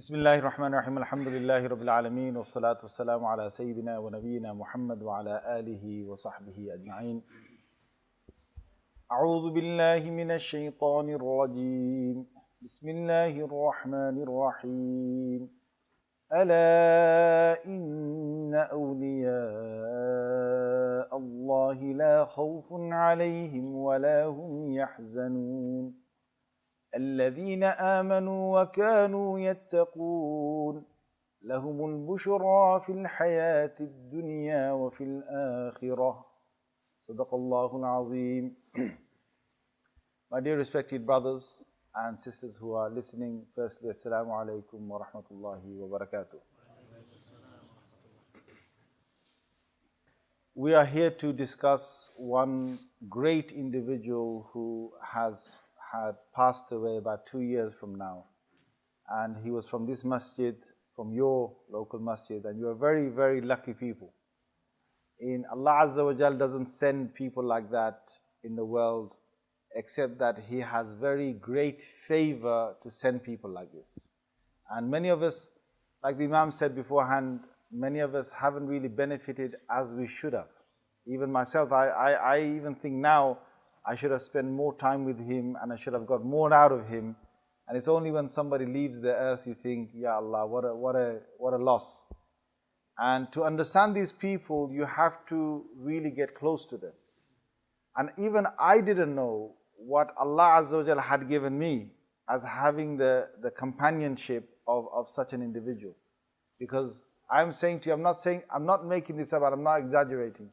بسم الله الرحمن الرحيم الحمد لله رب العالمين والصلاة والسلام على سيدنا ونبينا محمد وعلى آله وصحبه أجمعين أعوذ بالله من الشيطان الرجيم بسم الله الرحمن الرحيم ألا إن أولياء الله لا خوف عليهم ولا هم يحزنون الذين آمنوا وكانوا يتقون لهم البشرى في الحياة الدنيا وفي الآخرة صدق الله العظيم My dear respected brothers and sisters who are listening, firstly, alaikum wa rahmatullahi wa barakatuh. We are here to discuss one great individual who has had passed away about two years from now. And he was from this masjid, from your local masjid, and you are very, very lucky people. In Allah Azza wa Jal doesn't send people like that in the world, except that He has very great favor to send people like this. And many of us, like the Imam said beforehand, many of us haven't really benefited as we should have. Even myself, I, I, I even think now, I should have spent more time with him and I should have got more out of him. And it's only when somebody leaves the earth you think, Ya Allah, what a, what a, what a loss. And to understand these people, you have to really get close to them. And even I didn't know what Allah Azza wa had given me as having the, the companionship of, of such an individual. Because I'm saying to you, I'm not saying, I'm not making this up, I'm not exaggerating.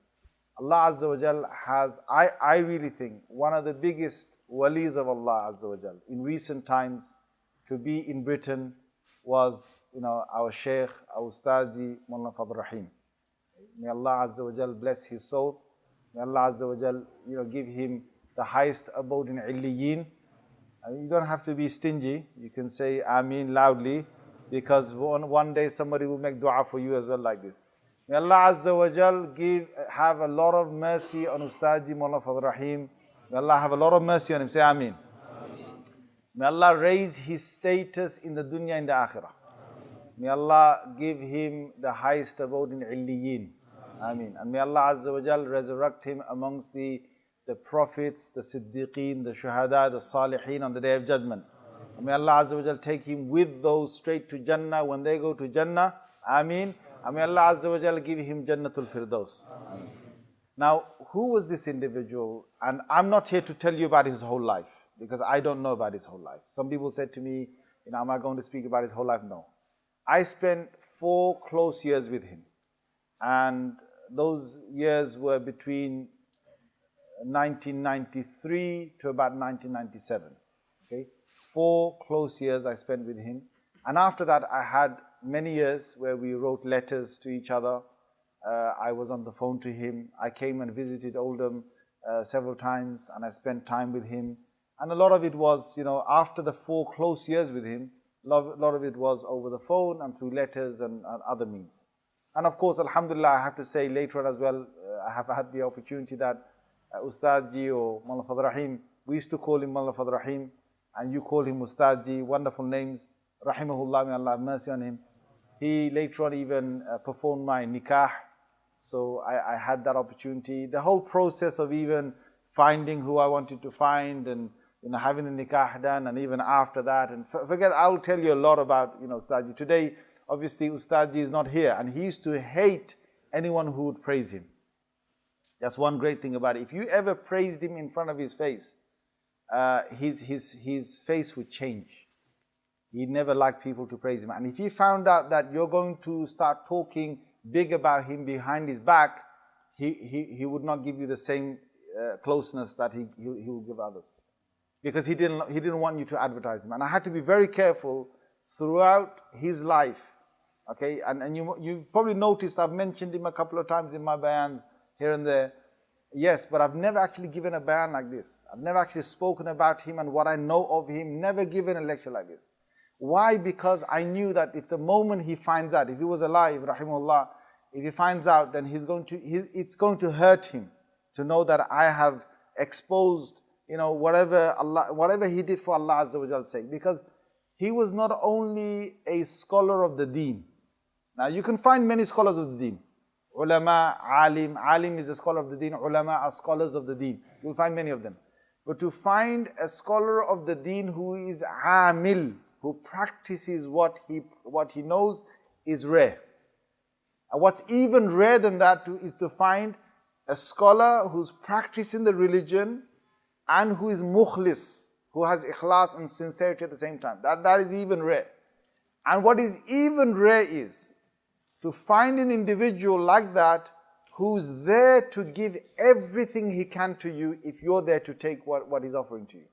Allah Azza wa Jal has, I, I really think, one of the biggest walis of Allah Azza wa Jal in recent times to be in Britain was, you know, our Shaykh, our Ustadi, Mullah Fadl Rahim. May Allah Azza wa Jal bless his soul. May Allah Azza wa Jal, you know, give him the highest abode in Illiyin. Uh, you don't have to be stingy. You can say Ameen loudly because one, one day somebody will make dua for you as well like this. May Allah Azza wa Jal give, have a lot of mercy on Ustadi Mullah Fadl Rahim. May Allah have a lot of mercy on him. Say Ameen. May Allah raise his status in the dunya and the akhirah. May Allah give him the highest abode in Illiyin. Ameen. And may Allah Azza wa Jal resurrect him amongst the, the prophets, the Siddiqeen, the Shuhada, the Salihin on the day of judgment. And may Allah Azza wa Jal take him with those straight to Jannah when they go to Jannah. Ameen. May Allah Azza wa Jal give him Jannatul Firdaus. Now, who was this individual? And I'm not here to tell you about his whole life because I don't know about his whole life. Some people said to me, you know, am I going to speak about his whole life? No. I spent four close years with him. And those years were between 1993 to about 1997. Okay, four close years I spent with him. And after that, I had many years where we wrote letters to each other. Uh, I was on the phone to him. I came and visited Oldham uh, several times and I spent time with him. And a lot of it was, you know, after the four close years with him, a lot, of it was over the phone and through letters and, and, other means. And of course, Alhamdulillah, I have to say later on as well, uh, I have had the opportunity that uh, Ustadji or Mullah Fadl Rahim, we used to call him Mullah Fadl Rahim, and you call him Ustadji, wonderful names. Rahimahullah, may Allah have mercy on him. He later on even uh, performed my nikah, so I, I, had that opportunity. The whole process of even finding who I wanted to find and you know, having a nikah done and even after that. And forget, I'll tell you a lot about, you know, Ustadji. Today, obviously, Ustadji is not here and he used to hate anyone who would praise him. That's one great thing about it. If you ever praised him in front of his face, uh, his, his, his face would change. He never liked people to praise him. And if he found out that you're going to start talking big about him behind his back, he, he, he would not give you the same uh, closeness that he, he, he will give others. Because he didn't, he didn't want you to advertise him. And I had to be very careful throughout his life. Okay, and, and you, you probably noticed I've mentioned him a couple of times in my bayans here and there. Yes, but I've never actually given a bayan like this. I've never actually spoken about him and what I know of him, never given a lecture like this. Why? Because I knew that if the moment he finds out, if he was alive, rahimullah, if he finds out, then he's going to, he, it's going to hurt him to know that I have exposed, you know, whatever Allah, whatever he did for Allah Azza wa sake. Because he was not only a scholar of the deen. Now you can find many scholars of the deen. Ulama, alim, alim is a scholar of the deen, ulama are scholars of the deen. You'll find many of them. But to find a scholar of the deen who is amil, who practices what he, what he knows is rare. And what's even rare than that is to find a scholar who's practicing the religion and who is mukhlis, who has ikhlas and sincerity at the same time. That, that is even rare. And what is even rare is to find an individual like that who's there to give everything he can to you if you're there to take what, what he's offering to you.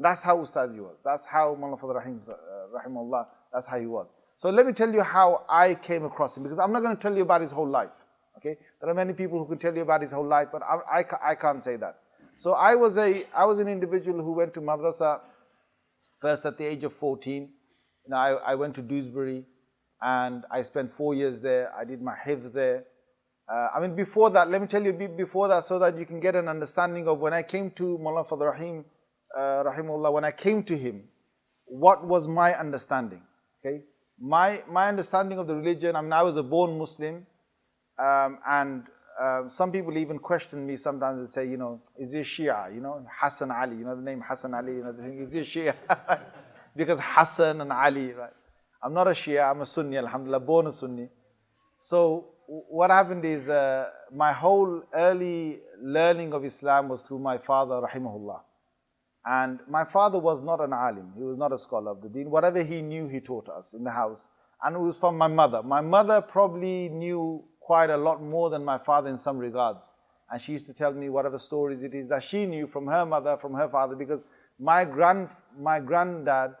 That's how Ustad was. That's how Mullah Fadl Rahim, uh, Rahimullah, that's how he was. So let me tell you how I came across him because I'm not going to tell you about his whole life. Okay, there are many people who can tell you about his whole life, but I, I, I can't say that. So I was a I was an individual who went to madrasa first at the age of 14. You know, I, I went to Dewsbury and I spent four years there. I did my hifz there. Uh, I mean, before that, let me tell you before that so that you can get an understanding of when I came to Mullah Fadl Rahim, uh, Rahimullah, when I came to him, what was my understanding, okay? My, my understanding of the religion, I mean, I was a born Muslim, um, and um, some people even question me sometimes and say, you know, is he Shia? You know, Hassan Ali, you know the name Hassan Ali, you know, the thing, is he Shia? because Hassan and Ali, right? I'm not a Shia, I'm a Sunni, Alhamdulillah, born a Sunni. So what happened is uh, my whole early learning of Islam was through my father, rahimahullah. And my father was not an alim, he was not a scholar of the deen. Whatever he knew, he taught us in the house. And it was from my mother. My mother probably knew quite a lot more than my father in some regards. And she used to tell me whatever stories it is that she knew from her mother, from her father, because my grand, my granddad,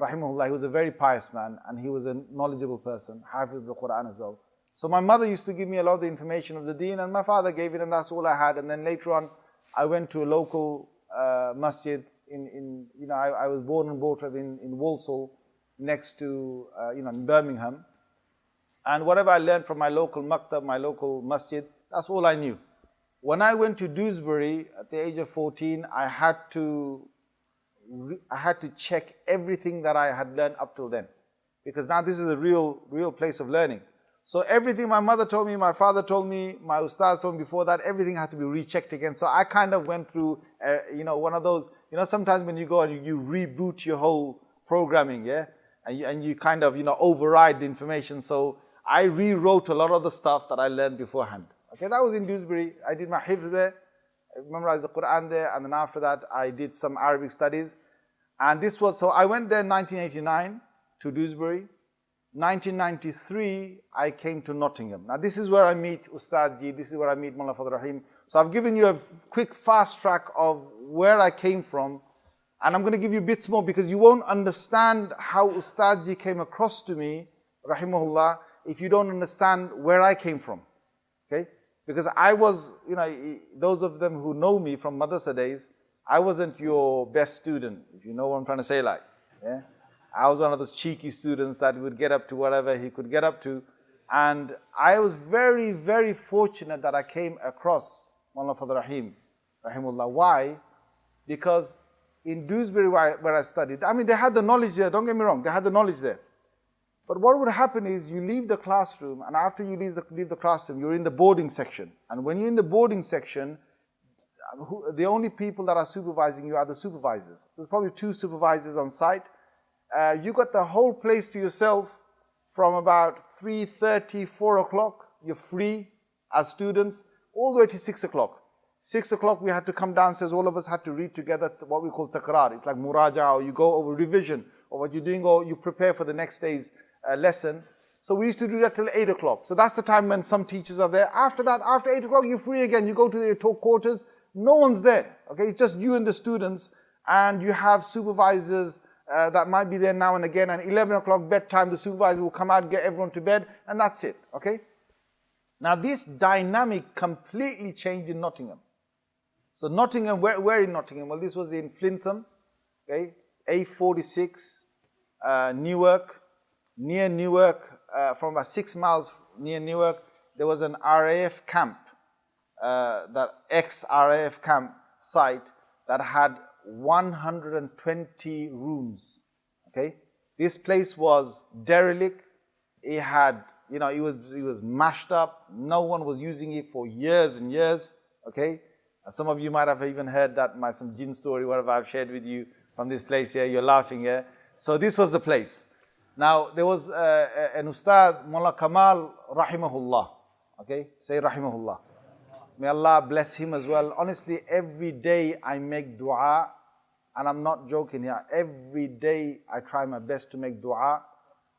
rahimahullah, he was a very pious man and he was a knowledgeable person, hafiz of the Quran as well. So my mother used to give me a lot of the information of the deen and my father gave it and that's all I had. And then later on, I went to a local uh, masjid in, in, you know, I, I, was born and brought up in, in Walsall next to, uh, you know, in Birmingham. And whatever I learned from my local maktab, my local masjid, that's all I knew. When I went to Dewsbury at the age of 14, I had to I had to check everything that I had learned up till then. Because now this is a real, real place of learning. So everything my mother told me, my father told me, my ustaz told me before that, everything had to be rechecked again. So I kind of went through, uh, you know, one of those, you know, sometimes when you go and you, you reboot your whole programming, yeah? And you, and you kind of, you know, override the information. So I rewrote a lot of the stuff that I learned beforehand. Okay, that was in Dewsbury. I did my hifz there. I memorized the Quran there, and then after that, I did some Arabic studies. And this was, so I went there in 1989 to Dewsbury. 1993, I came to Nottingham. Now this is where I meet Ustad Ji, this is where I meet Mullah Fadl Rahim. So I've given you a quick fast track of where I came from. And I'm going to give you bits more because you won't understand how Ustad Ji came across to me, Rahimahullah, if you don't understand where I came from. Okay? Because I was, you know, those of them who know me from madrasa days, I wasn't your best student, if you know what I'm trying to say like. Yeah? I was one of those cheeky students that would get up to whatever he could get up to. And I was very, very fortunate that I came across Mullah Fadl Rahim, Rahimullah. Why? Because in Dewsbury where I, studied, I mean, they had the knowledge there, don't get me wrong, they had the knowledge there. But what would happen is you leave the classroom, and after you leave the, leave the classroom, you're in the boarding section. And when you're in the boarding section, who, the only people that are supervising you are the supervisors. There's probably two supervisors on site. Uh, you got the whole place to yourself from about 3.30, 4 o'clock. You're free as students, all the way to 6 o'clock. 6 o'clock we had to come downstairs, all of us had to read together what we call takrar. It's like muraja, or you go over revision, or what you're doing, or you prepare for the next day's uh, lesson. So we used to do that till 8 o'clock. So that's the time when some teachers are there. After that, after 8 o'clock, you're free again. You go to your talk quarters. No one's there. Okay, it's just you and the students. And you have supervisors uh, that might be there now and again. And 11 o'clock bedtime, the supervisor will come out, get everyone to bed. And that's it. Okay. Now this dynamic completely changed in Nottingham. So Nottingham, where, where in Nottingham? Well, this was in Flintham. Okay. A46, uh, Newark. Near Newark, uh, from about six miles near Newark, there was an RAF camp, uh, that ex-RAF camp site that had 120 rooms, okay? This place was derelict. It had, you know, it was, it was mashed up. No one was using it for years and years, okay? And some of you might have even heard that, my some jinn story, whatever I've shared with you from this place here. You're laughing here. So this was the place. Now, there was uh, an ustad, Mullah Kamal, rahimahullah. Okay, say rahimahullah. May Allah bless him as well. Honestly, every day I make dua, and I'm not joking here. Every day I try my best to make dua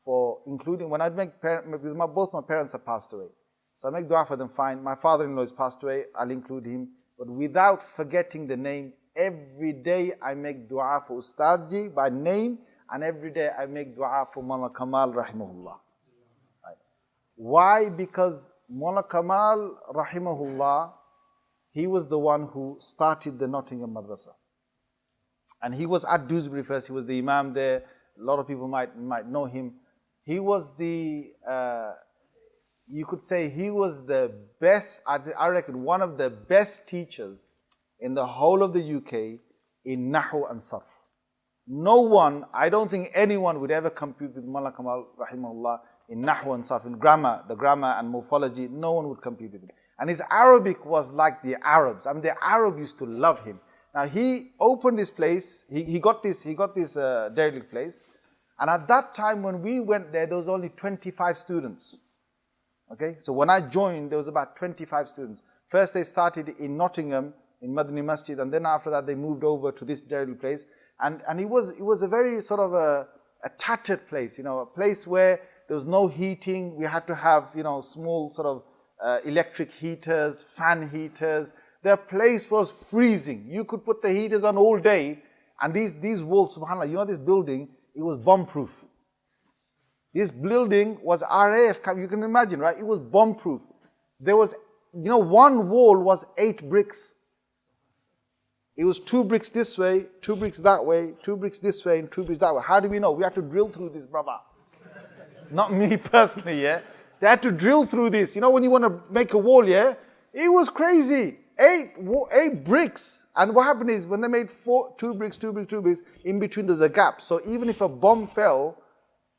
for, including when I make, because my, both my parents have passed away. So I make dua for them fine. My father-in-law has passed away, I'll include him. But without forgetting the name, every day I make dua for Ustadji by name, and every day I make dua for Mullah Kamal rahimahullah. Right. Why? Because Mullah Kamal rahimahullah, he was the one who started the Nottingham Madrasa. And he was at Dewsbury first, he was the Imam there. A lot of people might, might know him. He was the, uh, you could say he was the best, I reckon one of the best teachers in the whole of the UK in Nahu and Sarf. No one, I don't think anyone would ever compete with Mullah Kamal rahimahullah in Nahu and Sarf, in grammar, the grammar and morphology, no one would compete with him. And his Arabic was like the Arabs. I mean, the Arab used to love him. Now he opened this place, he, he got this, he got this uh, derelict place. And at that time when we went there, there was only 25 students. Okay, so when I joined, there was about 25 students. First they started in Nottingham, in Madani Masjid, and then after that they moved over to this derelict place. And, and it, was, it was a very sort of a, a tattered place, you know, a place where there was no heating. We had to have, you know, small sort of uh, electric heaters, fan heaters. Their place was freezing. You could put the heaters on all day. And these, these walls, subhanAllah, you know this building, it was bomb-proof. This building was RAF, you can imagine, right? It was bomb-proof. There was, you know, one wall was eight bricks. It was two bricks this way, two bricks that way, two bricks this way, and two bricks that way. How do we know? We had to drill through this, brother. Not me personally, yeah? They had to drill through this. You know, when you want to make a wall, yeah? It was crazy. Eight, eight bricks. And what happened is when they made four, two bricks, two bricks, two bricks, in between there's a gap. So even if a bomb fell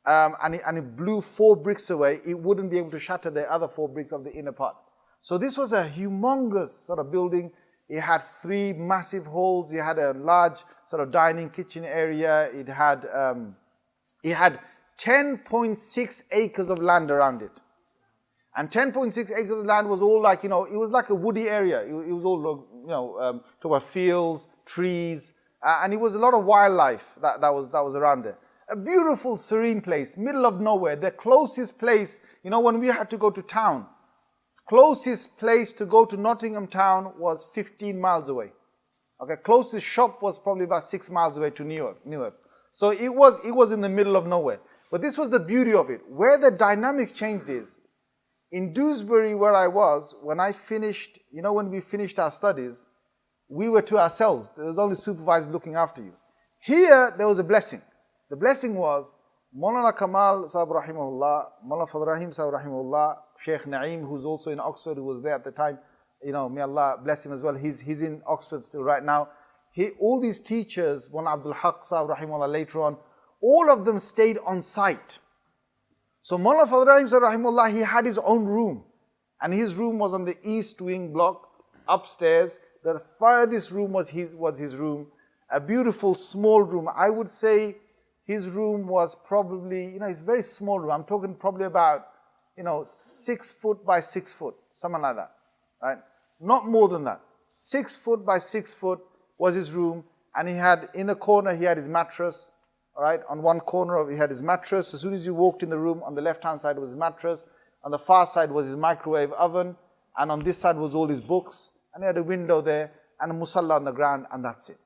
um, and, it, and it blew four bricks away, it wouldn't be able to shatter the other four bricks of the inner part. So this was a humongous sort of building it had three massive halls. It had a large sort of dining kitchen area. It had, um, it had 10.6 acres of land around it. And 10.6 acres of land was all like, you know, it was like a woody area. It, was all, you know, um, talk about fields, trees, uh, and it was a lot of wildlife that, that, was, that was around there. A beautiful, serene place, middle of nowhere. The closest place, you know, when we had to go to town, Closest place to go to Nottingham town was 15 miles away. Okay, closest shop was probably about six miles away to Newark. Newark. So it was, it was in the middle of nowhere. But this was the beauty of it. Where the dynamic changed is, in Dewsbury where I was, when I finished, you know when we finished our studies, we were to ourselves. There was only supervisors looking after you. Here, there was a blessing. The blessing was, Maulana Kamal Sahib Rahimahullah, Maulana Fadl Rahim Sahib Rahimahullah, Sheikh Naeem, who's also in Oxford, who was there at the time, you know, may Allah bless him as well. He's, he's in Oxford still right now. He, all these teachers, one Abdul Haq Sahib Rahimahullah later on, all of them stayed on site. So Mullah Fadl Rahim Sahib Rahimahullah, he had his own room. And his room was on the east wing block, upstairs. The furthest room was his, was his room. A beautiful small room. I would say his room was probably, you know, it's a very small room. I'm talking probably about you know, six foot by six foot, something like that, right? Not more than that. Six foot by six foot was his room, and he had, in the corner, he had his mattress, all right? On one corner, of, he had his mattress. As soon as you walked in the room, on the left-hand side was his mattress. On the far side was his microwave oven, and on this side was all his books, and he had a window there, and a musalla on the ground, and that's it.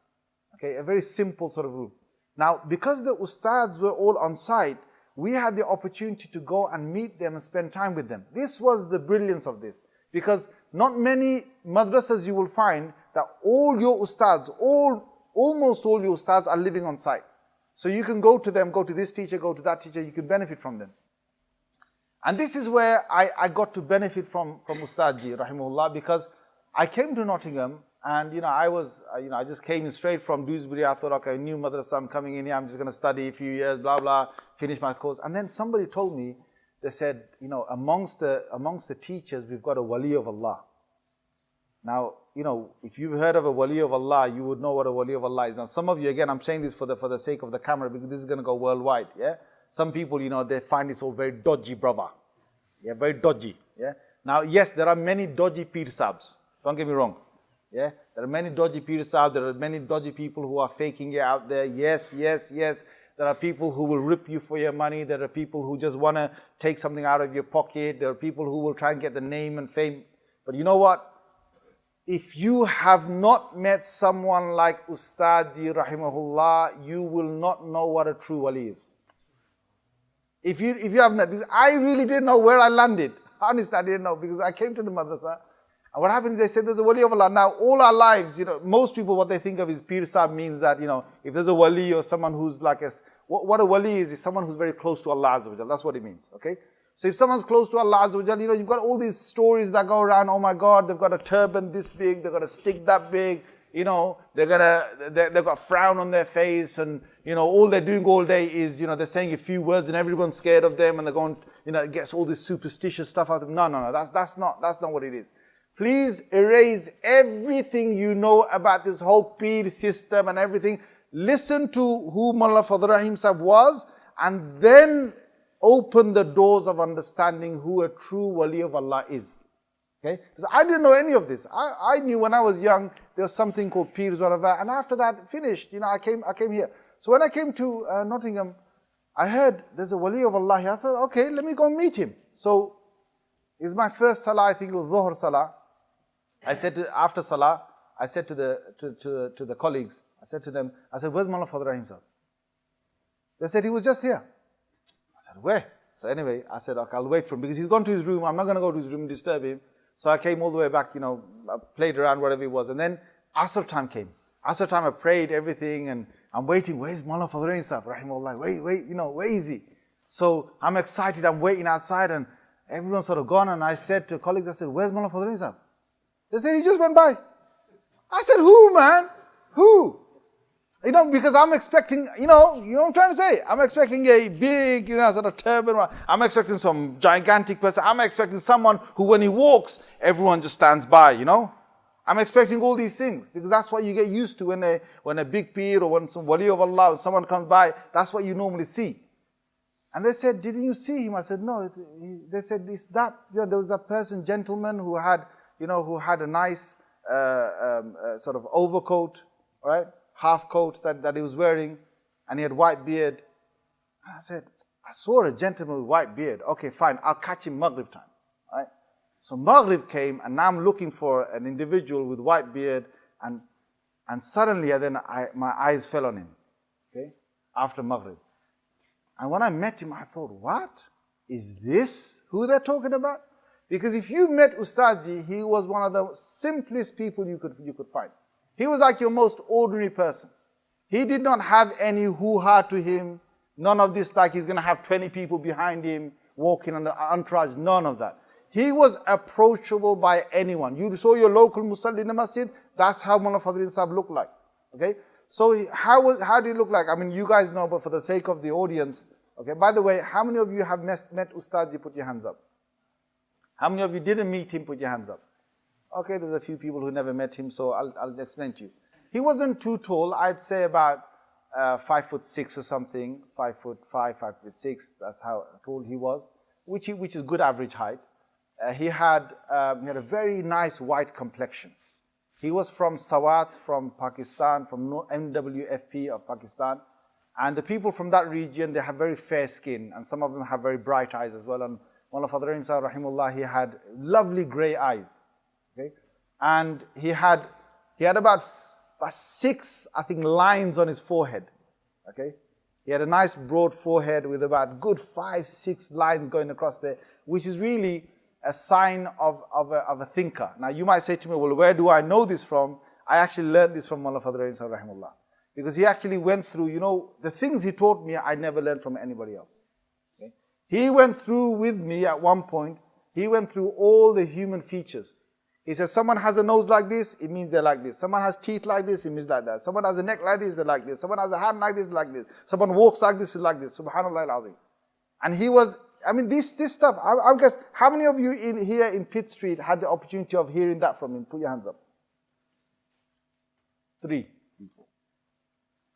Okay, a very simple sort of room. Now, because the ustads were all on site, we had the opportunity to go and meet them and spend time with them. This was the brilliance of this. Because not many madrasas you will find that all your ustads, all, almost all your ustads are living on site. So you can go to them, go to this teacher, go to that teacher, you can benefit from them. And this is where I, I got to benefit from, from Ustadji, rahimahullah, because I came to Nottingham And, you know, I was, uh, you know, I just came straight from Dewsbury. I thought, okay, new madrasa, I'm coming in here. I'm just going to study a few years, blah, blah, finish my course. And then somebody told me, they said, you know, amongst the, amongst the teachers, we've got a wali of Allah. Now, you know, if you've heard of a wali of Allah, you would know what a wali of Allah is. Now, some of you, again, I'm saying this for the, for the sake of the camera because this is going to go worldwide, yeah? Some people, you know, they find this all very dodgy, brother. Yeah, very dodgy, yeah? Now, yes, there are many dodgy pir sabs. Don't get me wrong. Yeah, there are many dodgy pir sabs. There are many dodgy people who are faking it out there. Yes, yes, yes. There are people who will rip you for your money. There are people who just want to take something out of your pocket. There are people who will try and get the name and fame. But you know what? If you have not met someone like Ustadi rahimahullah, you will not know what a true wali is. If you, if you have not, because I really didn't know where I landed. Honestly, I didn't know because I came to the madrasa and what happened is they said there's a wali of Allah. Now, all our lives, you know, most people, what they think of is Pir Sahib means that, you know, if there's a wali or someone who's like a, what, what a wali is, is someone who's very close to Allah Azza That's what it means, okay? So if someone's close to Allah you know, you've got all these stories that go around, oh my God, they've got a turban this big, they've got a stick that big, you know, they're gonna, they've got a frown on their face and, you know, all they're doing all day is, you know, they're saying a few words and everyone's scared of them and they're going, you know, it gets all this superstitious stuff out of them. No, no, no, that's, that's not, that's not what it is. Please erase everything you know about this whole peer system and everything. Listen to who Mullah Fadl Rahim Sahib was and then open the doors of understanding who a true wali of Allah is. Okay? Because I didn't know any of this. I, I knew when I was young there was something called Pir Zoravar and after that finished, you know, I came, I came here. So when I came to uh, Nottingham, I heard there's a wali of Allah here. I thought, okay, let me go meet him. So it's my first salah, I think it was Dhuhr salah. I said to, after Salah, I said to the, to, to, to the colleagues, I said to them, I said, where's Mullah Fadl Rahim sir? They said, he was just here. I said, where? So anyway, I said, okay, I'll wait for him because he's gone to his room. I'm not going to go to his room and disturb him. So I came all the way back, you know, I played around whatever it was. And then Asr time came. Asr time I prayed everything and I'm waiting. Where's Mullah Rahim sir? Rahimullah. Wait, wait, you know, where is he? So I'm excited. I'm waiting outside and everyone's sort of gone. And I said to colleagues, I said, where's Mullah Fadl Rahim? They said he just went by. I said, who, man? Who? You know, because I'm expecting, you know, you know what I'm trying to say? I'm expecting a big, you know, sort of turban. I'm expecting some gigantic person. I'm expecting someone who, when he walks, everyone just stands by, you know? I'm expecting all these things because that's what you get used to when a, when a big pir or when some wali of Allah, someone comes by, that's what you normally see. And they said, didn't you see him? I said, no. They said, is that, you know, there was that person, gentleman who had you know, who had a nice uh, um, uh, sort of overcoat, right? Half coat that, that he was wearing, and he had white beard. And I said, I saw a gentleman with white beard. Okay, fine, I'll catch him Maghrib time, right? So Maghrib came, and now I'm looking for an individual with white beard, and and suddenly, then I, my eyes fell on him, okay, after Maghrib. And when I met him, I thought, what? Is this who they're talking about? Because if you met Ustadji, he was one of the simplest people you could, you could find. He was like your most ordinary person. He did not have any hoo-ha to him. None of this like he's going to have 20 people behind him walking on the entourage. None of that. He was approachable by anyone. You saw your local musalli in the masjid. That's how Mullah Fadl Rahim Sahib looked like. Okay? So how, was, how did he look like? I mean, you guys know, but for the sake of the audience, okay, by the way, how many of you have met, met Ustadji? Put your hands up. How many of you didn't meet him? Put your hands up. Okay, there's a few people who never met him, so I'll, I'll explain to you. He wasn't too tall. I'd say about uh, five foot six or something, five foot five, five foot six. That's how tall he was, which, he, which is good average height. Uh, he, had, um, he had a very nice white complexion. He was from Swat, from Pakistan, from NWFP of Pakistan. And the people from that region, they have very fair skin, and some of them have very bright eyes as well. And Mullah Fadl Rahim rahimullah, he had lovely gray eyes. Okay? And he had, he had about six, I think, lines on his forehead. Okay? He had a nice broad forehead with about good five, six lines going across there, which is really a sign of, of, a, of a thinker. Now you might say to me, well, where do I know this from? I actually learned this from Mullah Rahim rahimullah. Because he actually went through, you know, the things he taught me, I never learned from anybody else. He went through with me at one point, he went through all the human features. He says, someone has a nose like this, it means they're like this. Someone has teeth like this, it means like that. Someone has a neck like this, they're like this. Someone has a hand like this, like this. Someone walks like this, like this. Subhanallah al And he was, I mean, this, this stuff, I, I guess, how many of you in here in Pitt Street had the opportunity of hearing that from him? Put your hands up. Three people.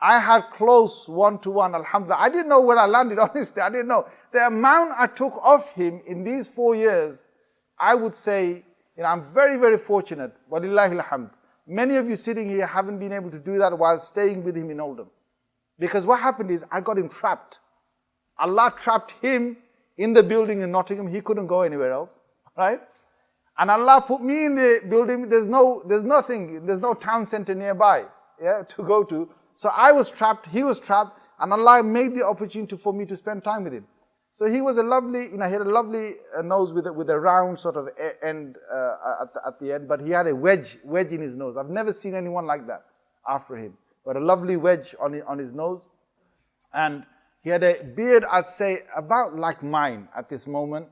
I had close one-to-one, alhamdulillah. I didn't know where I landed, honestly. I didn't know. The amount I took off him in these four years, I would say you know, I'm very, very fortunate. Walillahi alhamd. Many of you sitting here haven't been able to do that while staying with him in Oldham. Because what happened is I got him trapped. Allah trapped him in the building in Nottingham. He couldn't go anywhere else, right? And Allah put me in the building. There's no, there's nothing, there's no town center nearby, yeah, to go to. So I was trapped, he was trapped, and Allah made the opportunity for me to spend time with him. So he was a lovely, you know, he had a lovely uh, nose with a, with a round sort of end uh, at, the, at the end, but he had a wedge, wedge in his nose. I've never seen anyone like that after him. But a lovely wedge on on his nose. And he had a beard, I'd say, about like mine at this moment.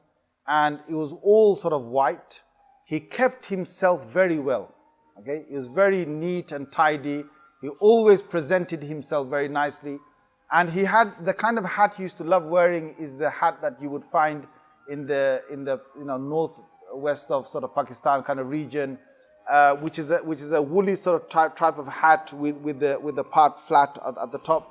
And it was all sort of white. He kept himself very well. Okay, he was very neat and tidy. He always presented himself very nicely. And he had the kind of hat he used to love wearing is the hat that you would find in the in the you know northwest of sort of Pakistan kind of region, uh, which is a, which is a woolly sort of type type of hat with with the with the part flat at, at, the top.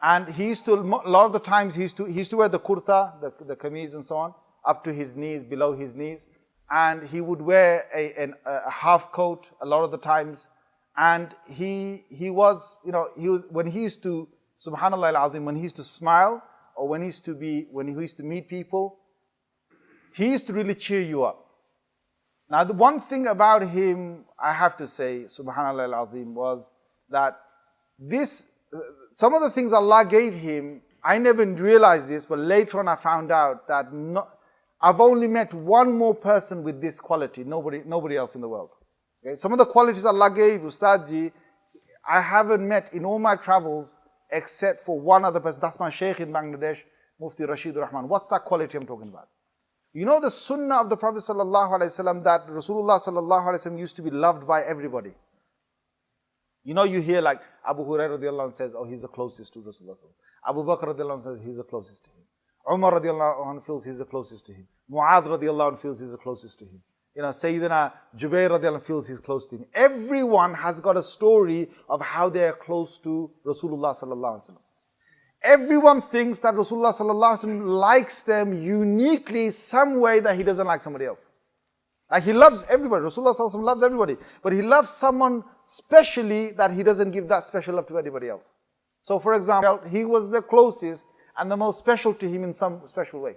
And he used to a lot of the times he used to he used to wear the kurta, the the kameez and so on, up to his knees, below his knees, and he would wear a, a half coat a lot of the times. And he he was you know he was when he used to subhanallah al-azim, when he used to smile or when he used to be, when he used to meet people, he used to really cheer you up. Now the one thing about him, I have to say, subhanallah al-azim, was that this, uh, some of the things Allah gave him, I never realized this, but later on I found out that I've only met one more person with this quality, nobody, nobody else in the world. Okay? Some of the qualities Allah gave Ustadji, I haven't met in all my travels except for one other person. That's my sheikh in Bangladesh, Mufti Rashid Rahman. What's that quality I'm talking about? You know the sunnah of the Prophet ﷺ that Rasulullah ﷺ used to be loved by everybody. You know, you hear like Abu Hurairah says, oh, he's the closest to Rasulullah. Abu Bakr says he's the closest to him. Umar feels he's the closest to him. Mu'adh feels he's the closest to him you know, Sayyidina Jubair feels he's close to him. Everyone has got a story of how they are close to Rasulullah sallallahu alaihi wasallam. Everyone thinks that Rasulullah sallallahu alaihi wasallam likes them uniquely some way that he doesn't like somebody else. Like he loves everybody. Rasulullah loves everybody. But he loves someone specially that he doesn't give that special love to anybody else. So for example, he was the closest and the most special to him in some special way.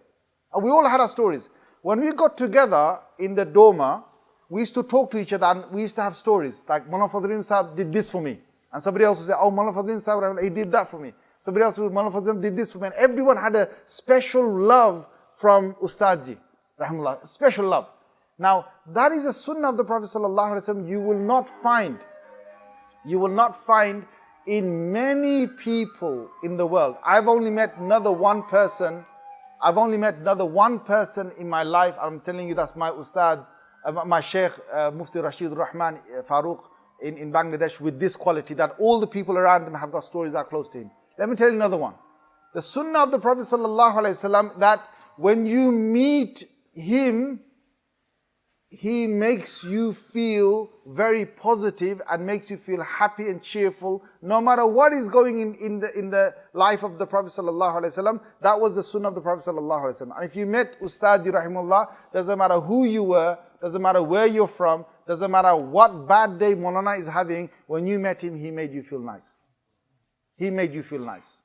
And we all had our stories. When we got together in the Doma, we used to talk to each other and we used to have stories. Like Mullah Fadl Rahim Sahib did this for me. And somebody else would say, oh, Mullah Fadl Rahim Sahib, he did that for me. Somebody else would, Mullah Fadl Rahim did this for me. And everyone had a special love from Ustadji, rahimullah, special love. Now, that is a sunnah of the Prophet ﷺ you will not find. You will not find in many people in the world. I've only met another one person I've only met another one person in my life. I'm telling you that's my ustad, uh, my sheikh, uh, Mufti Rashid Rahman uh, Farooq in, in Bangladesh with this quality that all the people around him have got stories that are close to him. Let me tell you another one. The sunnah of the Prophet ﷺ that when you meet him, he makes you feel very positive and makes you feel happy and cheerful no matter what is going in, in, the, in the life of the Prophet ﷺ. That was the sunnah of the Prophet ﷺ. And if you met Ustadi Rahimullah, doesn't matter who you were, doesn't matter where you're from, doesn't matter what bad day Molana is having, when you met him, he made you feel nice. He made you feel nice.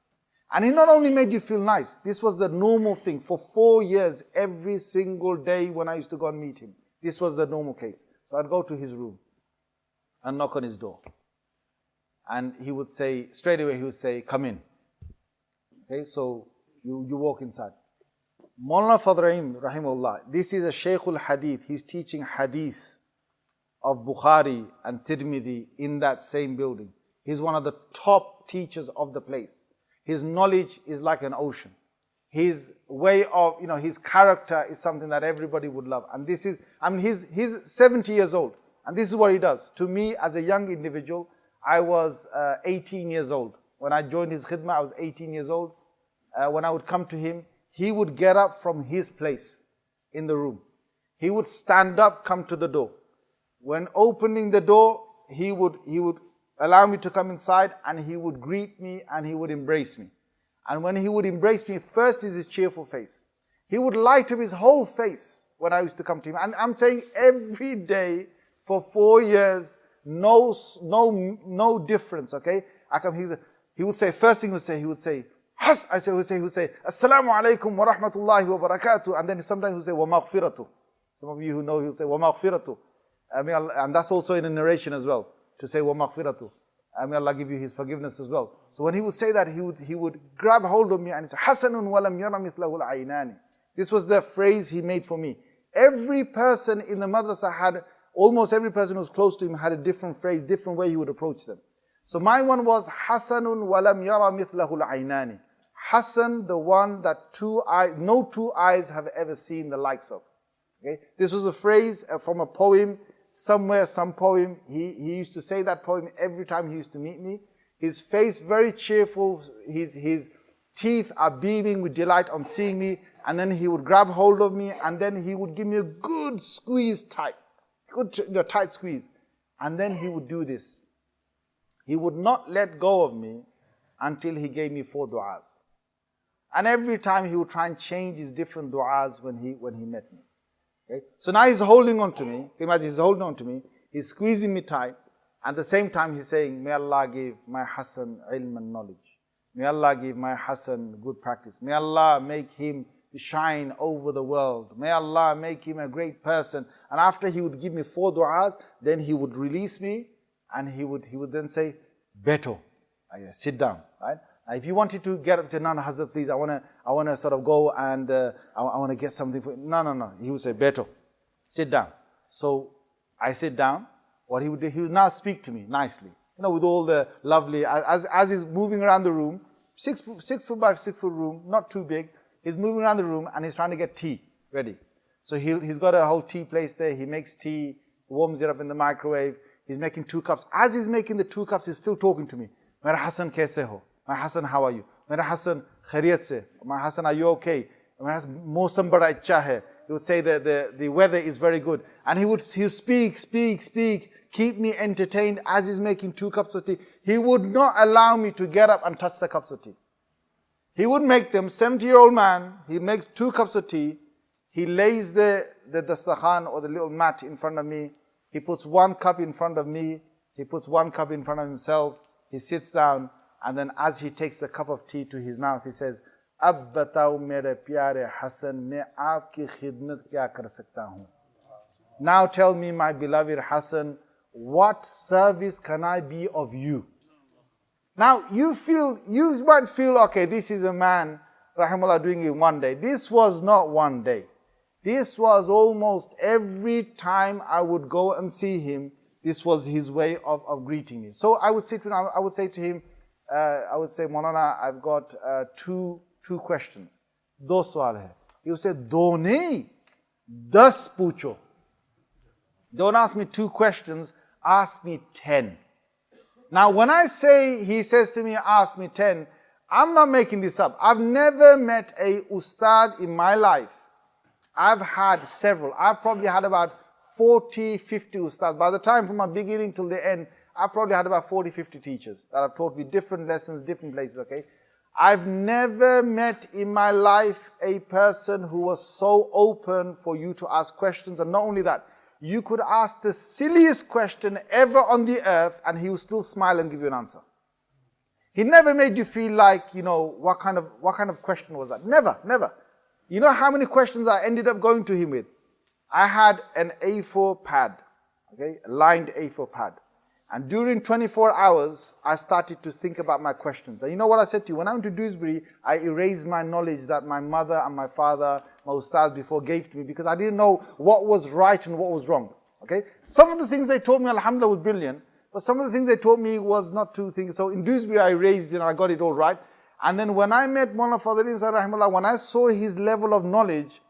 And he not only made you feel nice, this was the normal thing. For four years, every single day when I used to go and meet him, this was the normal case. So I'd go to his room and knock on his door. And he would say, straight away, he would say, come in. Okay, so you, you walk inside. Mullah Fadl Rahim, rahimullah, this is a Shaykhul Hadith. He's teaching Hadith of Bukhari and Tirmidhi in that same building. He's one of the top teachers of the place. His knowledge is like an ocean his way of, you know, his character is something that everybody would love. And this is, I mean, he's, he's 70 years old. And this is what he does. To me, as a young individual, I was uh, 18 years old. When I joined his khidmah, I was 18 years old. Uh, when I would come to him, he would get up from his place in the room. He would stand up, come to the door. When opening the door, he would, he would allow me to come inside and he would greet me and he would embrace me. And when he would embrace me, first is his cheerful face. He would light up his whole face when I used to come to him. And I'm saying every day for four years, no, no, no difference, okay? I come, he, he would say, first thing he would say, he would say, Has, I say, he would say, he would say, Assalamu alaikum wa rahmatullahi wa barakatuh. And then sometimes he would say, wa maghfiratu. Some of you who know, he would say, wa maghfiratu. I mean, and that's also in a narration as well, to say, wa maghfiratu. I may Allah give you His forgiveness as well. So when he would say that, he would, he would grab hold of me and say, Hasanun walam yara mithlahu al This was the phrase he made for me. Every person in the madrasa had almost every person who was close to him had a different phrase, different way he would approach them. So my one was Hasanun walam yara mithlahul aynani. Hasan, the one that two eyes, no two eyes have ever seen the likes of. Okay? This was a phrase uh, from a poem, somewhere, some poem. He, he used to say that poem every time he used to meet me. His face very cheerful, his, his teeth are beaming with delight on seeing me, and then he would grab hold of me, and then he would give me a good squeeze tight good you know, tight squeeze. And then he would do this. He would not let go of me until he gave me four du'as. And every time he would try and change his different du'as when he, when he met me. Okay? So now he's holding on to me. Imagine he's holding on to me. He's squeezing me tight. At the same time, he's saying, May Allah give my Hassan ilm and knowledge. May Allah give my Hassan good practice. May Allah make him shine over the world. May Allah make him a great person. And after he would give me four du'as, then he would release me and he would, he would then say, Beto, sit down, right? If you wanted to get up to Nana Hazrat, please, I want to I wanna sort of go and uh, I, I want to get something for you. No, no, no. He would say, Beto, sit down. So I sit down. What he would do, he would now speak to me nicely. You know, with all the lovely, as, as he's moving around the room, six, six foot by six foot room, not too big, He's moving around the room and he's trying to get tea ready. So he he's got a whole tea place there. He makes tea, warms it up in the microwave. He's making two cups. As he's making the two cups, he's still talking to me. Mera Hassan kaise ho? My Hassan, how are you? Mera Hassan, khairiyat se. My Hassan, are you okay? Mera Mosam bada. He would say that the, the weather is very good. And he would, he speak, speak, speak, keep me entertained as he's making two cups of tea. He would not allow me to get up and touch the cups of tea. He would make them, 70 year old man, he makes two cups of tea, he lays the, the dastakhan or the little mat in front of me, he puts one cup in front of me, he puts one cup in front of himself, he sits down, and then as he takes the cup of tea to his mouth, he says, अब बताओ मेरे प्यारे हसन मैं आपकी खिदमत क्या कर सकता हूँ Now tell me, my beloved Hassan, what service can I be of you? Now you feel, you might feel, okay, this is a man, Rahimullah, doing it one day. This was not one day. This was almost every time I would go and see him, this was his way of, of greeting me. So I would say to him, I would say to him, uh, I would say, Monana, I've got uh, two, two questions. Hai. He would say, Do nahi, das pucho. Don't ask me two questions, ask me ten. Now, when I say, he says to me, ask me 10, I'm not making this up. I've never met a ustad in my life. I've had several. I've probably had about 40, 50 ustads. By the time from my beginning till the end, I've probably had about 40, 50 teachers that have taught me different lessons, different places, okay? I've never met in my life a person who was so open for you to ask questions. And not only that, you could ask the silliest question ever on the earth and he would still smile and give you an answer. He never made you feel like, you know, what kind of, what kind of question was that? Never, never. You know how many questions I ended up going to him with? I had an A4 pad, okay, lined A4 pad. And during 24 hours, I started to think about my questions. And you know what I said to you? When I went to Dewsbury, I erased my knowledge that my mother and my father, my ustads before gave to me because I didn't know what was right and what was wrong. Okay? Some of the things they taught me, alhamdulillah, was brilliant. But some of the things they taught me was not two things. So in Dewsbury, I erased and I got it all right. And then when I met Mullah Rahimullah, when I saw his level of knowledge,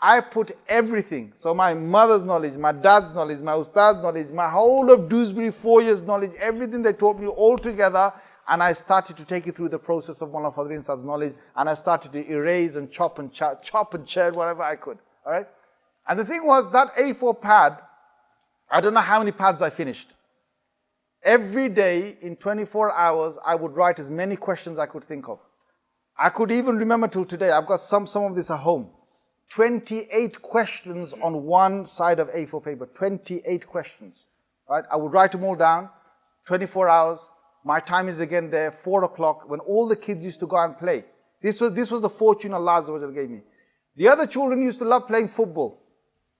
I put everything. So my mother's knowledge, my dad's knowledge, my ustad's knowledge, my whole of Dewsbury four years knowledge, everything they taught me all together. And I started to take you through the process of Mullah Fadl Rahim Sahib's knowledge. And I started to erase and chop and ch chop and churn whatever I could. All right. And the thing was that A4 pad, I don't know how many pads I finished. Every day in 24 hours, I would write as many questions I could think of. I could even remember till today, I've got some, some of this at home. 28 questions on one side of A4 paper, 28 questions, right? I would write them all down, 24 hours. My time is again there, four o'clock, when all the kids used to go and play. This was, this was the fortune Allah gave me. The other children used to love playing football.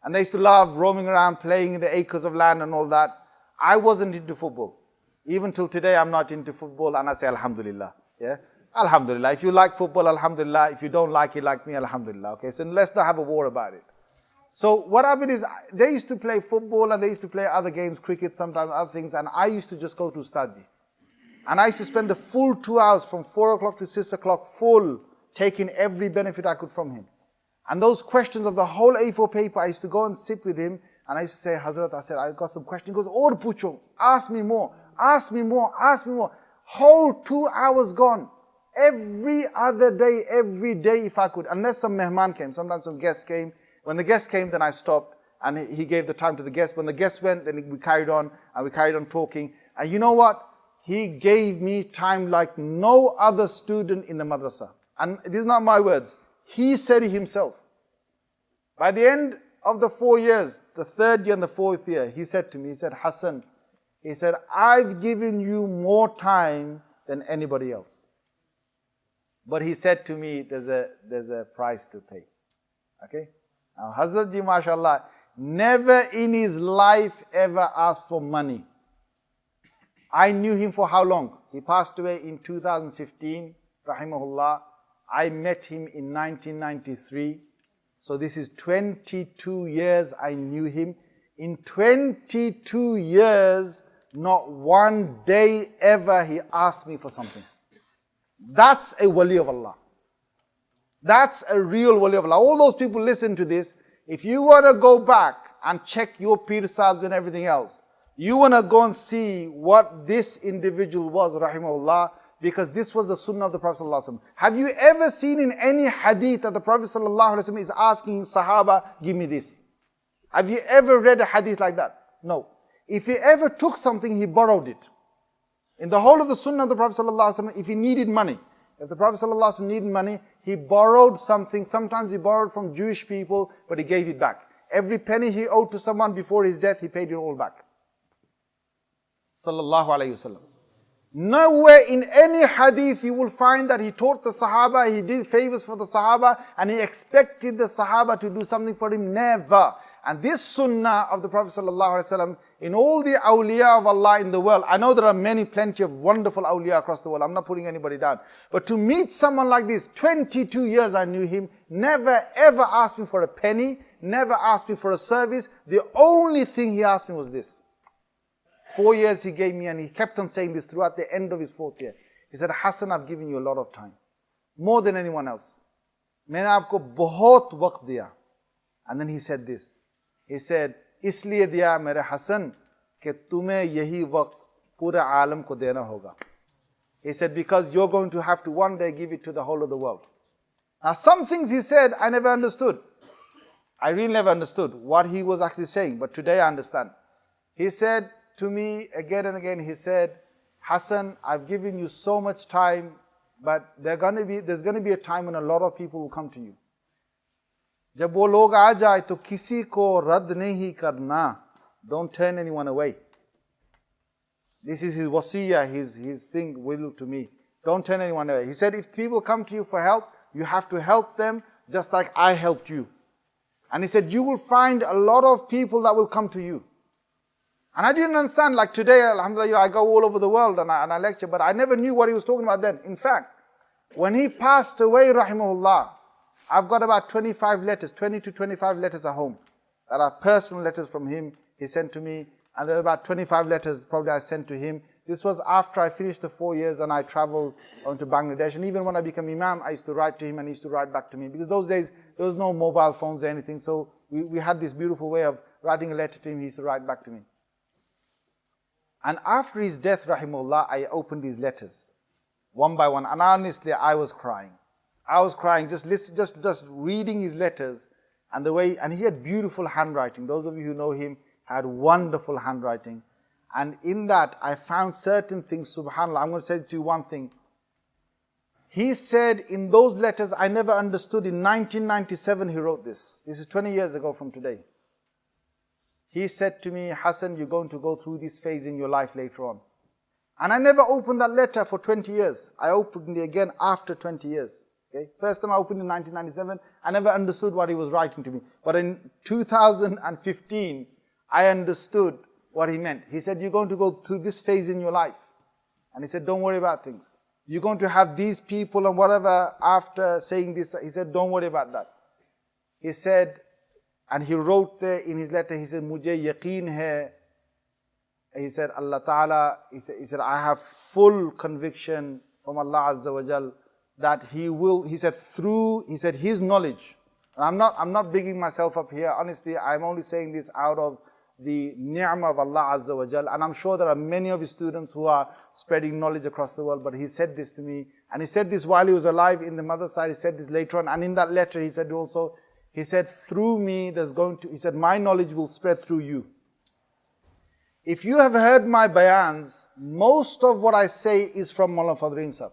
And they used to love roaming around, playing in the acres of land and all that. I wasn't into football. Even till today, I'm not into football, and I say Alhamdulillah. Yeah? Alhamdulillah. If you like football, Alhamdulillah. If you don't like it like me, Alhamdulillah. Okay, so let's not have a war about it. So what happened is, they used to play football and they used to play other games, cricket, sometimes other things, and I used to just go to study. And I used to spend the full two hours from four o'clock to six o'clock full, taking every benefit I could from him. And those questions of the whole A4 paper, I used to go and sit with him, and I used to say, Hazrat, I said, I've got some questions. He goes, Oh, Pucho, ask me more, ask me more, ask me more. Whole two hours gone. Every other day, every day if I could, unless some mehman came, sometimes some guests came. When the guests came, then I stopped and he gave the time to the guests. When the guests went, then we carried on and we carried on talking. And you know what? He gave me time like no other student in the madrasa. And these are not my words. He said it himself. By the end of the four years, the third year and the fourth year, he said to me, he said, Hassan, he said, I've given you more time than anybody else. But he said to me, there's a, there's a price to pay. Okay? Now, Hazrat Ji, mashallah, never in his life ever asked for money. I knew him for how long? He passed away in 2015, rahimahullah. I met him in 1993. So this is 22 years I knew him. In 22 years, not one day ever he asked me for something. That's a wali of Allah. That's a real wali of Allah. All those people listen to this. If you want to go back and check your Pir Sahibs and everything else, you want to go and see what this individual was, rahimahullah, because this was the sunnah of the Prophet ﷺ. Have you ever seen in any hadith that the Prophet ﷺ is asking Sahaba, give me this? Have you ever read a hadith like that? No. If he ever took something, he borrowed it. In the whole of the sunnah of the Prophet ﷺ, if he needed money, if the Prophet ﷺ needed money, he borrowed something. Sometimes he borrowed from Jewish people, but he gave it back. Every penny he owed to someone before his death, he paid it all back. Sallallahu alayhi wasallam. Nowhere in any hadith you will find that he taught the Sahaba, he did favors for the Sahaba, and he expected the Sahaba to do something for him. Never. And this sunnah of the Prophet ﷺ, in all the awliya of Allah in the world, I know there are many, plenty of wonderful awliya across the world. I'm not putting anybody down. But to meet someone like this, 22 years I knew him, never ever asked me for a penny, never asked me for a service. The only thing he asked me was this. Four years he gave me and he kept on saying this throughout the end of his fourth year. He said, Hassan, I've given you a lot of time. More than anyone else. मैंने आपको बहुत वक्त दिया. And then he said this. He said, इसलिए दिया मेरे हसन कि तुम्हें यही वक्त पूरे आलम को देना होगा. He said, because you're going to have to one day give it to the whole of the world. Now some things he said, I never understood. I really never understood what he was actually saying, but today I understand. He said to me again and again, he said, Hassan, I've given you so much time, but gonna be, there's going to be a time when a lot of people will come to you. जब वो लोग आ जाए तो किसी को रद्द नहीं करना don't turn anyone away this is his wasiya his, his thing will to me don't turn anyone away he said if people come to you for help you have to help them just like I helped you and he said you will find a lot of people that will come to you and I didn't understand like today alhamdulillah I go all over the world and I, and I lecture but I never knew what he was talking about then in fact when he passed away rahimahullah I've got about 25 letters, 20 to 25 letters at home that are personal letters from him he sent to me. And there are about 25 letters probably I sent to him This was after I finished the four years and I traveled on to Bangladesh. And even when I became Imam, I used to write to him and he used to write back to me. Because those days, there was no mobile phones or anything. So we, we had this beautiful way of writing a letter to him. He used to write back to me. And after his death, rahimullah, I opened these letters one by one. And honestly, I was crying. I was crying just listen, just, just reading his letters and the way, and he had beautiful handwriting. Those of you who know him had wonderful handwriting. And in that, I found certain things, subhanAllah. I'm going to say to you one thing. He said in those letters, I never understood. In 1997, he wrote this. This is 20 years ago from today. He said to me, Hassan, you're going to go through this phase in your life later on. And I never opened that letter for 20 years. I opened it again after 20 years. Okay? First time I opened in 1997, I never understood what he was writing to me. But in 2015, I understood what he meant. He said, you're going to go through this phase in your life. And he said, don't worry about things. You're going to have these people and whatever after saying this. He said, don't worry about that. He said, and he wrote there in his letter, he said, Mujhe yaqeen hai. He said, Allah Ta'ala, he said, he said, I have full conviction from Allah Azza wa Jal that he will, he said, through, he said, his knowledge. And I'm not, I'm not bigging myself up here. Honestly, I'm only saying this out of the ni'mah of Allah Azza wa Jal. And I'm sure there are many of his students who are spreading knowledge across the world, but he said this to me. And he said this while he was alive in the mother side. He said this later on. And in that letter, he said also, he said, through me, there's going to, he said, my knowledge will spread through you. If you have heard my bayans, most of what I say is from Mullah Fadl Rahim Sahib.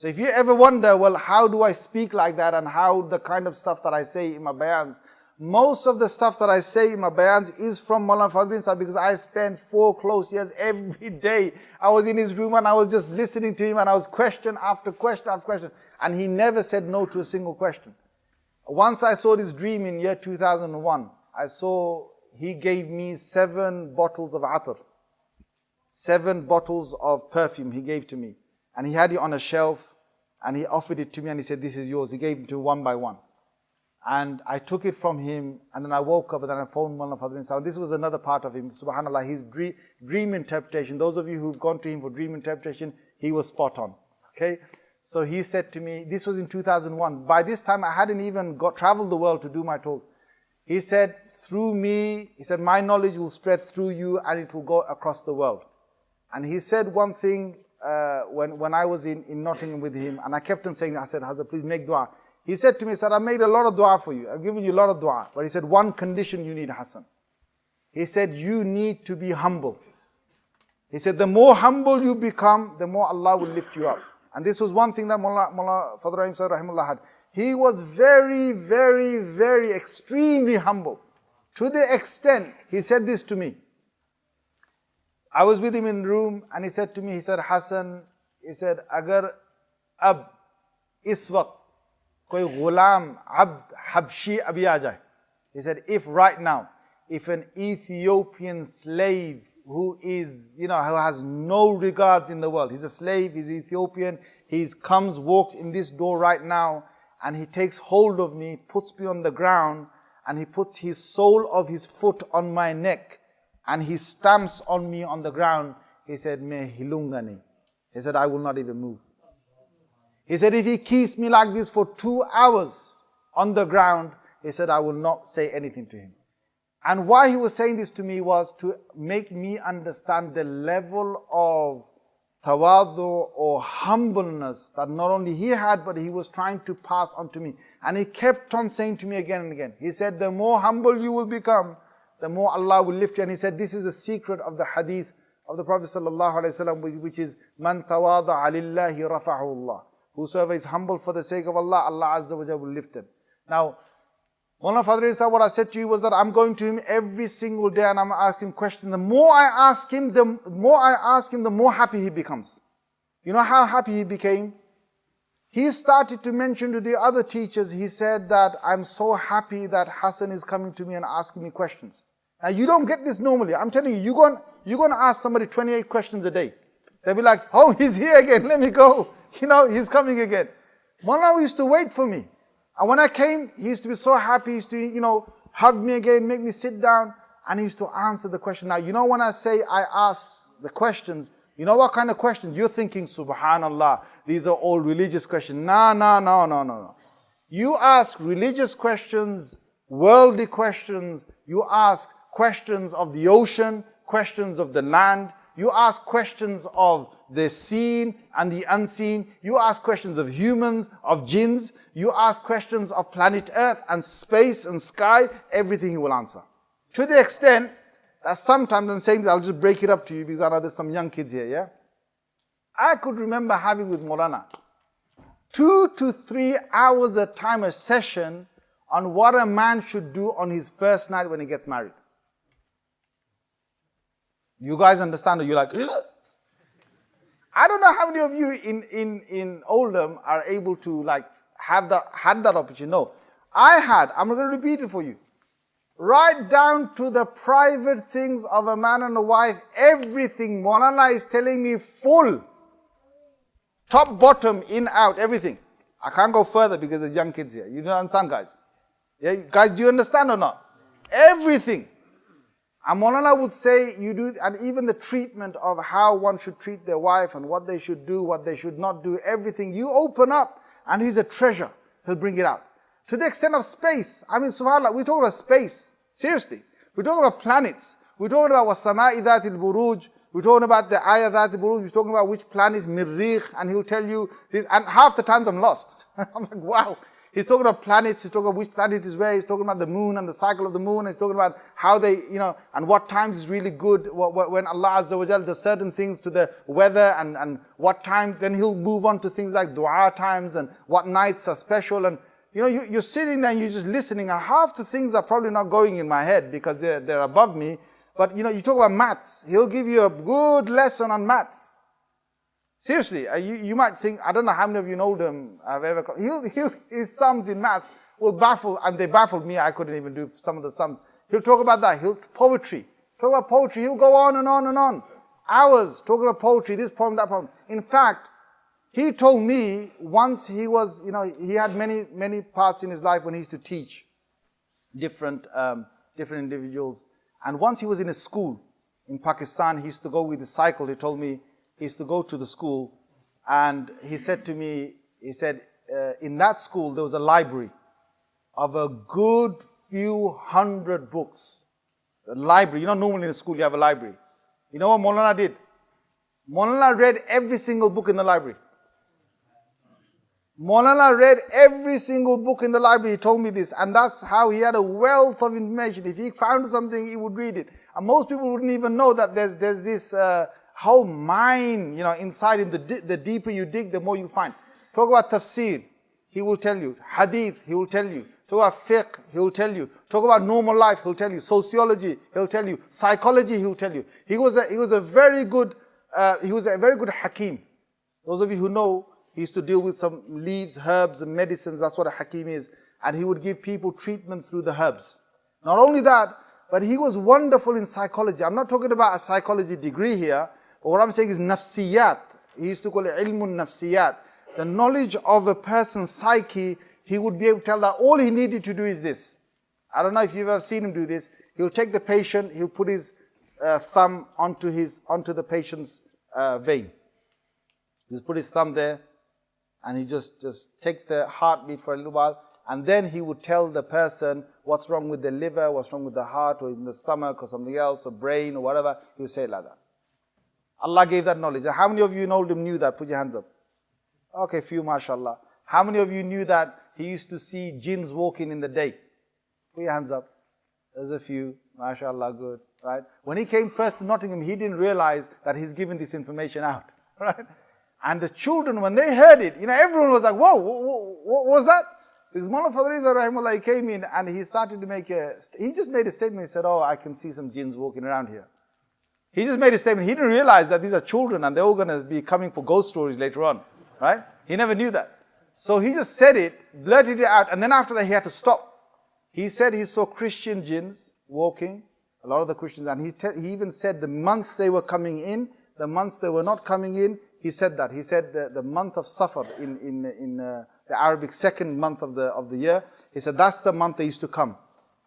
So if you ever wonder, well, how do I speak like that and how the kind of stuff that I say in my bayans, most of the stuff that I say in my bayans is from Mullah Fadl Rahim Sahib because I spent four close years every day. I was in his room and I was just listening to him and I was question after question after question. And he never said no to a single question. Once I saw this dream in year 2001, I saw he gave me seven bottles of atar. Seven bottles of perfume he gave to me. And he had it on a shelf and he offered it to me and he said, this is yours. He gave it to me one by one. And I took it from him and then I woke up and then I phoned Mullah Fadl Rahim Sahib. This was another part of him, subhanAllah, his dream, dream interpretation. Those of you who've gone to him for dream interpretation, he was spot on. Okay? So he said to me, this was in 2001. By this time I hadn't even got traveled the world to do my talks. He said, through me, he said, my knowledge will spread through you and it will go across the world. And he said one thing uh, when, when I was in, in Nottingham with him, and I kept on saying, I said, Hazrat, please make dua. He said to me, sir, I made a lot of dua for you. I've given you a lot of dua. But he said, one condition you need, Hassan. He said, you need to be humble. He said, the more humble you become, the more Allah will lift you up. And this was one thing that Mullah, Mullah Rahim Rahimullah had. He was very, very, very extremely humble. To the extent, he said this to me. I was with him in the room and he said to me, he said, Hassan, he said, Agar ab is waqt koi ghulam abd habshi abhi He said, if right now, if an Ethiopian slave who is, you know, who has no regards in the world, he's a slave, he's Ethiopian, he comes, walks in this door right now, and he takes hold of me, puts me on the ground, and he puts his sole of his foot on my neck, and he stamps on me on the ground. He said, Me hilungani. He said, I will not even move. He said, if he keeps me like this for two hours on the ground, he said, I will not say anything to him. And why he was saying this to me was to make me understand the level of tawadu or humbleness that not only he had, but he was trying to pass on to me. And he kept on saying to me again and again, he said, the more humble you will become, the more Allah will lift you. And he said, this is the secret of the hadith of the Prophet ﷺ, which is, man tawada alillahi rafa'ahu Allah. Whosoever is humble for the sake of Allah, Allah Azza wa will lift them. Now, Mullah Fadri Isa, what I said to you was that I'm going to him every single day and I'm asking him questions. The more I ask him, the more I ask him, the more happy he becomes. You know how happy he became? He started to mention to the other teachers, he said that I'm so happy that Hassan is coming to me and asking me questions. Now you don't get this normally. I'm telling you, you're going, you're going to ask somebody 28 questions a day. They'll be like, oh, he's here again, let me go. You know, he's coming again. Mullah used to wait for me. And when I came, he used to be so happy. He used to, you know, hug me again, make me sit down. and he used to answer the question. Now, you know when I say I ask the questions, you know what kind of questions? You're thinking, subhanallah, these are all religious questions. No, no, no, no, no, no. You ask religious questions, worldly questions, you ask questions of the ocean, questions of the land, you ask questions of the seen and the unseen. You ask questions of humans, of jinns. You ask questions of planet Earth and space and sky. Everything he will answer. To the extent that sometimes I'm saying this, I'll just break it up to you because I know there's some young kids here, yeah? I could remember having with Molana two to three hours a time a session on what a man should do on his first night when he gets married. You guys understand? You're like, I don't know how many of you in, in, in Oldham are able to like have that, had that opportunity. No, I had, I'm going to repeat it for you. Right down to the private things of a man and a wife, everything. Molana is telling me full. Top, bottom, in, out, everything. I can't go further because there's young kids here. You don't understand, guys? Yeah, guys, do you understand or not? Everything. And Molana would say you do, and even the treatment of how one should treat their wife and what they should do, what they should not do, everything, you open up and he's a treasure. He'll bring it out. To the extent of space. I mean, subhanAllah, we're talking about space. Seriously. We're talking about planets. We're talking about wasama'i dhatil buruj. We're talking about the ayah buruj. We're talking about which planet, is mirrikh, and he'll tell you this. And half the times I'm lost. I'm like, wow. He's talking about planets, he's talking about which planet is where, he's talking about the moon and the cycle of the moon, he's talking about how they, you know, and what times is really good, when Allah Azza wa does certain things to the weather and, and what times, then he'll move on to things like dua times and what nights are special and, you know, you, you're sitting there and you're just listening and half the things are probably not going in my head because they're, they're above me. But, you know, you talk about maths, he'll give you a good lesson on maths. Seriously, uh, you, you might think, I don't know how many of you know them I've ever, he'll, he'll, his sums in maths will baffle, and they baffled me, I couldn't even do some of the sums. He'll talk about that, he'll, poetry, talk about poetry, he'll go on and on and on. Hours talking about poetry, this poem, that poem. In fact, he told me once he was, you know, he had many, many parts in his life when he used to teach different, um, different individuals. And once he was in a school in Pakistan, he used to go with his cycle, he told me, used to go to the school and he said to me, he said, uh, in that school there was a library of a good few hundred books. The library, you know normally in a school you have a library. You know what Molana did? Molana read every single book in the library. Molana read every single book in the library. He told me this. And that's how he had a wealth of information. If he found something, he would read it. And most people wouldn't even know that there's, there's this uh, whole mine, you know, inside him. The, the deeper you dig, the more you find. Talk about tafsir, he will tell you. Hadith, he will tell you. Talk about fiqh, he will tell you. Talk about normal life, he'll tell you. Sociology, he'll tell you. Psychology, he'll tell you. He was a, he was a very good, uh, he was a very good hakim. Those of you who know, he used to deal with some leaves, herbs, and medicines. That's what a hakim is. And he would give people treatment through the herbs. Not only that, but he was wonderful in psychology. I'm not talking about a psychology degree here. What I'm saying is nafsiyat. He used to call it ilmun nafsiyat. The knowledge of a person's psyche, he would be able to tell that all he needed to do is this. I don't know if you've ever seen him do this. He'll take the patient, he'll put his uh, thumb onto his onto the patient's uh, vein. He'll put his thumb there, and he just just take the heartbeat for a little while, and then he would tell the person what's wrong with the liver, what's wrong with the heart, or in the stomach, or something else, or brain, or whatever. He would say like that. Allah gave that knowledge. How many of you in Oldham knew that? Put your hands up. Okay, few, mashallah. How many of you knew that he used to see jinns walking in the day? Put your hands up. There's a few, mashallah, good, right? When he came first to Nottingham, he didn't realize that he's given this information out, right? And the children, when they heard it, you know, everyone was like, whoa, what, what was that? Because Mullah Fadriza Rahimullah, he came in and he started to make a, he just made a statement. He said, oh, I can see some jinns walking around here. He just made a statement. He didn't realize that these are children and they're all going to be coming for ghost stories later on, right? He never knew that. So he just said it, blurted it out, and then after that he had to stop. He said he saw Christian jinns walking, a lot of the Christians, and he, he even said the months they were coming in, the months they were not coming in, he said that. He said the, the month of Safar in, in, in uh, the Arabic second month of the, of the year, he said that's the month they used to come.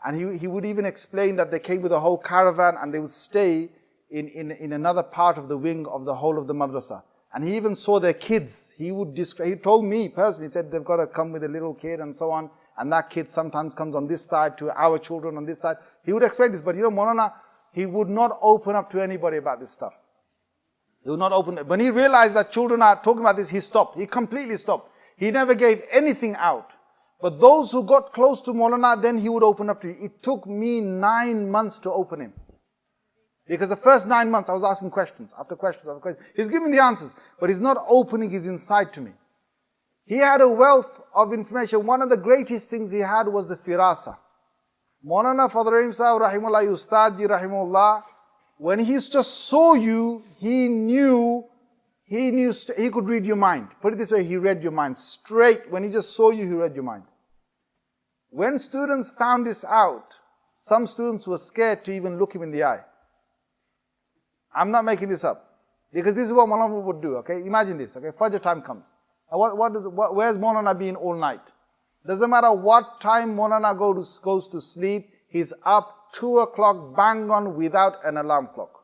And he, he would even explain that they came with a whole caravan and they would stay in, in, in another part of the wing of the whole of the madrasa. And he even saw their kids. He would describe, he told me personally, he said they've got to come with a little kid and so on. And that kid sometimes comes on this side to our children on this side. He would explain this, but you know, Molana, he would not open up to anybody about this stuff. He would not open, when he realized that children are talking about this, he stopped. He completely stopped. He never gave anything out. But those who got close to Maulana, then he would open up to you. It took me nine months to open him. Because the first nine months I was asking questions after questions after questions. He's giving the answers, but he's not opening his inside to me. He had a wealth of information. One of the greatest things he had was the firasa. Maulana Fadl Rahim Sahib Rahimullah Ustadji Rahimullah, when he just saw you, he knew he knew, he could read your mind. Put it this way, he read your mind. Straight, when he just saw you, he read your mind. When students found this out, some students were scared to even look him in the eye. I'm not making this up. Because this is what Maulana would do, okay? Imagine this, okay? Fajr time comes. What, what does, what, where's Maulana been all night? Doesn't matter what time Maulana go to, goes to sleep, he's up 2 o'clock bang on without an alarm clock.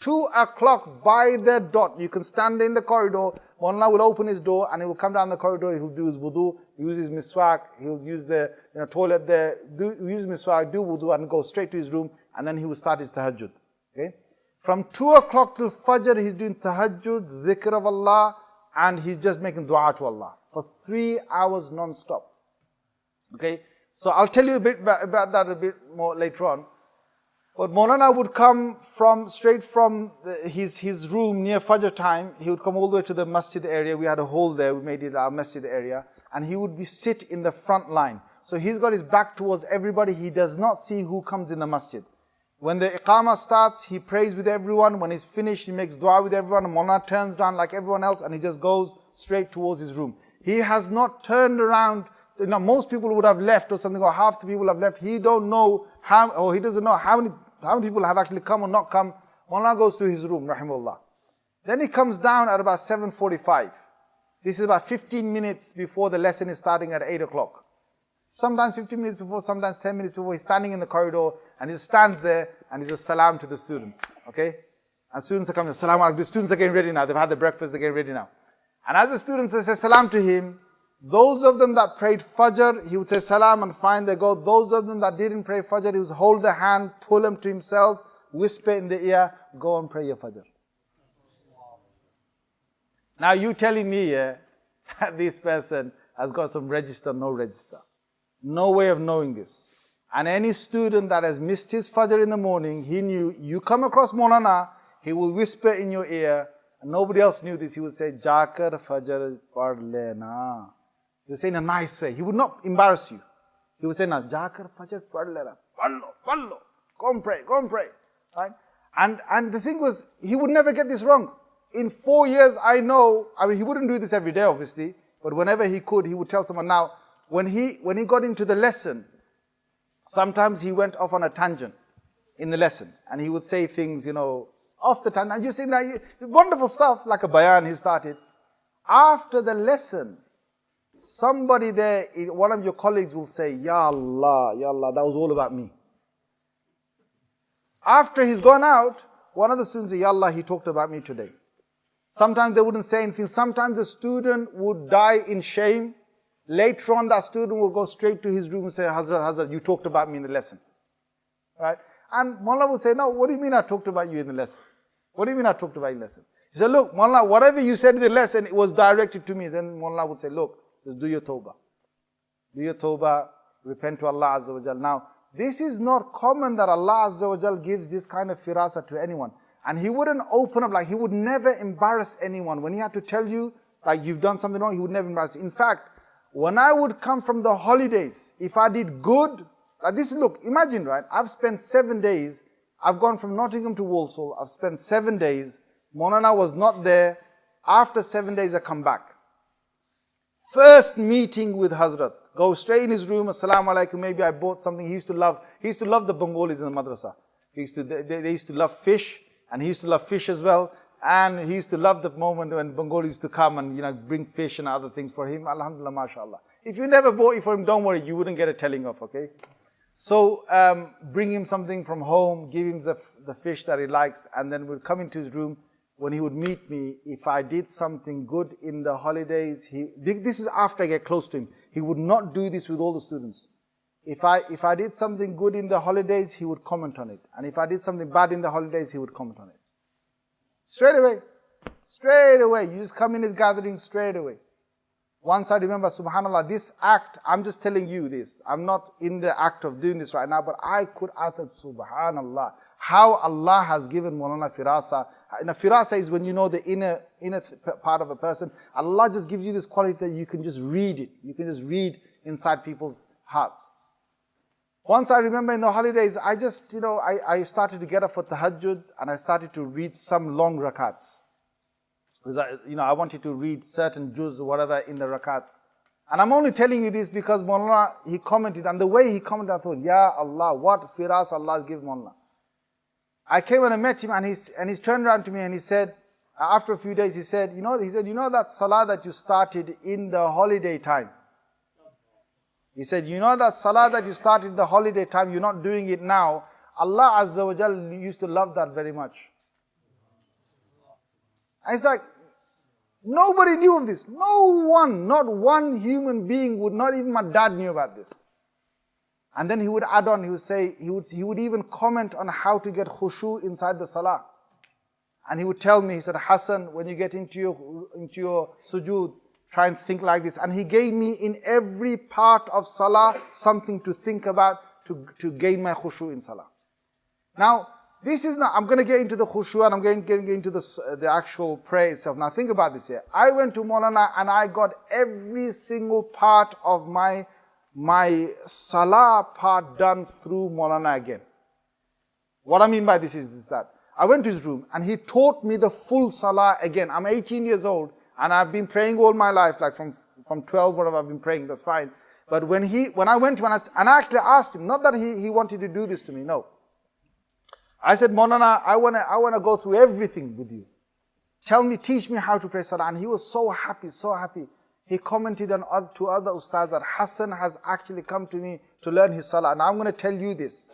2 o'clock by the dot. You can stand in the corridor. Mullah will open his door and he will come down the corridor. He'll do his wudu, use his miswak. He'll use the you know, toilet there, do, use miswak, do wudu and go straight to his room. And then he will start his tahajjud. Okay? From 2 o'clock till Fajr, he's doing tahajjud, dhikr of Allah, and he's just making dua to Allah for three hours non-stop. Okay? So I'll tell you a bit about that a bit more later on. But Maulana would come from straight from his, his room near Fajr time. He would come all the way to the masjid area. We had a hole there. We made it our masjid area. And he would be sit in the front line. So he's got his back towards everybody. He does not see who comes in the masjid. When the iqamah starts, he prays with everyone. When he's finished, he makes dua with everyone. Maulana turns down like everyone else and he just goes straight towards his room. He has not turned around you know, most people would have left or something, or half the people have left. He don't know how, or he doesn't know how many how many people have actually come or not come? Mullah goes to his room, rahimullah. Then he comes down at about 7.45. This is about 15 minutes before the lesson is starting at 8 o'clock. Sometimes 15 minutes before, sometimes 10 minutes before, he's standing in the corridor and he just stands there and he just salam to the students, okay? And students are coming, salam alaikum. The students are getting ready now. They've had their breakfast, they're getting ready now. And as the students say salam to him, those of them that prayed Fajr, he would say salam and find they go. Those of them that didn't pray Fajr, he would hold the hand, pull them to himself, whisper in the ear, go and pray your Fajr. Now you telling me yeah, that this person has got some register, no register. No way of knowing this. And any student that has missed his Fajr in the morning, he knew, you come across Maulana, he will whisper in your ear, and nobody else knew this, he would say, Jakar Fajr par lena. He would say in a nice way. He would not embarrass you. He would say, "Na jakar fajr pad lena, padlo, padlo, go and pray, go and pray." Right? And and the thing was, he would never get this wrong. In four years, I know. I mean, he wouldn't do this every day, obviously, but whenever he could, he would tell someone. Now, when he when he got into the lesson, sometimes he went off on a tangent in the lesson, and he would say things, you know, off the tangent. And you see now, wonderful stuff like a bayan he started. After the lesson, Somebody there, one of your colleagues will say, Ya Allah, Ya Allah, that was all about me. After he's gone out, one of the students say, Ya Allah, he talked about me today. Sometimes they wouldn't say anything. Sometimes the student would die in shame. Later on, that student will go straight to his room and say, Hazrat, Hazrat, you talked about me in the lesson. Right? And Mullah would say, no, what do you mean I talked about you in the lesson? What do you mean I talked about you in the lesson? He said, look, Mullah, whatever you said in the lesson, it was directed to me. Then Mullah would say, look, just do your tawbah. Do your tawbah, repent to Allah Azza wa Jal. Now, this is not common that Allah Azza wa Jal gives this kind of firasa to anyone. And He wouldn't open up, like He would never embarrass anyone. When He had to tell you, like you've done something wrong, He would never embarrass you. In fact, when I would come from the holidays, if I did good, like this, look, imagine, right? I've spent seven days, I've gone from Nottingham to Walsall, I've spent seven days, Molana was not there. After seven days, I come back. First meeting with Hazrat. Go straight in his room, assalamu alaikum, maybe I bought something. He used to love, he used to love the Bengalis in the madrasa. He used to, they, they used to love fish, and he used to love fish as well. And he used to love the moment when Bengali used to come and, you know, bring fish and other things for him. Alhamdulillah, mashallah. If you never bought it for him, don't worry, you wouldn't get a telling off, okay? So um, bring him something from home, give him the, the fish that he likes, and then we'd come into his room. When he would meet me, if I did something good in the holidays, he, this is after I get close to him. He would not do this with all the students. If I, if I did something good in the holidays, he would comment on it. And if I did something bad in the holidays, he would comment on it. Straight away. Straight away. You just come in his gathering straight away. Once I remember, subhanAllah, this act, I'm just telling you this. I'm not in the act of doing this right now, but I could ask it, subhanAllah, how Allah has given Mulana firasa. And a firasa is when you know the inner, inner part of a person. Allah just gives you this quality that you can just read it. You can just read inside people's hearts. Once I remember in the holidays, I just, you know, I, I started to get up for tahajjud and I started to read some long rakats. Because I, you know, I wanted to read certain juz or whatever in the rakats. And I'm only telling you this because Mullah, he commented, and the way he commented, I thought, Ya Allah, what firas Allah has given Mullah. I came and I met him and he's, and he's turned around to me and he said, after a few days, he said, you know, he said, you know that salah that you started in the holiday time? He said, you know that salah that you started the holiday time, you're not doing it now. Allah Azza wa Jal used to love that very much. And it's like, Nobody knew of this. No one, not one human being would, not even my dad knew about this. And then he would add on, he would say, he would, he would even comment on how to get khushu inside the salah. And he would tell me, he said, Hassan, when you get into your, into your sujood, try and think like this. And he gave me in every part of salah something to think about to, to gain my khushu in salah. Now, this is not, I'm going to get into the khushu and I'm going to get into the, uh, the actual prayer itself. Now think about this here. I went to Molana and I got every single part of my, my salah part done through Molana again. What I mean by this is, is that I went to his room and he taught me the full salah again. I'm 18 years old and I've been praying all my life, like from, from 12, whatever I've been praying, that's fine. But when he, when I went to him and I, and I actually asked him, not that he, he wanted to do this to me, no. I said, Molana, I want to I wanna go through everything with you. Tell me, teach me how to pray salah. And he was so happy, so happy. He commented on to other ustads that Hassan has actually come to me to learn his salah. And I'm going to tell you this,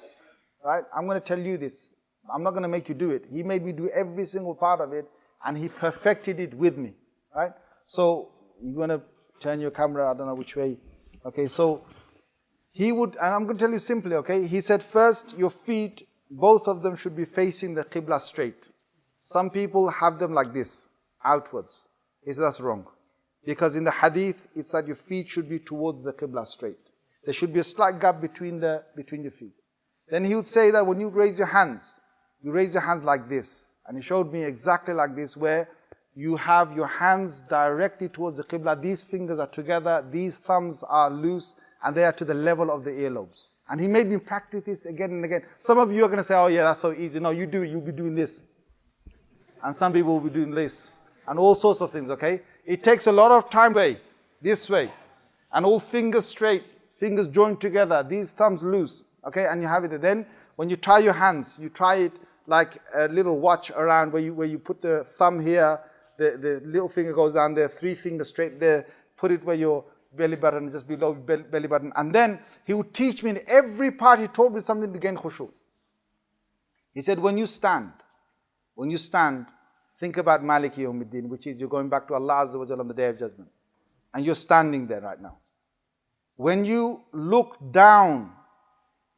right? I'm going to tell you this. I'm not going to make you do it. He made me do every single part of it and he perfected it with me, right? So you want to turn your camera, I don't know which way. Okay, so he would, and I'm going to tell you simply, okay? He said first your feet both of them should be facing the Qibla straight. Some people have them like this, outwards. He said that's wrong. Because in the hadith, it's that your feet should be towards the Qibla straight. There should be a slight gap between, the, between your feet. Then he would say that when you raise your hands, you raise your hands like this. And he showed me exactly like this, where you have your hands directly towards the Qibla. These fingers are together, these thumbs are loose, and they are to the level of the earlobes. And he made me practice this again and again. Some of you are going to say, oh yeah, that's so easy. No, you do it, you'll be doing this. And some people will be doing this. And all sorts of things, okay? It takes a lot of time way, this way. And all fingers straight, fingers joined together, these thumbs loose, okay? And you have it. Then when you tie your hands, you try it like a little watch around where you, where you put the thumb here, the, the little finger goes down there, three fingers straight there, put it where your belly button, just below belly button. And then he would teach me in every part, he told me something to gain khushu. He said, when you stand, when you stand, think about Maliki Yawmiddin, which is you're going back to Allah Azza wa on the Day of Judgment. And you're standing there right now. When you look down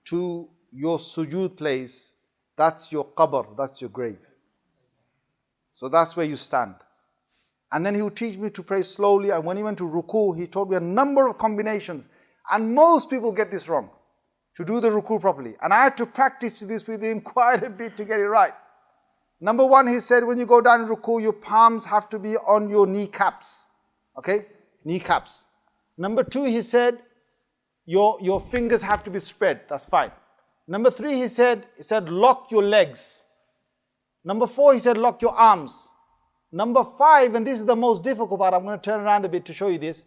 to your sujood place, that's your qabr, that's your grave. So that's where you stand. And then he would teach me to pray slowly. And when he went to ruku, he taught me a number of combinations. And most people get this wrong, to do the ruku properly. And I had to practice this with him quite a bit to get it right. Number one, he said, when you go down ruku, your palms have to be on your kneecaps. Okay? Kneecaps. Number two, he said, your, your fingers have to be spread. That's fine. Number three, he said, he said, lock your legs. Number four, he said, lock your arms. Number five, and this is the most difficult part, I'm going to turn around a bit to show you this.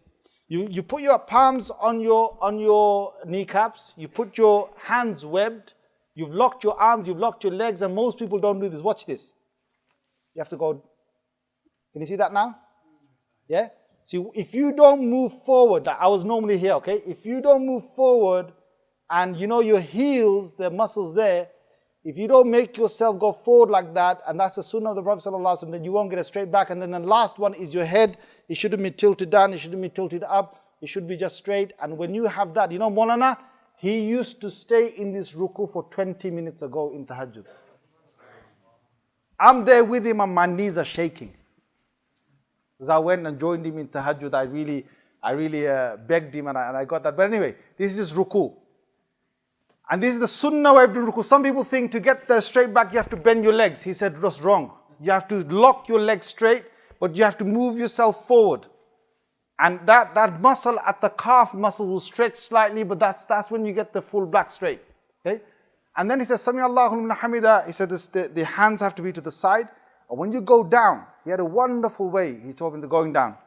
You, you put your palms on your, on your kneecaps, you put your hands webbed, you've locked your arms, you've locked your legs, and most people don't do this. Watch this. You have to go. Can you see that now? Yeah? See, if you don't move forward, I was normally here, okay? If you don't move forward, and you know your heels, the muscles there, if you don't make yourself go forward like that, and that's the sunnah of the Prophet ﷺ, then you won't get a straight back. And then the last one is your head. It shouldn't be tilted down, it shouldn't be tilted up, it should be just straight. And when you have that, you know, Molana, he used to stay in this ruku for 20 minutes ago in tahajjud. I'm there with him and my knees are shaking. Because I went and joined him in tahajjud, I really, I really uh, begged him and I, and I got that. But anyway, this is ruku. And this is the sunnah way of doing ruku. Some people think to get there straight back, you have to bend your legs. He said that's wrong. You have to lock your legs straight, but you have to move yourself forward. And that, that muscle at the calf muscle will stretch slightly, but that's, that's when you get the full back straight. Okay? And then he says, Sami Allahu hamida. He said this, the, the hands have to be to the side. And when you go down, he had a wonderful way, he told me the going down.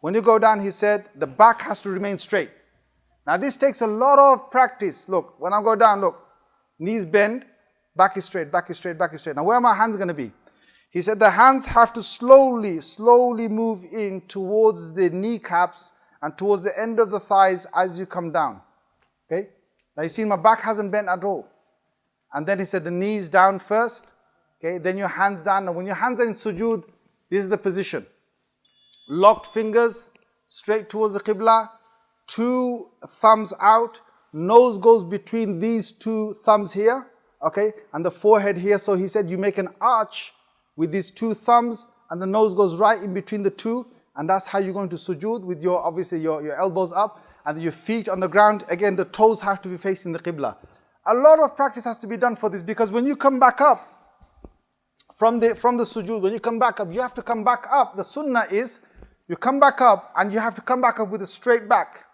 When you go down, he said, the back has to remain straight. Now this takes a lot of practice. Look, when I go down, look, knees bend, back is straight, back is straight, back is straight. Now where are my hands going to be? He said the hands have to slowly, slowly move in towards the kneecaps and towards the end of the thighs as you come down. Okay? Now you see my back hasn't bent at all. And then he said the knees down first. Okay? Then your hands down. Now when your hands are in sujood, this is the position. Locked fingers straight towards the qibla. Two thumbs out. Nose goes between these two thumbs here. Okay? And the forehead here. So he said you make an arch with these two thumbs and the nose goes right in between the two and that's how you're going to sujood with your, obviously your, your elbows up and your feet on the ground. Again, the toes have to be facing the Qibla. A lot of practice has to be done for this because when you come back up from the, from the sujood, when you come back up, you have to come back up. The sunnah is you come back up and you have to come back up with a straight back,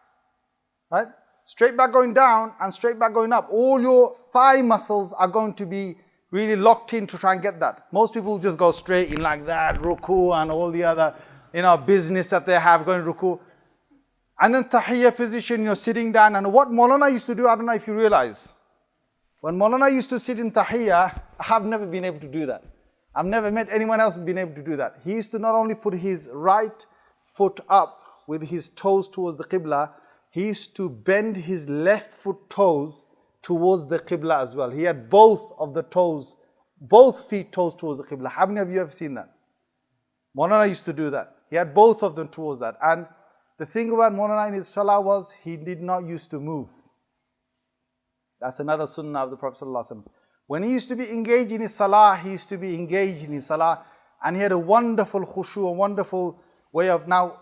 right? Straight back going down and straight back going up. All your thigh muscles are going to be really locked in to try and get that. Most people just go straight in like that, ruku and all the other, you know, business that they have going ruku. And then tahiyya position, you're sitting down. And what Maulana used to do, I don't know if you realize. When Maulana used to sit in tahiyya, I have never been able to do that. I've never met anyone else been able to do that. He used to not only put his right foot up with his toes towards the qibla, he used to bend his left foot toes towards the Qibla as well. He had both of the toes, both feet toes towards the Qibla. How many of you have seen that? Molana used to do that. He had both of them towards that. And the thing about Molana in his salah was he did not used to move. That's another sunnah of the Prophet. When he used to be engaged in his salah, he used to be engaged in his salah. And he had a wonderful khushu, a wonderful way of now,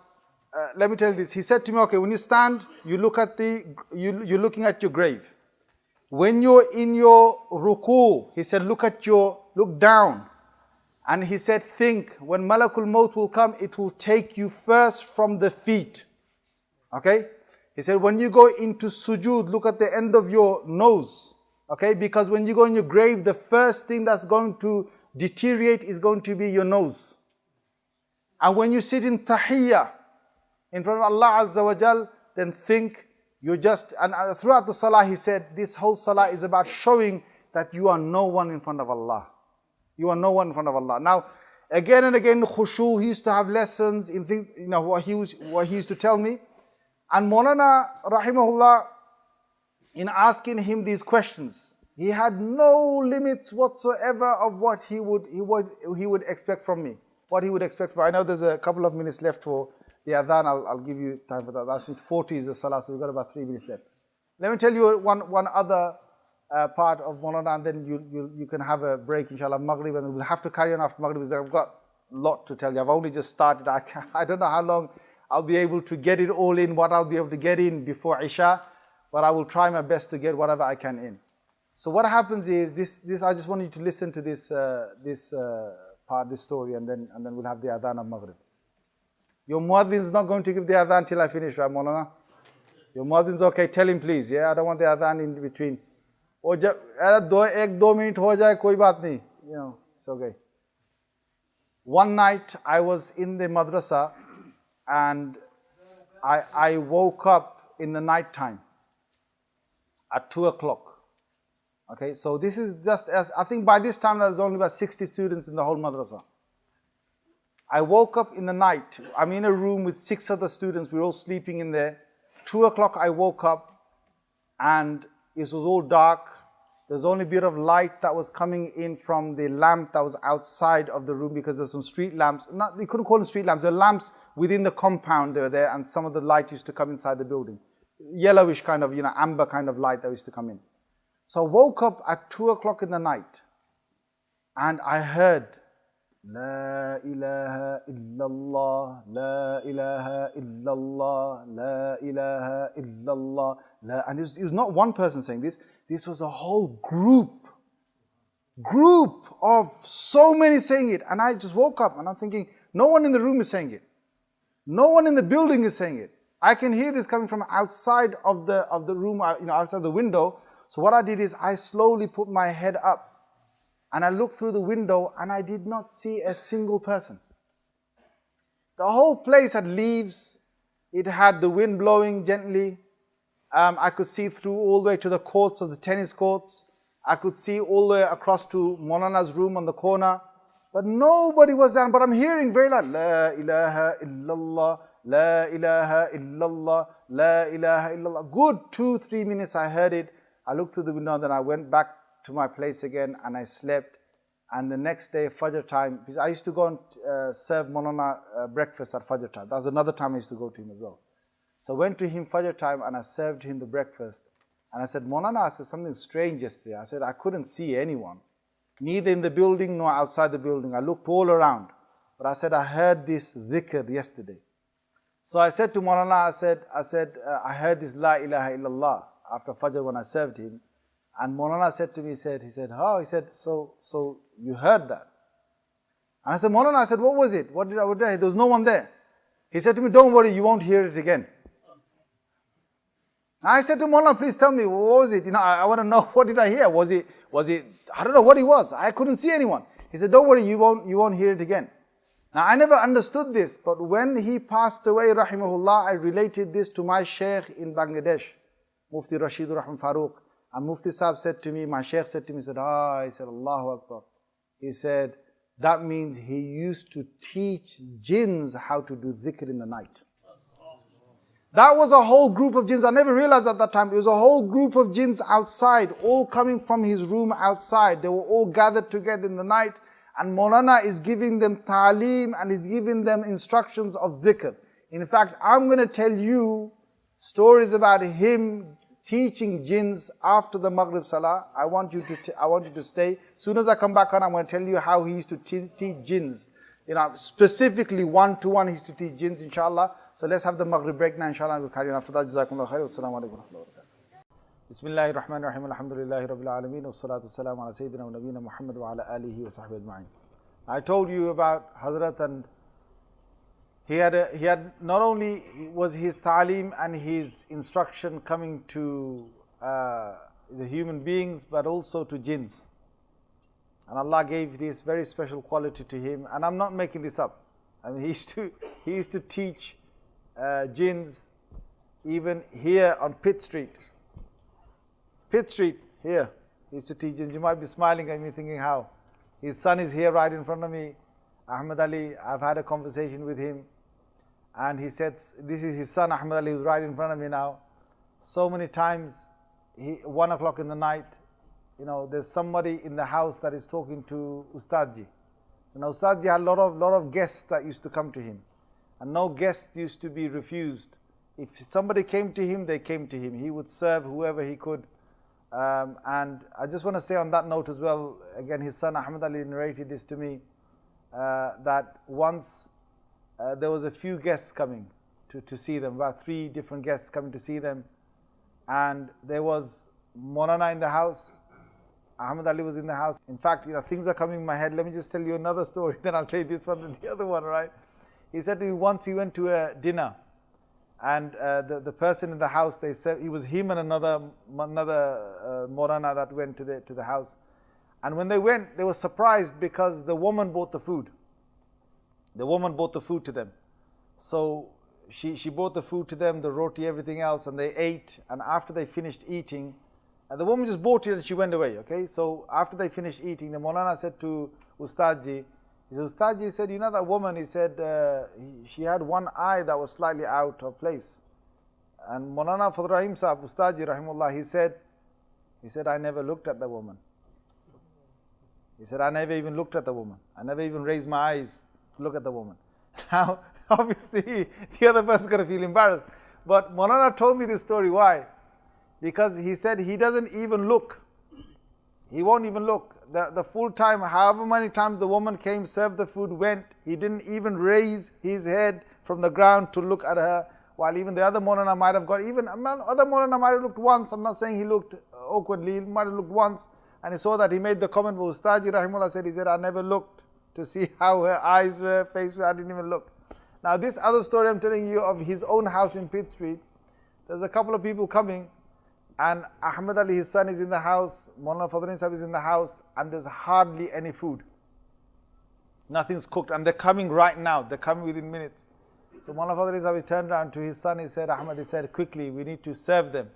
uh, let me tell you this. He said to me, okay, when you stand, you look at the, you, you're looking at your grave. When you're in your ruku, he said, look at your, look down. And he said, think, when Malakul Maut will come, it will take you first from the feet. Okay? He said, when you go into sujood, look at the end of your nose. Okay? Because when you go in your grave, the first thing that's going to deteriorate is going to be your nose. And when you sit in tahiyyah, in front of Allah Azza wa Jal, then think you just, and uh, throughout the salah he said, this whole salah is about showing that you are no one in front of Allah. You are no one in front of Allah. Now, again and again, khushu, he used to have lessons in things, you know, what he, was, what he used to tell me. And Maulana, rahimahullah, in asking him these questions, he had no limits whatsoever of what he would, he would, he would expect from me. What he would expect from me. I know there's a couple of minutes left for the adhan, I'll, I'll give you time for that. That's it, 40 is the salah, so we've got about three minutes left. Let me tell you one, one other uh, part of Maulana and then you, you, you can have a break, inshallah, Maghrib, and we'll have to carry on after Maghrib because I've got a lot to tell you. I've only just started. I, I don't know how long I'll be able to get it all in, what I'll be able to get in before Isha, but I will try my best to get whatever I can in. So what happens is, this, this I just want you to listen to this, uh, this uh, part, this story, and then, and then we'll have the adhan of Maghrib. Your muadhin is not going to give the adhan till I finish, right, Maulana? Your muadhin is okay, tell him please, yeah? I don't want the adhan in between. वो जब अरे दो एक दो minute हो जाए कोई बात नहीं you know it's okay one night I was in the madrasa and I, I woke up in the night time at 2 o'clock okay so this is just as I think by this time there's only about 60 students in the whole madrasa I woke up in the night. I'm in a room with six other students. We're all sleeping in there. Two o'clock, I woke up and it was all dark. There's only a bit of light that was coming in from the lamp that was outside of the room because there's some street lamps. Not, you couldn't call them street lamps. They're lamps within the compound they were there and some of the light used to come inside the building. Yellowish kind of, you know, amber kind of light that used to come in. So I woke up at two o'clock in the night and I heard لا إله إلا الله لا إله إلا الله لا إله إلا الله لا and it was, it was not one person saying this this was a whole group group of so many saying it and I just woke up and I'm thinking no one in the room is saying it no one in the building is saying it I can hear this coming from outside of the of the room uh, you know outside the window so what I did is I slowly put my head up and I looked through the window and I did not see a single person. The whole place had leaves. It had the wind blowing gently. Um, I could see through all the way to the courts of the tennis courts. I could see all the way across to Molana's room on the corner. But nobody was there. But I'm hearing very loud, La ilaha illallah, La ilaha illallah, La ilaha illallah. Good two, three minutes I heard it. I looked through the window and then I went back to my place again and I slept. And the next day, Fajr time, because I used to go and uh, serve Molana uh, breakfast at Fajr time. That was another time I used to go to him as well. So I went to him Fajr time and I served him the breakfast. And I said, Molana, I said something strange yesterday. I said, I couldn't see anyone, neither in the building nor outside the building. I looked all around. But I said, I heard this dhikr yesterday. So I said to Molana, I said, I said, uh, I heard this La ilaha illallah after Fajr when I served him. And Molana said to me, he said, he said, oh, he said, so, so you heard that. And I said, Molana, I said, what was it? What did I, what did I, there was no one there. He said to me, don't worry, you won't hear it again. I said to Molana, please tell me, what was it? You know, I, I want to know, what did I hear? Was it, was it, I don't know what it was. I couldn't see anyone. He said, don't worry, you won't, you won't hear it again. Now, I never understood this, but when he passed away, rahimahullah, I related this to my sheikh in Bangladesh, Mufti Rashid Rahman Farooq. And Mufti Sahib said to me, my Sheikh said to me, he said, ah, he said, Allahu Akbar. He said, that means he used to teach jinns how to do dhikr in the night. That was a whole group of jinns. I never realized at that time. It was a whole group of jinns outside, all coming from his room outside. They were all gathered together in the night. And Molana is giving them ta'aleem and is giving them instructions of dhikr. In fact, I'm going to tell you stories about him teaching jinns after the Maghrib Salah. I want you to, I want you to stay. Soon as I come back on, I'm going to tell you how he used to teach jinns. You know, specifically one to one, he used to teach jinns, inshallah. So let's have the Maghrib break now, inshallah, and we'll carry on after that. Jazakumullah khair. Wassalamu alaikum I told you about Hazrat and he had, a, he had not only was his ta'lim and his instruction coming to uh, the human beings, but also to jinns. And Allah gave this very special quality to him. And I'm not making this up. I mean, he used to, he used to teach uh, jinns even here on Pitt Street. Pitt Street, here. He used to teach jinns. You might be smiling at me thinking how. His son is here right in front of me. Ahmed Ali, I've had a conversation with him and he said, this is his son Ahmed Ali, who's right in front of me now. So many times, he, one o'clock in the night, you know, there's somebody in the house that is talking to Ustadji. And Ustadji had a lot of, lot of guests that used to come to him. And no guest used to be refused. If somebody came to him, they came to him. He would serve whoever he could. Um, and I just want to say on that note as well, again, his son Ahmed Ali narrated this to me, uh, that once uh, there was a few guests coming to, to see them, about three different guests coming to see them. And there was Molana in the house, Ahmed Ali was in the house. In fact, you know, things are coming in my head. Let me just tell you another story, then I'll tell you this one and the other one, right? He said to me once he went to a dinner, and uh, the, the person in the house, they said, he was him and another, another uh, Molana that went to the, to the house. And when they went, they were surprised because the woman bought the food. The woman brought the food to them. So she, she brought the food to them, the roti, everything else, and they ate. And after they finished eating, and the woman just bought it and she went away, okay? So after they finished eating, the Molana said to Ustadji, he said, Ustadji said, you know that woman, he said, uh, he, she had one eye that was slightly out of place. And Molana Fadl Rahim Sahib, Ustadji Rahimullah, he said, He said, I never looked at the woman. He said, I never even looked at the woman. I never even raised my eyes look at the woman. Now, obviously, the other person's going to feel embarrassed. But Molana told me this story. Why? Because he said he doesn't even look. He won't even look. The, the full time, however many times the woman came, served the food, went, he didn't even raise his head from the ground to look at her. While even the other Molana might have got, even other Molana might have looked once. I'm not saying he looked awkwardly, he might have looked once. And he saw that he made the comment, but Ustadji Rahimullah said, he said, I never looked to see how her eyes were, face were, I didn't even look. Now this other story I'm telling you of his own house in Pitt Street, there's a couple of people coming and Ahmed Ali, his son, is in the house, Mawlana Fadl Rahim Sahib is in the house, and there's hardly any food. Nothing's cooked, and they're coming right now, they're coming within minutes. So Mawlana Fadl Rahim Sahib turned around to his son, he said, Ahmed, he said, quickly, we need to serve them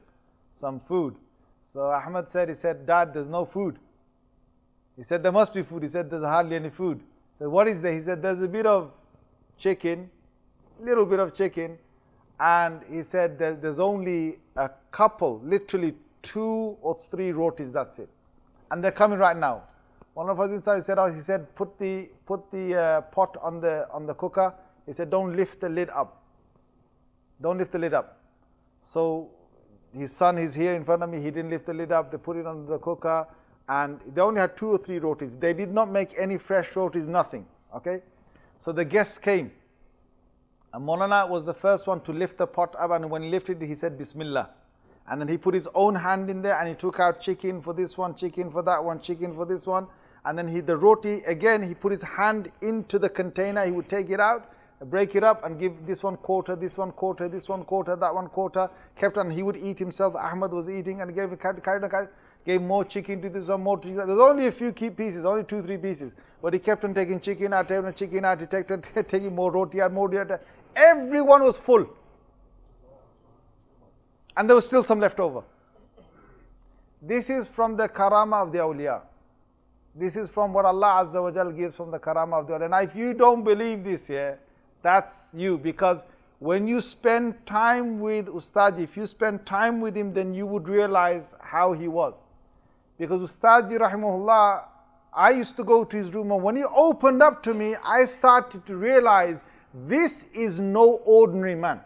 some food. So Ahmed said, he said, Dad, there's no food. He said, there must be food. He said, there's hardly any food. He said, what is there? He said, there's a bit of chicken, little bit of chicken, and he said there's only a couple, literally two or three rotis, that's it. And they're coming right now. One of us inside said, oh, he said, put the, put the uh, pot on the, on the cooker. He said, don't lift the lid up. Don't lift the lid up. So his son is here in front of me. He didn't lift the lid up. They put it on the cooker. And they only had two or three rotis. They did not make any fresh rotis, nothing. Okay? So the guests came. And Molana was the first one to lift the pot up and when he lifted it, he said Bismillah. And then he put his own hand in there and he took out chicken for this one, chicken for that one, chicken for this one. And then he, the roti, again, he put his hand into the container, he would take it out, break it up and give this one quarter, this one quarter, this one quarter, that one quarter. Kept on, he would eat himself, Ahmad was eating and gave, carried, carried, carried gave more chicken to this one, more that. There's only a few key pieces, only two, three pieces. But he kept on taking chicken out, taking chicken out, he kept on taking more roti out, more roti out. Everyone was full. And there was still some left over. This is from the karama of the awliya. This is from what Allah Azza wa Jal gives from the karama of the awliya. And if you don't believe this, yeah, that's you. Because when you spend time with Ustad, if you spend time with him, then you would realize how he was. Because Ustadji rahimahullah, I used to go to his room and when he opened up to me, I started to realize this is no ordinary man.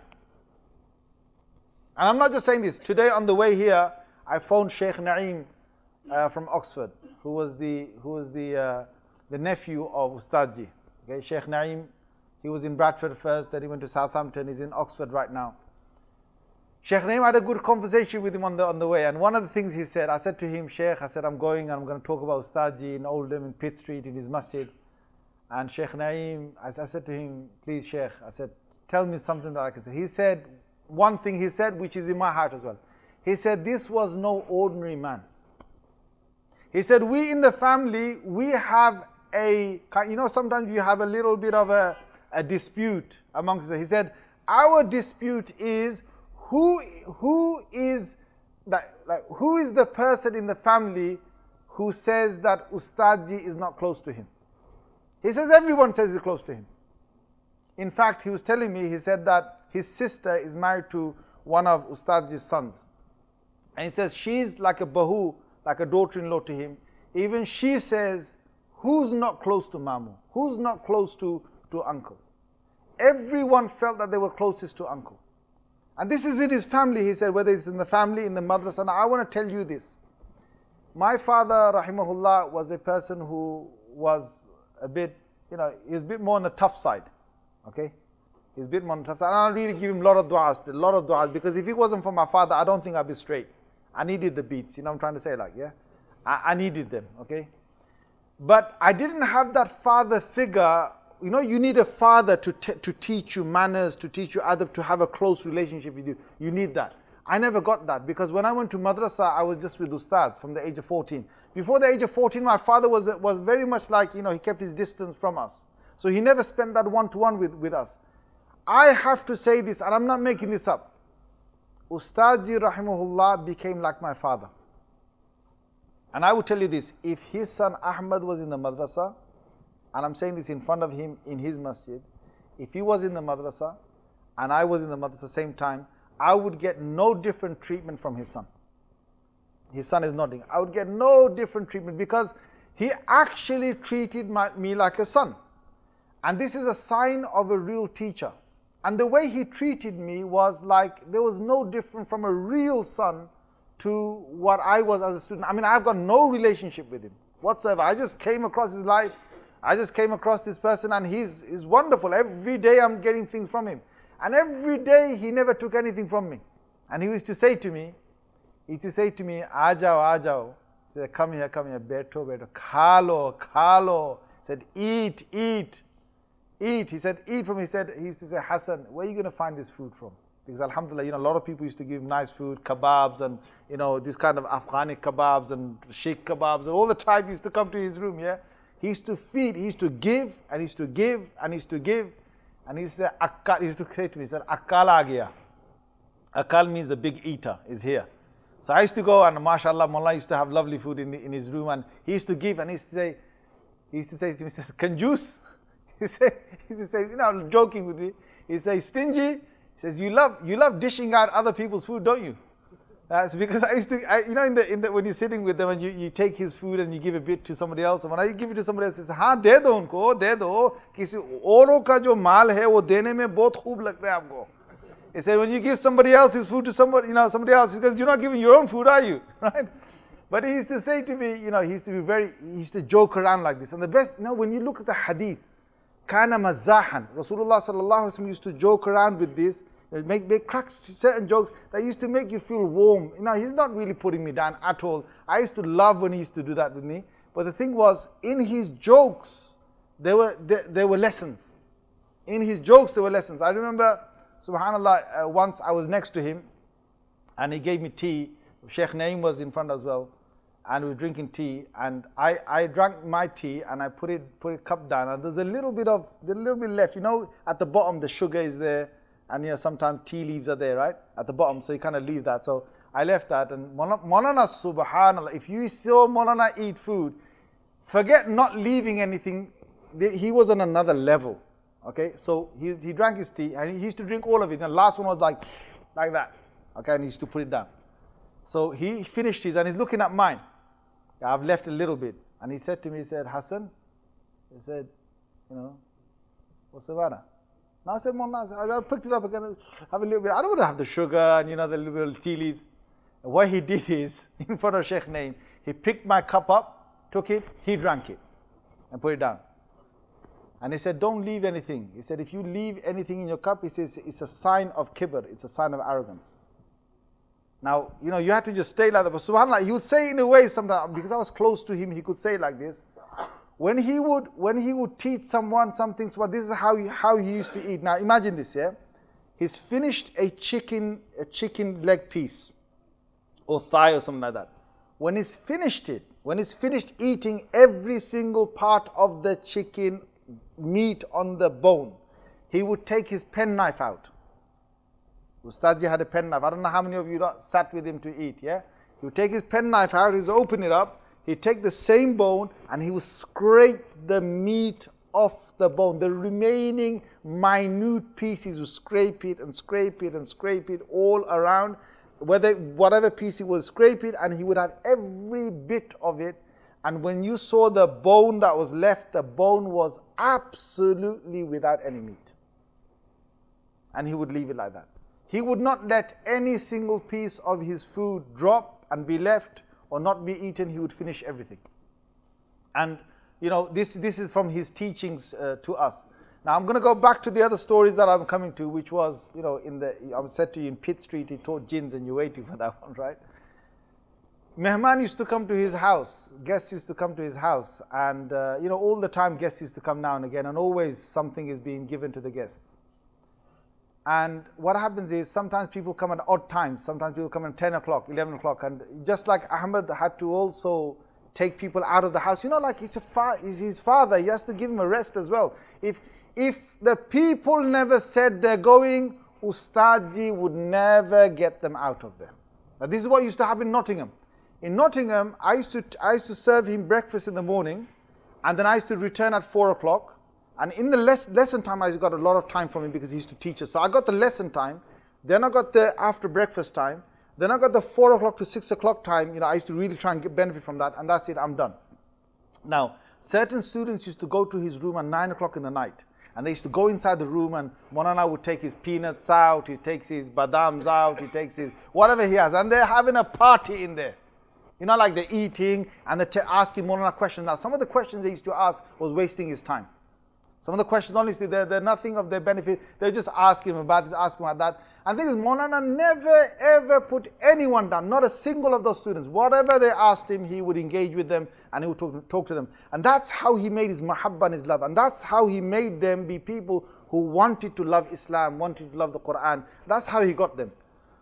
And I'm not just saying this. Today on the way here, I phoned Sheikh Naeem uh, from Oxford, who was the, who was the, uh, the nephew of Ustadji. Okay, Sheikh Naeem, he was in Bradford first, then he went to Southampton, he's in Oxford right now. Sheikh Naeem had a good conversation with him on the, on the way, and one of the things he said, I said to him, Sheikh, I said, I'm going and I'm going to talk about Ustadji in Oldham, in Pitt Street, in his masjid. And Sheikh Naim, I, I said to him, please Sheikh, I said, tell me something that I can say. He said, one thing he said, which is in my heart as well. He said, this was no ordinary man. He said, we in the family, we have a, you know, sometimes you have a little bit of a, a dispute amongst us. He said, our dispute is who, who is, that, like, who is the person in the family who says that Ustadji is not close to him? He says everyone says he's close to him. In fact, he was telling me, he said that his sister is married to one of Ustadji's sons. And he says she's like a bahu, like a daughter-in-law to him. Even she says, who's not close to Mamu? Who's not close to, to uncle? Everyone felt that they were closest to uncle. And this is in his family, he said, whether it's in the family, in the madrasa. And I want to tell you this. My father, rahimahullah, was a person who was a bit, you know, he's a bit more on the tough side. Okay? He's a bit more on the tough side. And I really give him a lot of du'as, a lot of du'as, because if it wasn't for my father, I don't think I'd be straight. I needed the beats, you know I'm trying to say like, yeah? I, I needed them, okay? But I didn't have that father figure. You know, you need a father to, to teach you manners, to teach you adab, to have a close relationship with you. You need that. I never got that because when I went to madrasa, I was just with ustad from the age of 14. Before the age of 14, my father was, was very much like, you know, he kept his distance from us. So he never spent that one-to-one with, with us. I have to say this, and I'm not making this up. Ustadji rahimahullah became like my father. And I will tell you this, if his son Ahmad was in the madrasa, and I'm saying this in front of him in his masjid, if he was in the madrasa, and I was in the madrasa same time, I would get no different treatment from his son. his son is nodding, I would get no different treatment because he actually treated my, me like a son. And this is a sign of a real teacher. And the way he treated me was like there was no different from a real son to what I was as a student. I mean, I've got no relationship with him whatsoever. I just came across his life. I just came across this person and he's, he's wonderful. Every day I'm getting things from him. And every day he never took anything from me. And he used to say to me, he used to say to me, Ajao, Ajao. He said, come here, come here, beto, beto. Kalo, kalo. He said, eat, eat, eat. He said, eat from, he said, he used to say, Hassan, where are you going to find this food from? Because Alhamdulillah, you know, a lot of people used to give him nice food, kebabs and, you know, this kind of Afghani kebabs and sheikh kebabs and all the time used to come to his room, yeah? He used to feed, he used to give, and he used to give, and he used to give. And he used to say, he used to say to me, he said, Akkal agya. Akal means the big eater is here. So I used to go and mashallah, Mullah used to have lovely food in, in his room and he used to give and he used to say, he used to say to me, he says. He, say, he used to say, you know, joking with me. He says, stingy. He says, you love, you love dishing out other people's food, don't you? That's because I used to, I, you know, in the, in the, when you're sitting with them and you, you take his food and you give a bit to somebody else, and when I give it to somebody else, he says, हाँ दे दो उनको, दे दो, किसी औरों का जो माल है वो देने में बहुत खूब लगता है आपको. He said, when you give somebody else his food to somebody, you know, somebody else, he goes, you're not giving your own food, are you? Right? But he used to say to me, you know, he used to be very, he used to joke around like this. And the best, you know, when you look at the hadith, kana mazahan, Rasulullah sallallahu alaihi wasallam used to joke around with this, make, make certain jokes that used to make you feel warm. You know, he's not really putting me down at all. I used to love when he used to do that with me. But the thing was, in his jokes, there were, there, there were lessons. In his jokes, there were lessons. I remember, subhanAllah, uh, once I was next to him and he gave me tea. Sheikh Naim was in front as well. And we were drinking tea, and I, I drank my tea and I put it put a cup down, and there's a little bit of a little bit left. You know, at the bottom the sugar is there, and you know sometimes tea leaves are there, right? At the bottom, so you kind of leave that. So I left that and Molana subhanallah, if you saw Molana eat food, forget not leaving anything, he was on another level. Okay, so he, he drank his tea and he used to drink all of it. And the last one was like, like that. Okay, and he used to put it down. So he finished his and he's looking at mine. I've left a little bit. And he said to me, he said, Hassan, he said, you know, what's the matter? I said, I picked it up again, have a little bit. I don't want to have the sugar and you know the little tea leaves. And what he did is, in front of Sheikh Naim, he picked my cup up, took it, he drank it, and put it down. And he said, don't leave anything. He said, if you leave anything in your cup, he says, it's a sign of kibr, it's a sign of arrogance. Now, you know, you have to just stay like that. But subhanAllah, he would say in a way sometimes, because I was close to him, he could say like this. When he would, when he would teach someone something, so this is how he, how he used to eat. Now imagine this, yeah? He's finished a chicken, a chicken leg piece or thigh or something like that. When he's finished it, when he's finished eating every single part of the chicken meat on the bone, he would take his penknife out. Ustadji had a penknife. I don't know how many of you sat with him to eat, yeah? He would take his penknife out, he'd open it up, he'd take the same bone and he would scrape the meat off the bone. The remaining minute pieces would scrape it and scrape it and scrape it all around. Whether whatever piece he would scrape it and he would have every bit of it. And when you saw the bone that was left, the bone was absolutely without any meat. And he would leave it like that. He would not let any single piece of his food drop and be left or not be eaten, he would finish everything. And you know, this, this is from his teachings uh, to us. Now I'm going to go back to the other stories that I'm coming to, which was, you know, in the, I said to you in Pitt Street, he taught jinns and you're waiting for that one, right? Mehman used to come to his house, guests used to come to his house, and, uh, you know, all the time guests used to come now and again, and always something is being given to the guests. And what happens is sometimes people come at odd times. Sometimes people come at 10 o'clock, 11 o'clock. And just like Ahmed had to also take people out of the house, you know, like he's, fa- he's his father, he has to give him a rest as well. If, if the people never said they're going, Ustadji would never get them out of there. Now, this is what used to happen in Nottingham. In Nottingham, I used to, I used to serve him breakfast in the morning, and then I used to return at 4 o'clock. And in the les lesson time, I got a lot of time from him because he used to teach us. So I got the lesson time, then I got the after breakfast time, Then I got the 4 o'clock to 6 o'clock time, you know, I used to really try and get benefit from that, and that's it, I'm done. Now, certain students used to go to his room at 9 o'clock in the night, and they used to go inside the room, and Molana would take his peanuts out, he takes his badams out, he takes his whatever he has, and they're having a party in there. You know, like they're eating and they're asking Molana questions. Now, some of the questions they used to ask was wasting his time. Some of the questions, honestly, they're, they're nothing of their benefit. They're just asking him about this, asking about that. And thing is, Molana never ever put anyone down, not a single of those students. Whatever they asked him, he would engage with them and he would talk, talk to them. And that's how he made his mahabba and his love. And that's how he made them be people who wanted to love Islam, wanted to love the Quran. That's how he got them.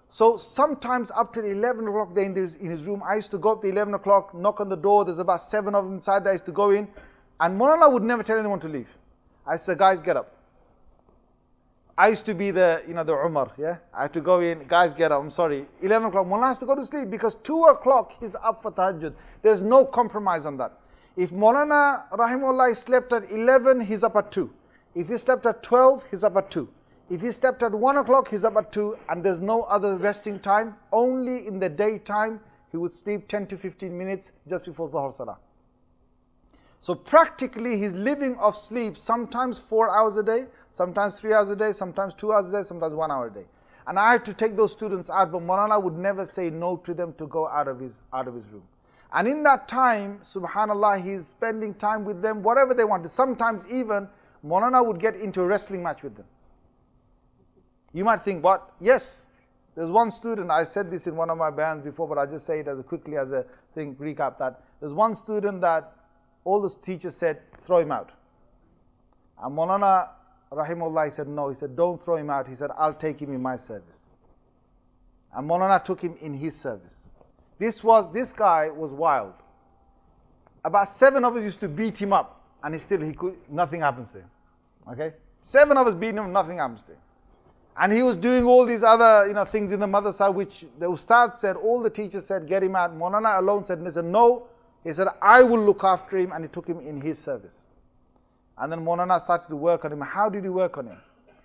So sometimes up to 11 o'clock in his, in his room, I used to go up to 11 o'clock, knock on the door. There's about seven of them inside there. I used to go in. And Molana would never tell anyone to leave. I said, guys, get up. I used to be the, you know, the Umar, yeah? I had to go in, guys, get up, I'm sorry. 11 o'clock, Mullah has to go to sleep because 2 o'clock he's up for tahajjud. There's no compromise on that. If Maulana Rahimullah slept at 11, he's up at 2. If he slept at 12, he's up at 2. If he slept at 1 o'clock, he's up at 2, and there's no other resting time. Only in the daytime, he would sleep 10 to 15 minutes just before Dhuhr Salah. So practically he's living off sleep sometimes four hours a day, sometimes three hours a day, sometimes two hours a day, sometimes one hour a day. And I had to take those students out, but Maulana would never say no to them to go out of his, out of his room. And in that time, subhanAllah, he's spending time with them, whatever they wanted. Sometimes even Maulana would get into a wrestling match with them. You might think, what? Yes, there's one student, I said this in one of my bands before, but I just say it as quickly as a thing, recap that. There's one student that all the teachers said, throw him out. And Maulana Rahimullah said, no. He said, don't throw him out. He said, I'll take him in my service. And Maulana took him in his service. This was, this guy was wild. About seven of us used to beat him up, and he still, he could, nothing happens to him. Okay? Seven of us beat him, nothing happens to him. And he was doing all these other, you know, things in the madrasa, which the ustad said, all the teachers said, get him out. Maulana alone said, listen, no, he said, I will look after him, and he took him in his service. And then Molana started to work on him. How did he work on him?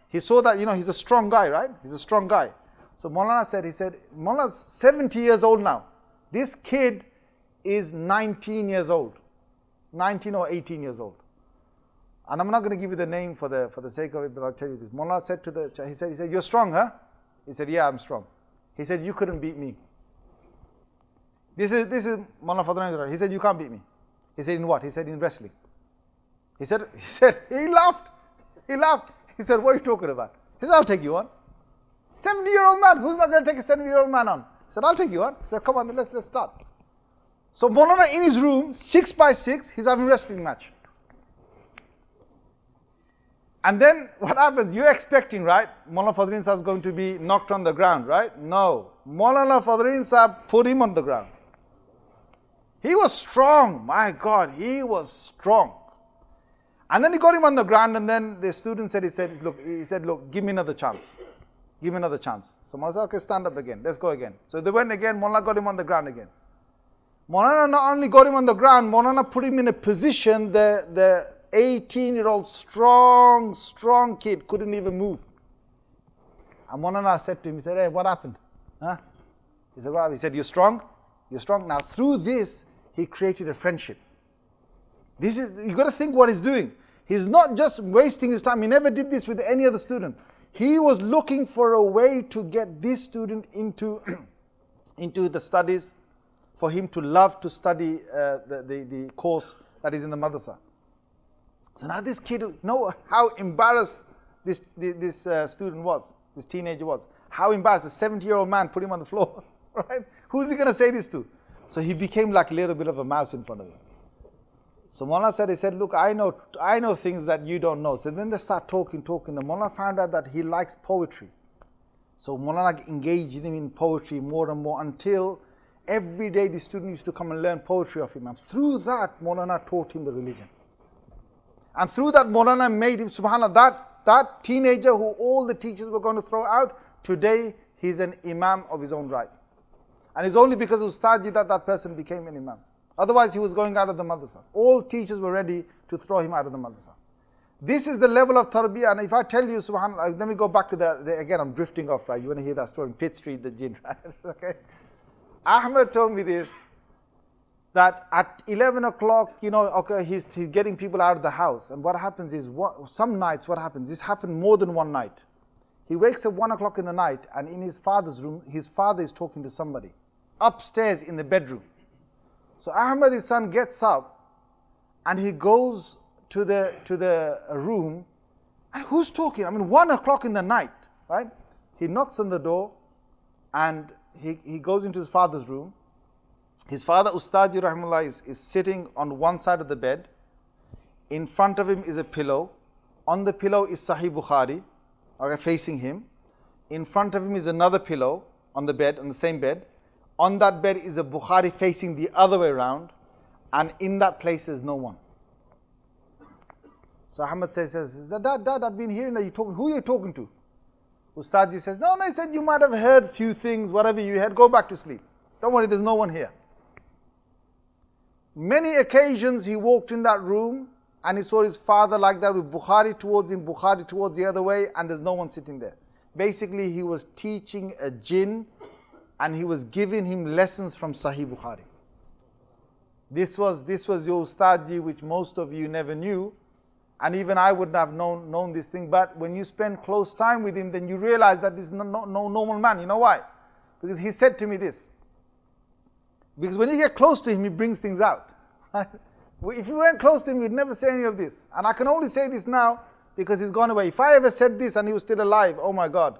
He saw that, you know, he's a strong guy, right? He's a strong guy. So Molana said, he said, Maulana's 70 years old now. This kid is 19 years old. 19 or 18 years old. And I'm not going to give you the name for the, for the sake of it, but I'll tell you this. Maulana said to the, he said, he said, you're strong, huh? He said, yeah, I'm strong. He said, you couldn't beat me. This is this is Mullah Fadlan. He said, You can't beat me. He said, In what? He said, In wrestling. He said, he said, he laughed. He laughed. He said, What are you talking about? He said, I'll take you on. 70 year old man, who's not going to take a 70 year old man on? He said, I'll take you on. He said, Come on, let's let's start. So Molana in his room, six by six, he's having wrestling match. And then what happens? You're expecting, right? Mullah Fadl Rahim is going to be knocked on the ground, right? No. Mullah Fadl Rahim Sahib put him on the ground. He was strong. My God, he was strong. And then he got him on the ground, and then the student said, he said, look, he said, look, give me another chance. Give me another chance. So Mullah said, okay, stand up again. Let's go again. So they went again. Mullah got him on the ground again. Mullah not only got him on the ground, Mullah put him in a position that the 18 year old strong, strong kid couldn't even move. And Mullah said to him, he said, hey, what happened? Huh? He said, well, he said, you're strong? You're strong. Now, through this, he created a friendship. This is, you got to think what he's doing. He's not just wasting his time. He never did this with any other student. He was looking for a way to get this student into, into the studies, for him to love to study uh, the, the, the, course that is in the madrasa. So now this kid, you know how embarrassed this, this uh, student was, this teenager was. How embarrassed, a 70 year old man put him on the floor, right? Who's he going to say this to? So he became like a little bit of a mouse in front of him. So Mullah said, he said, look, I know, I know things that you don't know. So then they start talking, talking. The Mullah found out that he likes poetry. So Mullah engaged him in poetry more and more until every day the student used to come and learn poetry of him. And through that, Maulana taught him the religion. And through that, Maulana made him, subhanAllah, that, that teenager who all the teachers were going to throw out, today he's an imam of his own right. And it's only because of Ustadji that that person became an imam. Otherwise, he was going out of the madrasa. All teachers were ready to throw him out of the madrasa. This is the level of tarbiyah. And if I tell you, subhanAllah, let me go back to the, the, again, I'm drifting off, right? You want to hear that story in Pitt Street, the jinn, right? okay. Ahmed told me this that at 11 o'clock, you know, okay, he's, he's getting people out of the house. And what happens is, what, some nights, what happens? This happened more than one night. He wakes up 1 o'clock in the night, and in his father's room, his father is talking to somebody upstairs in the bedroom. So Ahmad, his son, gets up and he goes to the, to the room. And who's talking? I mean, 1 o'clock in the night, right? He knocks on the door and he, he goes into his father's room his father, Ustadji Rahimullah, is, is sitting on one side of the bed. In front of him is a pillow. On the pillow is Sahih Bukhari, okay, facing him. In front of him is another pillow on the bed, on the same bed. On that bed is a Bukhari facing the other way around. And in that place is no one. So Ahmad says, says Dad, Dad, I've been hearing that you talking. Who are you talking to? Ustadji says, No, no, he said you might have heard few things, whatever you heard, go back to sleep. Don't worry, there's no one here. Many occasions he walked in that room and he saw his father like that with Bukhari towards him, Bukhari towards the other way, and there's no one sitting there. Basically, he was teaching a jinn and he was giving him lessons from Sahih Bukhari. This was, this was your ustadji, which most of you never knew. And even I wouldn't have known, known this thing. But when you spend close time with him, then you realize that this is no, no, no normal man. You know why? Because he said to me this. Because when you get close to him, he brings things out. if you weren't close to him, you'd never say any of this. And I can only say this now because he's gone away. If I ever said this and he was still alive, oh my God,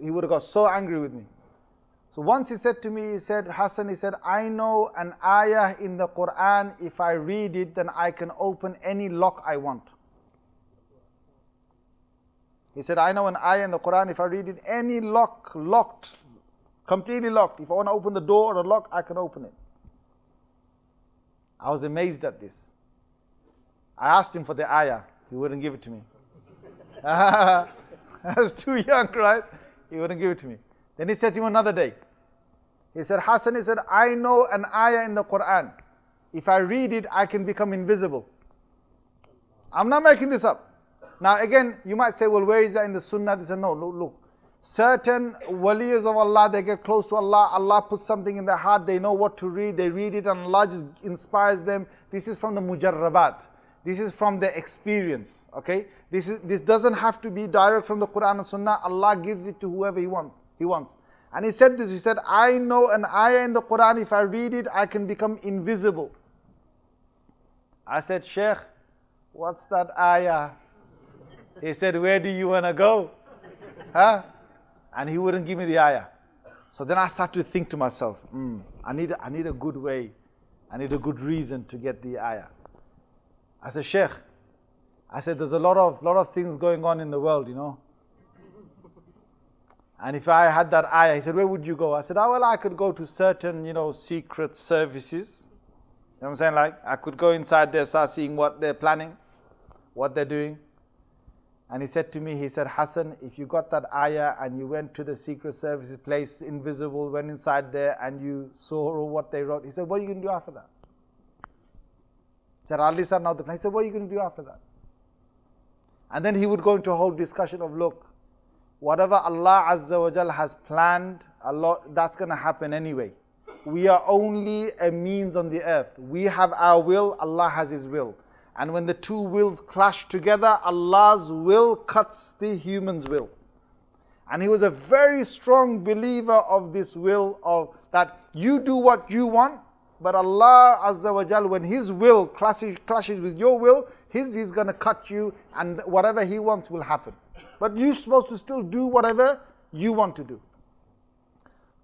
he would have got so angry with me. So once he said to me, he said, Hassan, he said, I know an ayah in the Quran, if I read it, then I can open any lock I want. He said, I know an ayah in the Quran, if I read it, any lock, locked, completely locked. If I want to open the door or the lock, I can open it. I was amazed at this. I asked him for the ayah. He wouldn't give it to me. I was too young, right? He wouldn't give it to me. Then he said to him another day. He said, Hassan, he said, I know an ayah in the Quran. If I read it, I can become invisible. I'm not making this up. Now again, you might say, well, where is that in the Sunnah? They said, no, look, look certain waliyas of Allah, they get close to Allah, Allah puts something in their heart, they know what to read, they read it and Allah just inspires them. This is from the mujarrabat. This is from the experience, okay? This, is, this doesn't have to be direct from the Quran and Sunnah. Allah gives it to whoever he, want, he wants. And he said this, he said, I know an ayah in the Quran, if I read it, I can become invisible. I said, Sheikh, what's that ayah? He said, where do you want to go? Huh? And he wouldn't give me the ayah. So then I started to think to myself, mm, I, need, I need a good way, I need a good reason to get the ayah. I said, Sheikh, I said, there's a lot of, lot of things going on in the world, you know. And if I had that ayah, he said, where would you go? I said, oh, well, I could go to certain, you know, secret services. You know what I'm saying? Like, I could go inside there, start seeing what they're planning, what they're doing. And he said to me, he said, Hassan, if you got that ayah and you went to the secret services place, invisible, went inside there and you saw what they wrote, he said, what are you going to do after that? He said, Ali sir, now the He said, what are you going to do after that? And then he would go into a whole discussion of, look, whatever Allah Azza wa Jal has planned, Allah, that's going to happen anyway. We are only a means on the earth. We have our will, Allah has His will. And when the two wills clash together, Allah's will cuts the human's will. And he was a very strong believer of this will of that you do what you want, but Allah Azza wa Jal, when His will clashes, clashes with your will, His He's gonna cut you and whatever He wants will happen. But you're supposed to still do whatever you want to do.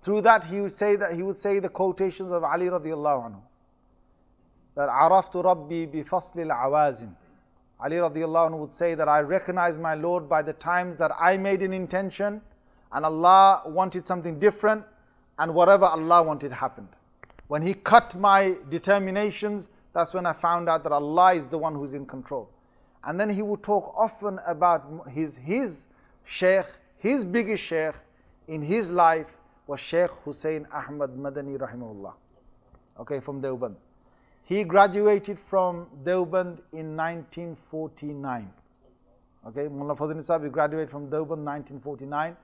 Through that he would say that he would say the quotations of Ali radiallahu anhu that araftu rabbi bi faslil awazim. Ali radiallahu anhu would say that I recognize my Lord by the times that I made an intention and Allah wanted something different and whatever Allah wanted happened. When He cut my determinations, that's when I found out that Allah is the one who's in control. And then he would talk often about his, his sheikh, his biggest sheikh in his life was Sheikh Hussein Ahmad Madani rahimahullah. Okay, from Deoband. He graduated from Deoband in 1949. Okay, Mullah Fazl Nisab, he graduated from Deoband 1949,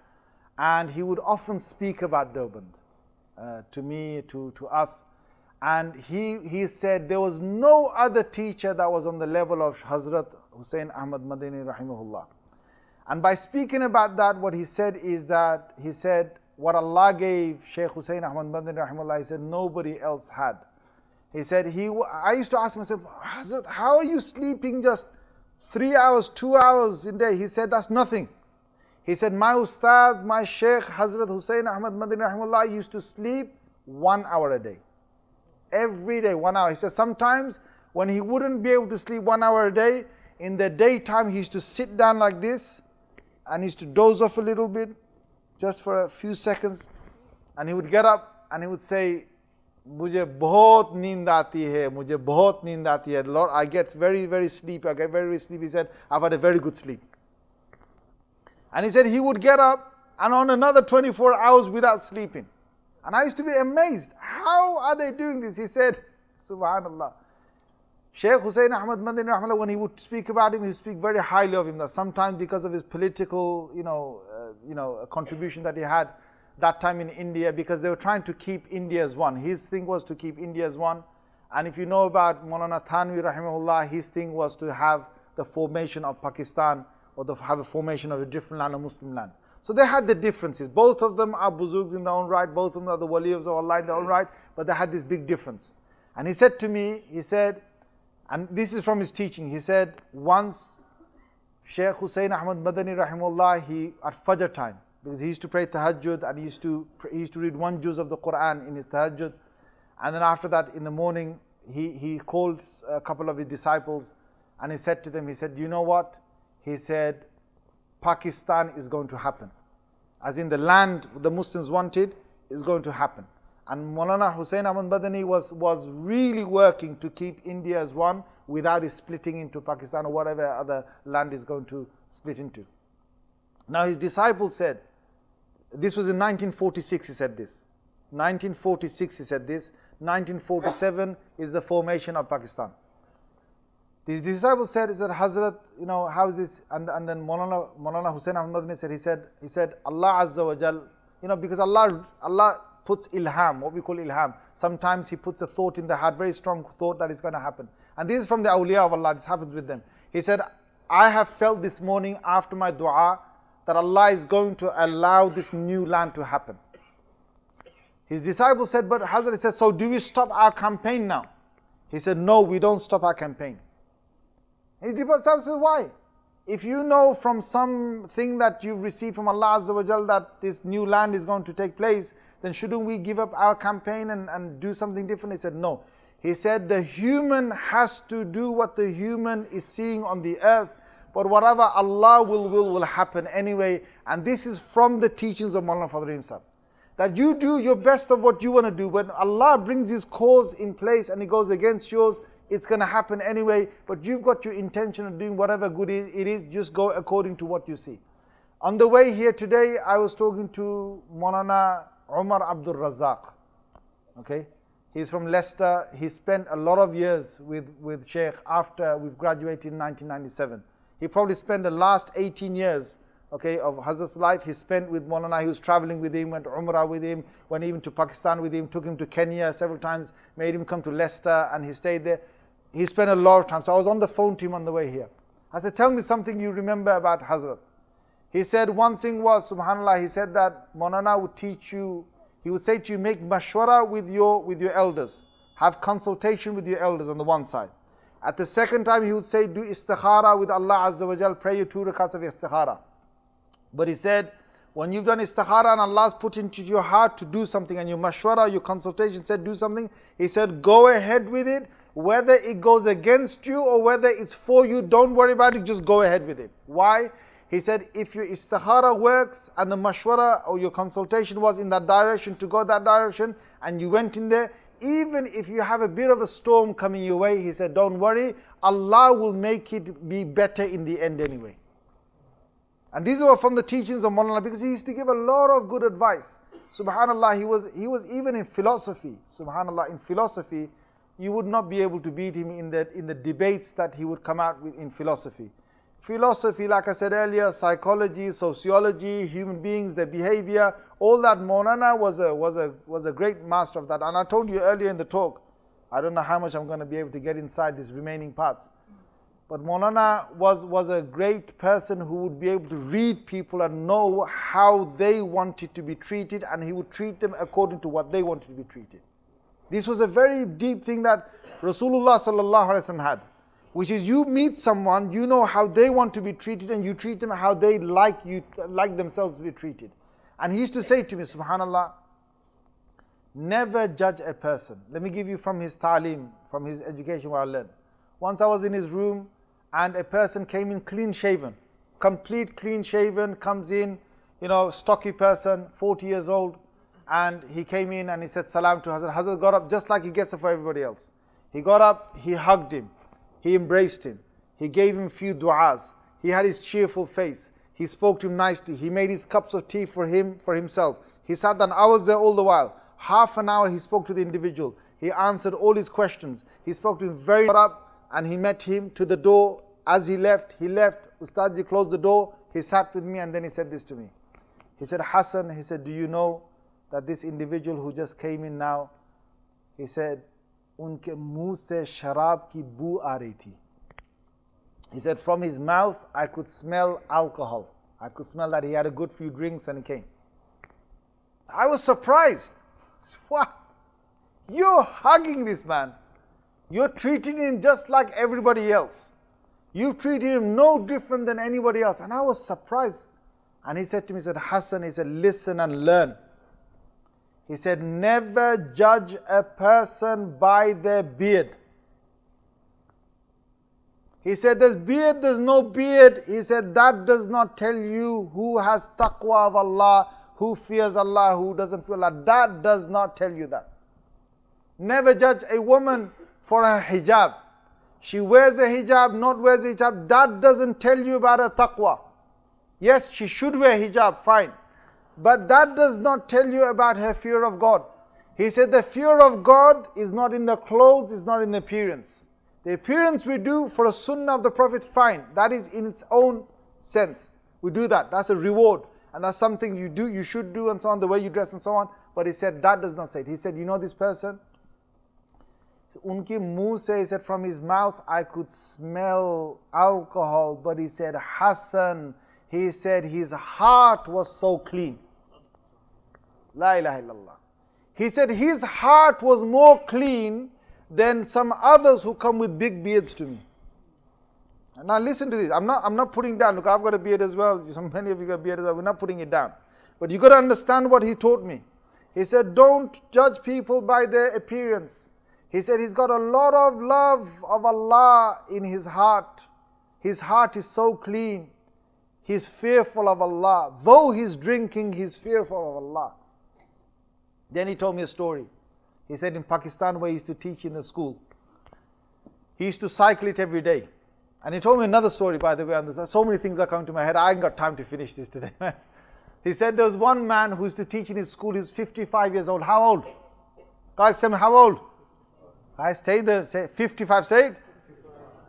and he would often speak about Deoband uh, to me, to, to us. And he, he said there was no other teacher that was on the level of Hazrat Hussein Ahmad Madani rahimahullah. And by speaking about that, what he said is that he said what Allah gave Shaykh Hussein Ahmad Madani rahimahullah, he said nobody else had. He said, he, I used to ask myself, Hazrat, how are you sleeping just three hours, two hours in day? He said, that's nothing. He said, my ustad, my Shaykh Hazrat Hussein Ahmad Madani rahimahullah used to sleep one hour a day. Every day, one hour. He said, sometimes when he wouldn't be able to sleep one hour a day, in the daytime he used to sit down like this and he used to doze off a little bit, just for a few seconds. And he would get up and he would say, मुझे बहुत नींद आती है मुझे बहुत नींद आती है lord I gets very very sleep very get very very sleep he said I had a very And he said he would get up and on another 24 hours without sleeping. And I used to be amazed. How are they doing this? He said, Subhanallah. Sheikh Hussein Ahmad Madani Rahmallah, when he would speak about him, he would speak very highly of him. That sometimes because of his political, you know, uh, you know, contribution that he had, that time in India because they were trying to keep India as one. His thing was to keep India as one. And if you know about Maulana Thanwi rahimahullah, his thing was to have the formation of Pakistan or to have a formation of a different land, a Muslim land. So they had the differences. Both of them are buzugs in their own right, both of them are the waliyas of Allah in their own right, but they had this big difference. And he said to me, he said, and this is from his teaching, he said, once Shaykh Hussein Ahmad Madani rahimullah, he at Fajr time, because he used to pray tahajjud and he used to he used to read one juz of the Quran in his tahajjud. And then after that in the morning he he called a couple of his disciples and he said to them he said you know what? He said Pakistan is going to happen. As in the land the Muslims wanted is going to happen. And Maulana Hussein Ahmad Madani was was really working to keep India as one without it splitting into Pakistan or whatever other land is going to split into. Now his disciples said this was in 1946 he said this. 1946 he said this. 1947 is the formation of Pakistan. These disciples said, said, Hazrat, you know, how is this? And, and then Maulana, Maulana Hussein Ahmad said, he said, he said, Allah Azza wa Jal, you know, because Allah, Allah puts ilham, what we call ilham. Sometimes He puts a thought in the heart, very strong thought that is going to happen. And this is from the awliya of Allah, this happens with them. He said, I have felt this morning after my dua that Allah is going to allow this new land to happen. His disciples said, but Hazrat said, so do we stop our campaign now? He said, no, we don't stop our campaign. His disciples said, why? If you know from something that you've received from Allah Azza wa Jal that this new land is going to take place, then shouldn't we give up our campaign and, and do something different? He said, no. He said, the human has to do what the human is seeing on the earth but whatever Allah will will will happen anyway. And this is from the teachings of Maulana Fadl himself. That you do your best of what you want to do. When Allah brings His cause in place and it goes against yours, it's going to happen anyway. But you've got your intention of doing whatever good it is, just go according to what you see. On the way here today, I was talking to Maulana Umar Abdul Razak. Okay? He's from Leicester. He spent a lot of years with, with Sheikh after we've graduated in 1997. He probably spent the last 18 years okay, of Hazrat's life, he spent with Maulana, he was traveling with him, went to Umrah with him, went even to Pakistan with him, took him to Kenya several times, made him come to Leicester and he stayed there. He spent a lot of time. So I was on the phone to him on the way here. I said, tell me something you remember about Hazrat. He said one thing was, subhanAllah, he said that Maulana would teach you, he would say to you, make mashwara with your, with your elders. Have consultation with your elders on the one side. At the second time, he would say, do istikhara with Allah Azza wa Jal, pray your two rakats of istikhara. But he said, when you've done istikhara and Allah's put into your heart to do something and your mashwara, your consultation said do something, he said, go ahead with it. Whether it goes against you or whether it's for you, don't worry about it, just go ahead with it. Why? He said, if your istikhara works and the mashwara or your consultation was in that direction to go that direction and you went in there, even if you have a bit of a storm coming your way, he said, don't worry, Allah will make it be better in the end anyway. And these were from the teachings of Maulana because he used to give a lot of good advice. Subhanallah, he was, he was even in philosophy, subhanallah, in philosophy, you would not be able to beat him in the, in the debates that he would come out with in philosophy. Philosophy, like I said earlier, psychology, sociology, human beings, their behavior, all that. Maulana was a, was, a, was a great master of that. And I told you earlier in the talk, I don't know how much I'm going to be able to get inside these remaining parts. But Maulana was, was a great person who would be able to read people and know how they wanted to be treated, and he would treat them according to what they wanted to be treated. This was a very deep thing that Rasulullah had, which is you meet someone, you know how they want to be treated, and you treat them how they like you like themselves to be treated. And he used to say to me, Subhanallah, never judge a person. Let me give you from his talim, from his education where I learned. Once I was in his room and a person came in clean shaven, complete clean shaven, comes in, you know, stocky person, 40 years old, and he came in and he said salam to Hazrat. Hazrat got up just like he gets up for everybody else. He got up, he hugged him, he embraced him, he gave him few du'as, he had his cheerful face, he spoke to him nicely, he made his cups of tea for him, for himself. He sat down, I was there all the while. Half an hour he spoke to the individual. He answered all his questions. He spoke to him very up and he met him to the door. As he left, he left. Ustadji closed the door. He sat with me and then he said this to me. He said, Hassan, he said, do you know that this individual who just came in now, he said, He said, from his mouth, I could smell alcohol. I could smell that he had a good few drinks and he came. I was surprised. What? You're hugging this man. You're treating him just like everybody else. You've treated him no different than anybody else. And I was surprised. And he said to me, he said, Hassan, he said, listen and learn. He said, never judge a person by their beard. He said, there's beard, there's no beard. He said, that does not tell you who has taqwa of Allah, who fears Allah, who doesn't fear Allah. That does not tell you that. Never judge a woman for her hijab. She wears a hijab, not wears a hijab. That doesn't tell you about her taqwa. Yes, she should wear hijab, fine. But that does not tell you about her fear of God. He said the fear of God is not in the clothes, is not in the appearance. The appearance we do for a sunnah of the Prophet, fine. That is in its own sense. We do that. That's a reward. And that's something you do, you should do, and so on, the way you dress and so on. But he said that does not say it. He said, you know this person? unki muh he said from his mouth I could smell alcohol but he said Hassan he said his heart was so clean La ilaha illallah he said his heart was more clean than some others who come with big beards to me now listen to this I'm not I'm not putting down look I've got a beard as well some many of you got beards. well we're not putting it down but you got to understand what he taught me he said don't judge people by their appearance he said he's got a lot of love of Allah in his heart. His heart is so clean. He's fearful of Allah. Though he's drinking, he's fearful of Allah. Then he told me a story. He said in Pakistan, where he used to teach in the school, he used to cycle it every day. And he told me another story, by the way, so many things are coming to my head. I ain't got time to finish this today. he said there was one man who used to teach in his school, he was 55 years old. How old? Guys, tell me, how old? I stayed there, say 55 said.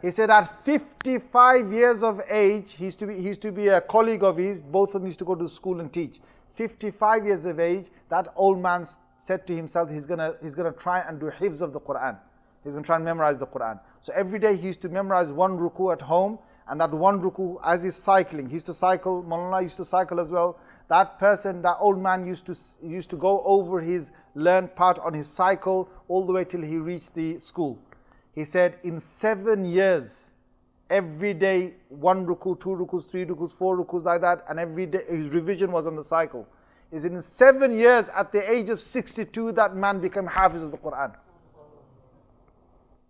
He said at 55 years of age, he used, to be, he used to be a colleague of his, both of them used to go to school and teach. 55 years of age, that old man said to himself, he's gonna, he's gonna try and do hifz of the Quran. He's gonna try and memorize the Quran. So every day he used to memorize one ruku at home, and that one ruku as he's cycling, he used to cycle, Molana used to cycle as well, that person, that old man used to, used to go over his learned part on his cycle all the way till he reached the school. He said, in seven years, every day, one ruku, two rukus, three rukus, four rukus, like that, and every day his revision was on the cycle. Is in seven years, at the age of 62, that man became Hafiz of the Quran.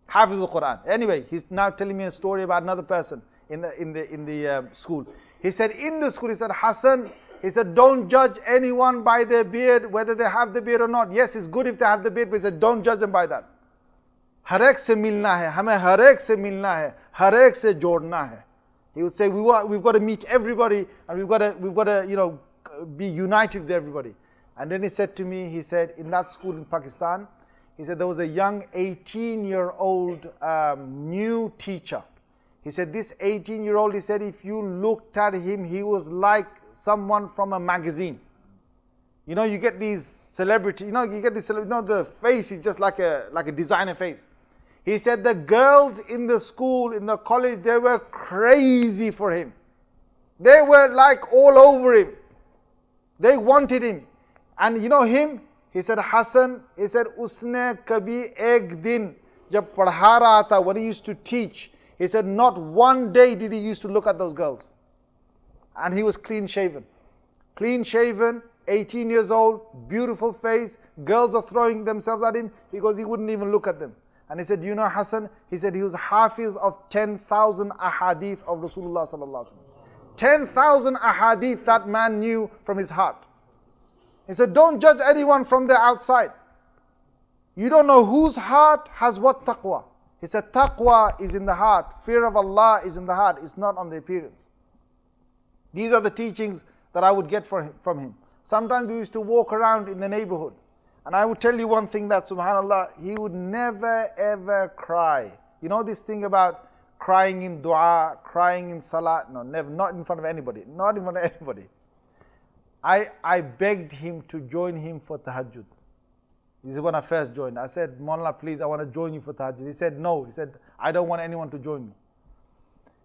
Hafiz of the Quran. Anyway, he's now telling me a story about another person in the, in the, in the um, school. He said, in the school, he said, Hassan, he said, don't judge anyone by their beard, whether they have the beard or not. Yes, it's good if they have the beard, but he said, don't judge them by that. हर एक से मिलना है हमें हर एक से मिलना है हर एक से जोड़ना है he would say we want, we've got to meet everybody and we've got to we've got to you know be united with everybody and then he said to me he said in that school in pakistan he said there was a young 18 year old um, new teacher He said, This 18 year old, he said, if you looked at him, he was like someone from a magazine. You know, you get these celebrity, you know, you get this, you know, the face is just like a like a designer face. He said the girls in the school, in the college, they were crazy for him. They were like all over him. They wanted him. And you know him? He said, Hassan, he said, Usne kabhi ek din, jab padha raha tha, when he used to teach, he said, not one day did he used to look at those girls. And he was clean shaven. Clean shaven, 18 years old, beautiful face, girls are throwing themselves at him because he wouldn't even look at them. And he said, you know Hassan? He said he was hafiz of 10,000 ahadith of Rasulullah. sallallahu 10,000 ahadith that man knew from his heart. He said, Don't judge anyone from the outside. You don't know whose heart has what taqwa. He said, Taqwa is in the heart, fear of Allah is in the heart, it's not on the appearance. These are the teachings that I would get from him. Sometimes we used to walk around in the neighborhood and I would tell you one thing that subhanAllah, he would never ever cry. You know this thing about crying in dua, crying in salah? No, never, not in front of anybody, not in front of anybody. I, I begged him to join him for tahajjud. This is when I first joined. I said, Mullah, please, I want to join you for tahajjud. He said, no. He said, I don't want anyone to join me.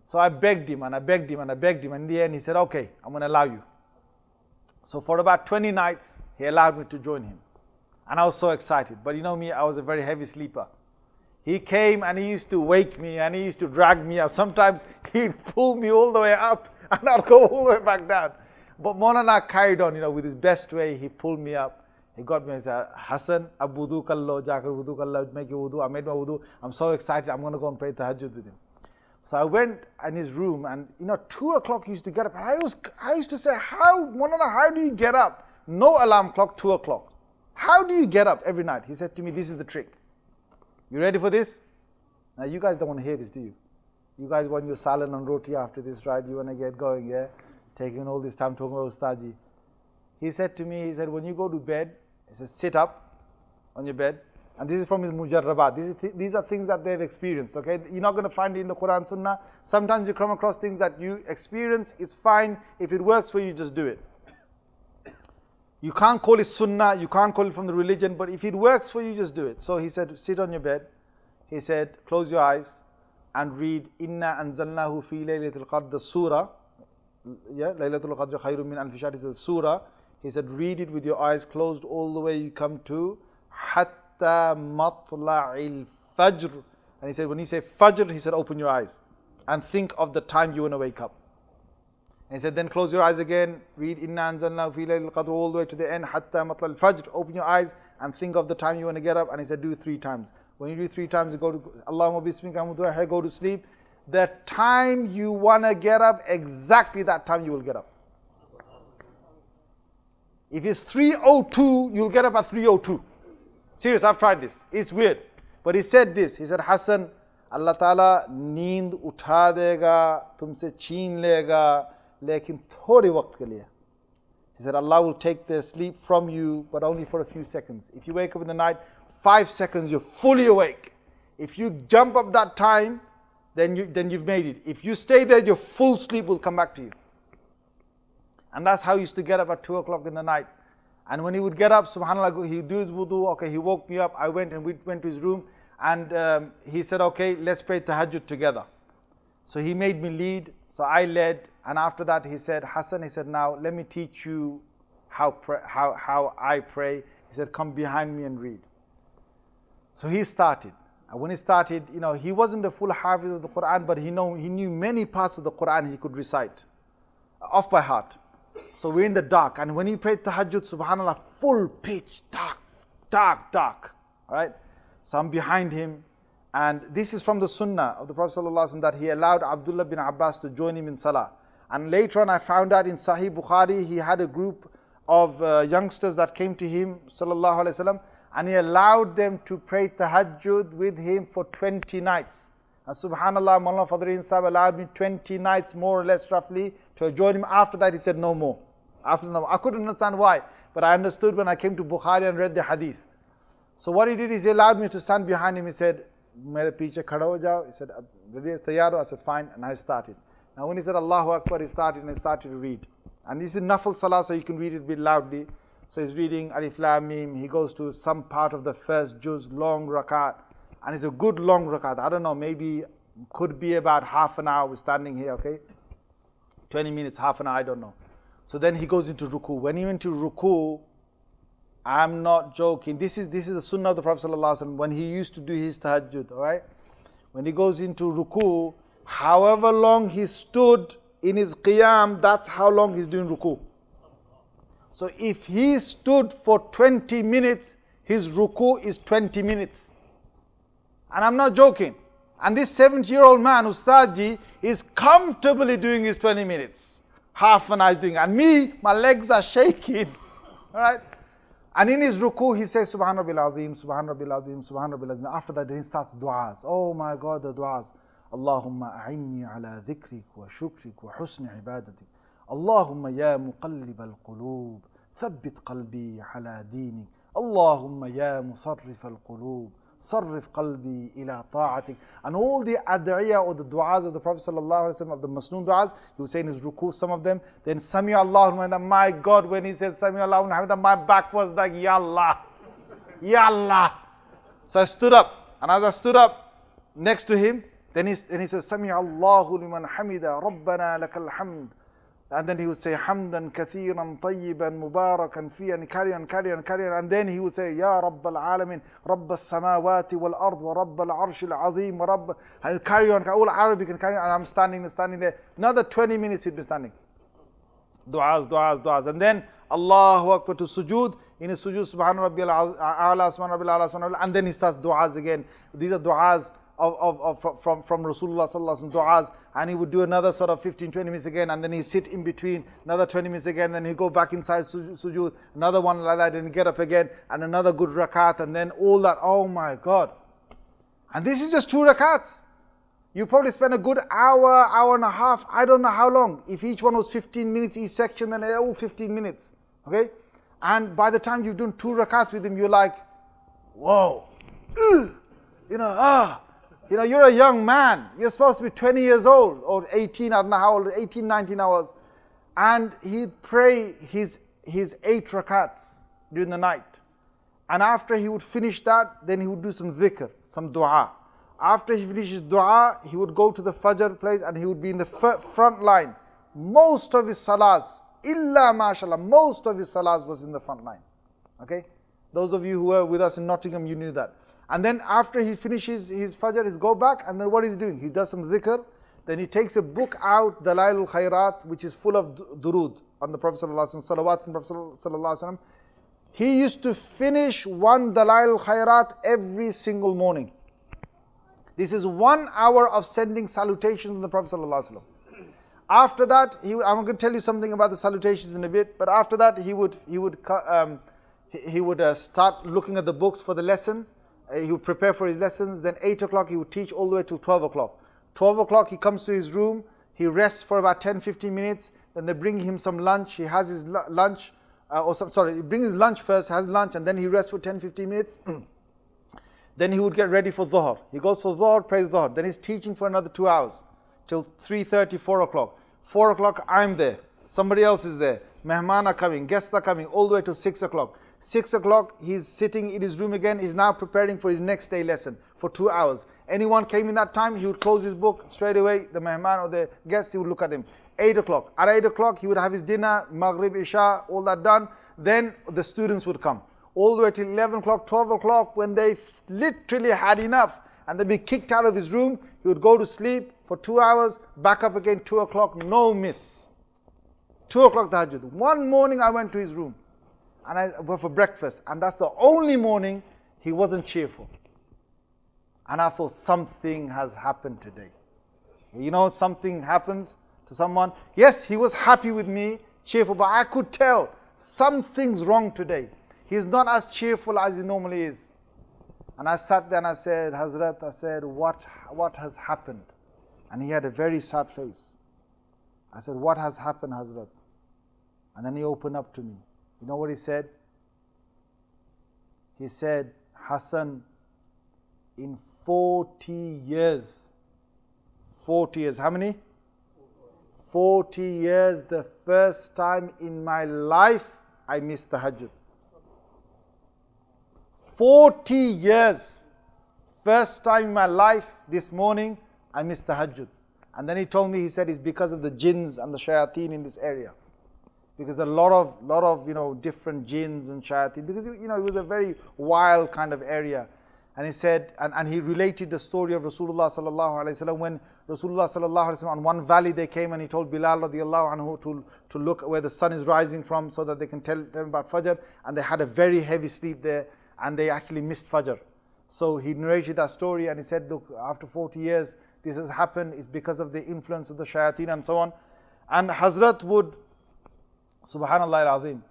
So I begged him and I begged him and I begged him. And in the end, he said, okay, I'm going to allow you. So for about 20 nights, he allowed me to join him. And I was so excited. But you know me, I was a very heavy sleeper. He came and he used to wake me and he used to drag me up. Sometimes he'd pull me all the way up and I'd go all the way back down. But Molana carried on, you know, with his best way. He pulled me up. He got me and said, Hassan, abudu kallo, jakar wudu kallo, make your wudu. I made my wudu. I'm so excited. I'm going to go and pray tahajjud with him. So I went in his room and, you know, two o'clock he used to get up. And I, was, I used to say, how, Molana, how do you get up? No alarm clock, two o'clock. How do you get up every night? He said to me, This is the trick. You ready for this? Now, you guys don't want to hear this, do you? You guys want your salad and roti after this, right? You want to get going, yeah? Taking all this time talking about Ustadji. He said to me, He said, When you go to bed, he said, Sit up on your bed. And this is from his mujarrabat. These, th these are things that they've experienced, okay? You're not going to find it in the Quran, Sunnah. Sometimes you come across things that you experience, it's fine. If it works for you, just do it. You can't call it sunnah, you can't call it from the religion, but if it works for you, just do it. So he said, sit on your bed. He said, close your eyes and read Inna anzalnahu fi laylatul qadr, the surah. Yeah, Laylatul Qadr khayrun min alfi shahr is surah. He said, read it with your eyes closed all the way you come to hatta matla'il fajr. And he said, when he said fajr, he said, open your eyes and think of the time you want to wake up. And he said, then close your eyes again, read Inna anzalna fi al-Qadr all the way to the end, hatta matla al-fajr, open your eyes and think of the time you want to get up. And he said, do three times. When you do three times, you go to, Allahumma bismika go to sleep. The time you want to get up, exactly that time you will get up. If it's 3.02, you'll get up at 3.02. Serious, I've tried this. It's weird. But he said this. He said, Hassan, Allah Ta'ala neend utha dega, tumse cheen lega, लेकिन थोड़े वक्त के लिए he said Allah will take the sleep from you but only for a few seconds if you wake up in the night five seconds you're fully awake if you jump up that time then you then you've made it if you stay there your full sleep will come back to you and that's how he used to get up at 2 o'clock in the night and when he would get up subhanallah he would do his wudu okay he woke me up I went and we went to his room and um, he said okay let's pray tahajjud together so he made me lead so I led and after that, he said, Hassan, he said, now let me teach you how, how, how I pray. He said, come behind me and read. So he started. And when he started, you know, he wasn't the full hafiz of the Quran, but he, know, he knew many parts of the Quran he could recite off by heart. So we're in the dark. And when he prayed tahajjud, subhanAllah, full pitch, dark, dark, dark. All right? So I'm behind him. And this is from the sunnah of the Prophet ﷺ that he allowed Abdullah bin Abbas to join him in salah. And later on, I found out in Sahih Bukhari, he had a group of uh, youngsters that came to him, wasallam, and he allowed them to pray tahajjud with him for 20 nights. And subhanallah, Mullah Fadri himself allowed me 20 nights, more or less roughly, to join him. After that, he said no more. After no, more. I couldn't understand why, but I understood when I came to Bukhari and read the hadith. So what he did is he allowed me to stand behind him. He said, mere a khada ho jao. He said, ready, tayaro? I said, fine. And I started. Now when he said Allahu Akbar, he started and he started to read. And this is Nafal Salah, so you can read it a bit loudly. So he's reading Alif Lam Mim. He goes to some part of the first juz, long rakat. And it's a good long rakat. I don't know, maybe could be about half an hour. We're standing here, okay? 20 minutes, half an hour, I don't know. So then he goes into ruku. When he went to ruku, I'm not joking. This is this is the sunnah of the Prophet ﷺ when he used to do his tahajjud, all right? When he goes into ruku, however long he stood in his qiyam, that's how long he's doing ruku. So if he stood for 20 minutes, his ruku is 20 minutes. And I'm not joking. And this 70 year old man, Ustadji, is comfortably doing his 20 minutes. Half an hour doing. And me, my legs are shaking. All right? And in his ruku, he says, Subhan Rabbil Azim, Subhan Rabbil Azim, Subhan Rabbil Azim. After that, he starts du'as. Oh my God, the du'as. Allahumma a'inni ala dhikrik wa shukrik wa husni. Allahumma ya muqallib al-qulub, thabbit qalbi ala dinik. Allahumma ya musarrif al-qulub, صرف قلبي إلى طاعتك And all the ad'iyah or the du'as of the Prophet ﷺ, of the Masnoon du'as, he was saying his ruku, some of them. Then Sami Allahu my God, when he said Sami Allahu Hamidah, my back was like, Ya Allah, Ya Allah. So I stood up, and as I stood up next to him, then he, then he says, Sami Allahu liman hamida, Rabbana lakal hamd and then he would say, Hamdan kathiran tayyiban mubarakan fi and carry on. And then he would say, Ya Rabb al-alamin, Rabb al-samawati wal-ard, wa Rabb al-arsh al-azim, wa Rabb... And carry on, all Arabic and carry on. And I'm standing standing there. Another 20 minutes he'd be standing. Du'as, du'as, du'as. And then Allahu Akbar to sujood. In his sujood, Subhana Rabbi al-A'la, Subhana Rabbi al-A'la, Subhana Rabbi And then he starts du'as again. These are du'as of, of, of, from, from Rasulullah sallallahu du'as and he would do another sort of 15, 20 minutes again and then he sit in between, another 20 minutes again, then he go back inside sujood, another one like that, and get up again and another good rakat and then all that, oh my God. And this is just two rakats. You probably spend a good hour, hour and a half, I don't know how long. If each one was 15 minutes each section, then all 15 minutes. Okay? And by the time you've done two rakats with him, you're like, whoa, you know, ah, you know, you're a young man. You're supposed to be 20 years old or 18, I don't know how old, 18, 19 hours. And he'd pray his, his eight rakats during the night. And after he would finish that, then he would do some dhikr, some dua. After he finishes dua, he would go to the Fajr place and he would be in the front line. Most of his salats, illa mashallah, most of his salats was in the front line. Okay? Those of you who were with us in Nottingham, you knew that. And then after he finishes his fajr, he go back and then what he's doing? He does some dhikr. Then he takes a book out, Dalail al-Khairat, which is full of durud on the Prophet sallallahu salawat on the Prophet sallallahu He used to finish one Dalail al-Khairat every single morning. This is one hour of sending salutations to the Prophet sallallahu After that, he, I'm going to tell you something about the salutations in a bit. But after that, he would he would um, he, he would uh, start looking at the books for the lesson. Uh, he would prepare for his lessons. Then 8 o'clock, he would teach all the way till 12 o'clock. 12 o'clock, he comes to his room. He rests for about 10 15 minutes. Then they bring him some lunch. He has his lunch, uh, or some, sorry, he brings his lunch first, has lunch, and then he rests for 10 15 minutes. then he would get ready for Dhuhr. He goes for Dhuhr, prays Dhuhr. Then he's teaching for another two hours till 3.30, 4 o'clock. 4 o'clock, I'm there. Somebody else is there. Mehman are coming, guests are coming, all the way to 6 o'clock. 6 o'clock, he's sitting in his room again. He's now preparing for his next day lesson for two hours. Anyone came in that time, he would close his book straight away. The mehman or the guest, he would look at him. 8 o'clock. At 8 o'clock, he would have his dinner, Maghrib, Isha, all that done. Then the students would come. All the way till 11 o'clock, 12 o'clock, when they literally had enough and they'd be kicked out of his room, he would go to sleep for two hours, back up again, 2 o'clock, no miss. 2 o'clock tahajjud. One morning I went to his room and I went for breakfast. And that's the only morning he wasn't cheerful. And I thought something has happened today. You know, something happens to someone. Yes, he was happy with me, cheerful, but I could tell something's wrong today. He's not as cheerful as he normally is. And I sat there and I said, Hazrat, I said, what, what has happened? And he had a very sad face. I said, What has happened, Hazrat? And then he opened up to me. You know what he said? He said, Hassan, in 40 years. 40 years. How many? 40 years. The first time in my life I missed tahajjud. 40 years. First time in my life this morning I missed tahajjud. And then he told me, he said, it's because of the jinns and the shayateen in this area. Because a lot of, lot of, you know, different jinns and shayateen. Because, you know, it was a very wild kind of area. And he said, and, and he related the story of Rasulullah sallallahu alaihi wasallam when Rasulullah sallallahu alaihi wasallam on one valley they came and he told Bilal radiallahu anhu to, to look where the sun is rising from so that they can tell them about Fajr. And they had a very heavy sleep there and they actually missed Fajr. So he narrated that story and he said, look, after 40 years, this has happened is because of the influence of the shayateen and so on. And Hazrat would, subhanallah al-azim,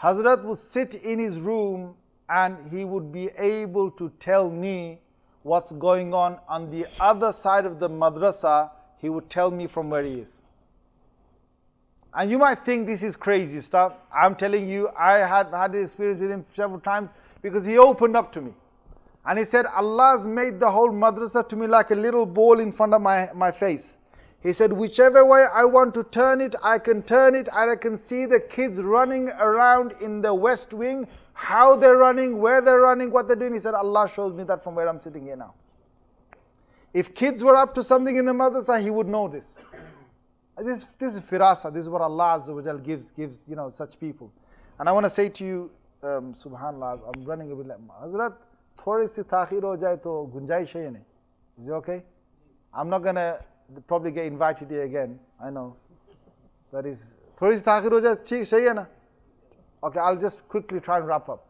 Hazrat would sit in his room and he would be able to tell me what's going on on the other side of the madrasa. He would tell me from where he is. And you might think this is crazy stuff. I'm telling you, I had had the experience with him several times because he opened up to me. And he said, Allah's made the whole madrasa to me like a little ball in front of my, my face. He said, Whichever way I want to turn it, I can turn it, and I can see the kids running around in the West Wing, how they're running, where they're running, what they're doing. He said, Allah shows me that from where I'm sitting here now. If kids were up to something in the madrasa, he would know this. This, this is firasa, this is what Allah gives, gives you know, such people. And I want to say to you, um, subhanAllah, I'm running a bit like, Hazrat, thori si ho jaye to gunjai hai Is it okay? I'm not going to probably get invited here again. I know. That is. थोड़ी सी ताखिर हो जाए Okay, I'll just quickly try and wrap up.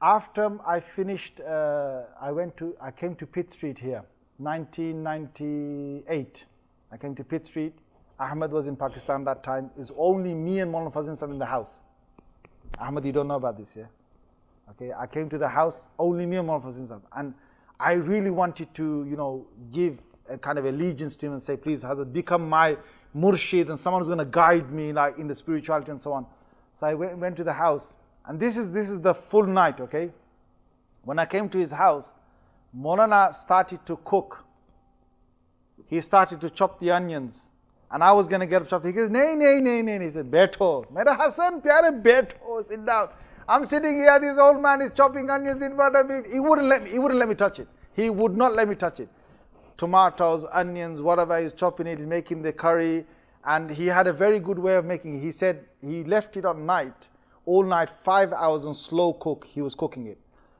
After I finished, uh, I went to, I came to Pitt Street here, 1998. I came to Pitt Street. Ahmed was in Pakistan that time. It was only me and Molana Fadl in the house. Ahmed, you don't know about this, yeah? Okay, I came to the house, only me and Molana Fadl And I really wanted to, you know, give a kind of allegiance to him and say, please, Hazrat, become my murshid and someone who's going to guide me like in the spirituality and so on. So I went, went to the house, and this is this is the full night, okay? When I came to his house, Molana started to cook. He started to chop the onions. And I was going to get up chop. He goes, nay, nay, nay, nay. He said, Beto. Mera Hassan, pyare, beto. Sit down. I'm sitting here, this old man is chopping onions in front of me. He wouldn't let me, he wouldn't let me touch it. He would not let me touch it. Tomatoes, onions, whatever he's chopping it, he's making the curry. And he had a very good way of making it. He said he left it on night, all night, five hours on slow cook, he was cooking it.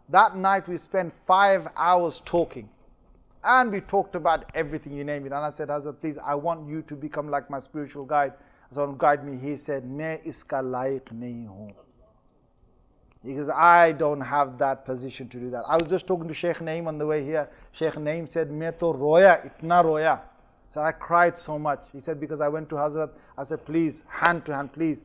That night we spent five hours talking. And we talked about everything, you name it. And I said, Hazrat, please, I want you to become like my spiritual guide. So guide me. He said, मैं iska laik nahi हूँ because I don't have that position to do that. I was just talking to Sheikh Naim on the way here. Sheikh Naim said, Me to roya, itna roya. So I cried so much. He said, because I went to Hazrat, I said, please, hand to hand, please,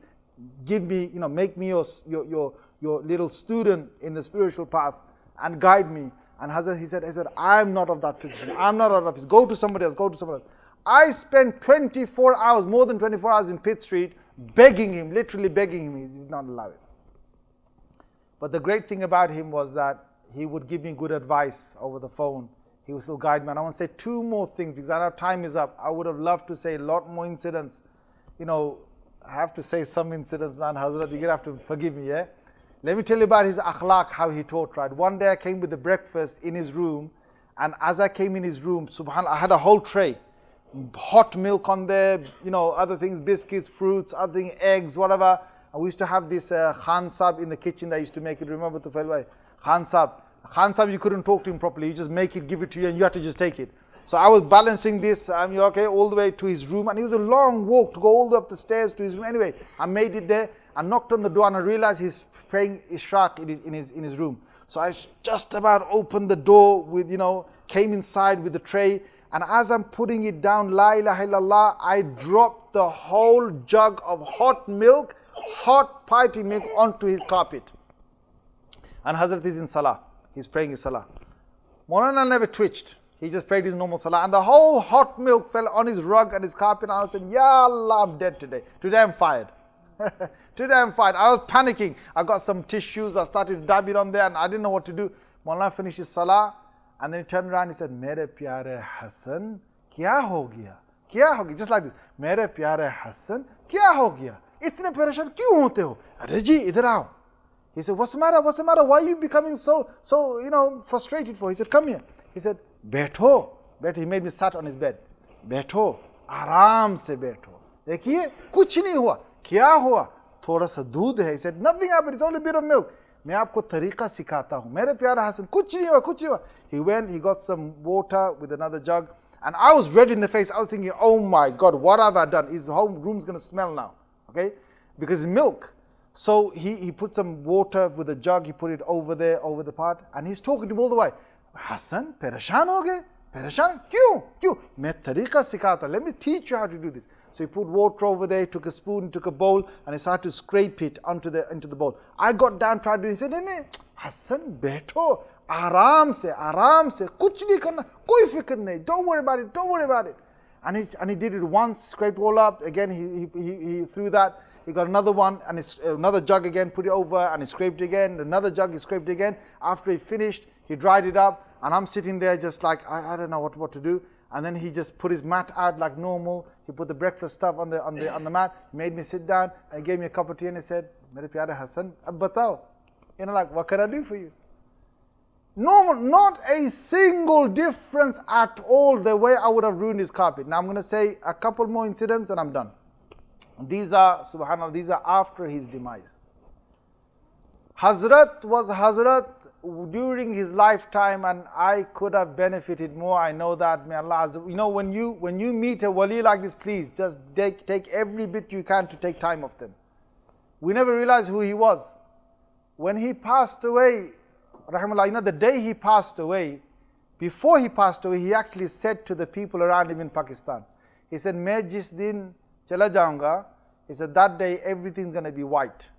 give me, you know, make me your, your, your, your little student in the spiritual path and guide me. And Hazrat, he said, he said, I'm not of that position. I'm not of that position. Go to somebody else, go to somebody else. I spent 24 hours, more than 24 hours in Pitt Street, begging him, literally begging him. He did not allow it. But the great thing about him was that he would give me good advice over the phone. He would still guide me. And I want to say two more things because our time is up. I would have loved to say a lot more incidents. You know, I have to say some incidents, man. Hazrat, you're going to have to forgive me, yeah? Let me tell you about his akhlaq, how he taught, right? One day I came with the breakfast in his room. And as I came in his room, subhanAllah, I had a whole tray. Hot milk on there, you know, other things, biscuits, fruits, other things, eggs, whatever. We used to have this uh, Sab in the kitchen that I used to make it. Remember the Bhai? Khan Sab. Khan Sab, you couldn't talk to him properly. You just make it, give it to you, and you had to just take it. So I was balancing this, um, you know, okay, all the way to his room. And it was a long walk to go all the way up the stairs to his room. Anyway, I made it there. I knocked on the door and I realized he's praying Ishraq in his, in his, in his room. So I just about opened the door with, you know, came inside with the tray. And as I'm putting it down, La ilaha illallah, I dropped the whole jug of hot milk hot piping milk onto his carpet. And Hazrat is in Salah. He's praying his Salah. Molana never twitched. He just prayed his normal Salah. And the whole hot milk fell on his rug and his carpet. And I said, Ya Allah, I'm dead today. Today I'm fired. today I'm fired. I was panicking. I got some tissues. I started to dab it on there and I didn't know what to do. Molana finished his Salah. And then he turned around he said, Mere pyare Hassan, kya ho gaya? Kya ho gaya? Just like this. Mere pyare Hassan, kya ho gaya? इतने परेशान क्यों होते हो अरे जी इधर आओ he said what's the matter what's the matter why are you becoming so so you know frustrated for he said come here he said बैठो बैठो he made me sat on his bed बैठो आराम से बैठो देखिए कुछ नहीं हुआ क्या हुआ थोड़ा सा दूध है he said nothing happened it's only a bit of milk मैं आपको तरीका सिखाता हूँ मेरे प्यारे हसन कुछ नहीं हुआ कुछ नहीं हुआ he went he got some water with another jug and I was red in the face I was thinking oh my god what have I done his whole room's gonna smell now okay? Because milk. So he, he put some water with a jug, he put it over there, over the pot, and he's talking to him all the way. Hassan, perishan ho gaye? Perishan? Kyun? Kyun? Main sikhata. Let me teach you how to do this. So he put water over there, took a spoon, took a bowl, and he started to scrape it onto the, into the bowl. I got down, tried to do it. He said, "Nene, Hassan, beto, aram se, aram se, kuch nahi karna, koi fikr nahi, don't worry about it, don't worry about it and he and he did it once scraped all up again he he, he, threw that he got another one and uh, another jug again, put it over and he scraped again. Another jug, he scraped again. After he finished, he dried it up and I'm sitting there just like, I, I don't know what, what to do. And then he just put his mat out like normal. He put the breakfast stuff on the, on the, on the mat. He made me sit down and gave me a cup of tea and he said. You know, like, what can I do for you? No, not a single difference at all the way I would have ruined his carpet. Now I'm going to say a couple more incidents and I'm done. These are, subhanAllah, these are after his demise. Hazrat was Hazrat during his lifetime and I could have benefited more. I know that. May Allah, you know, when you, when you meet a wali like this, please just take, take every bit you can to take time of them. We never realized who he was. When he passed away, rahimullah, you know, the day he passed away, before he passed away, he actually said to the people around him in Pakistan, he said, Main jis din chala jaunga, he said, that day everything's going to be white.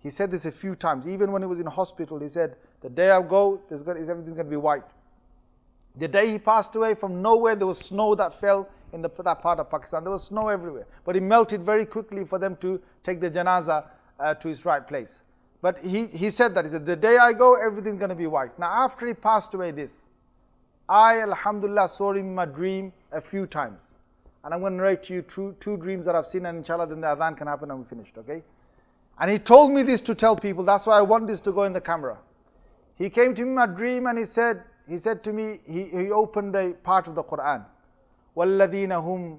He said this a few times. Even when he was in hospital, he said, the day I go, there's gonna, everything's going to be white. The day he passed away, from nowhere, there was snow that fell in the, that part of Pakistan. There was snow everywhere. But it melted very quickly for them to take the janaza uh, to its right place. but he, he said that he said the day i go everything's going to be white now after he passed away this i alhamdulillah saw him in my dream a few times and I'm going to narrate to you two, two dreams that I've seen, and inshallah, then the adhan can happen and we finished, okay? And he told me this to tell people, that's why I want this to go in the camera. He came to me in my dream and he said, he said to me, he, he opened a part of the Quran. وَالَّذِينَ هُمْ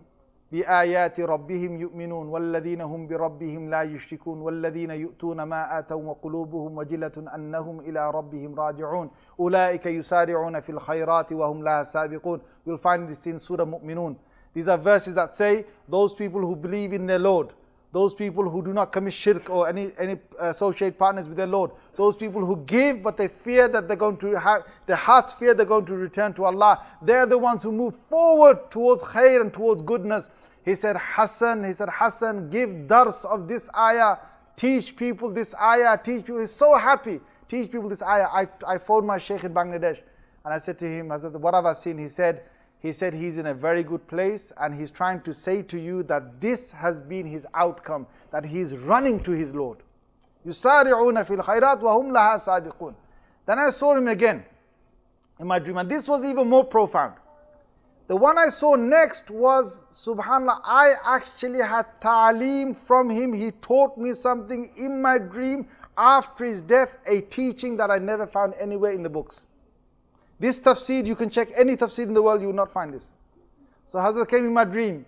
بآيات ربهم يؤمنون والذين هم بربهم لا يشركون والذين يؤتون ما آتوا وقلوبهم وجلة أنهم إلى ربهم راجعون أولئك يسارعون في الخيرات وهم لا سابقون You'll find this in Surah Mu'minun. These are verses that say those people who believe in their Lord, those people who do not commit shirk or any, any uh, associate partners with their Lord, those people who give but they fear that they're going to have, their hearts fear they're going to return to Allah. They're the ones who move forward towards khair and towards goodness. He said, Hassan, he said, Hassan, give dars of this ayah, teach people this ayah, teach people. He's so happy. Teach people this ayah. I, I phoned my sheikh in Bangladesh and I said to him, I said, what have I seen? He said, he said he's in a very good place and he's trying to say to you that this has been his outcome, that he is running to his Lord. يُسَارِعُونَ فِي الْخَيْرَاتِ وَهُمْ لَهَا سَابِقُونَ Then I saw him again in my dream and this was even more profound. The one I saw next was, subhanAllah, I actually had ta'aleem from him. He taught me something in my dream after his death, a teaching that I never found anywhere in the books. This tafsir, you can check any tafsir in the world, you will not find this. So Hazrat came in my dream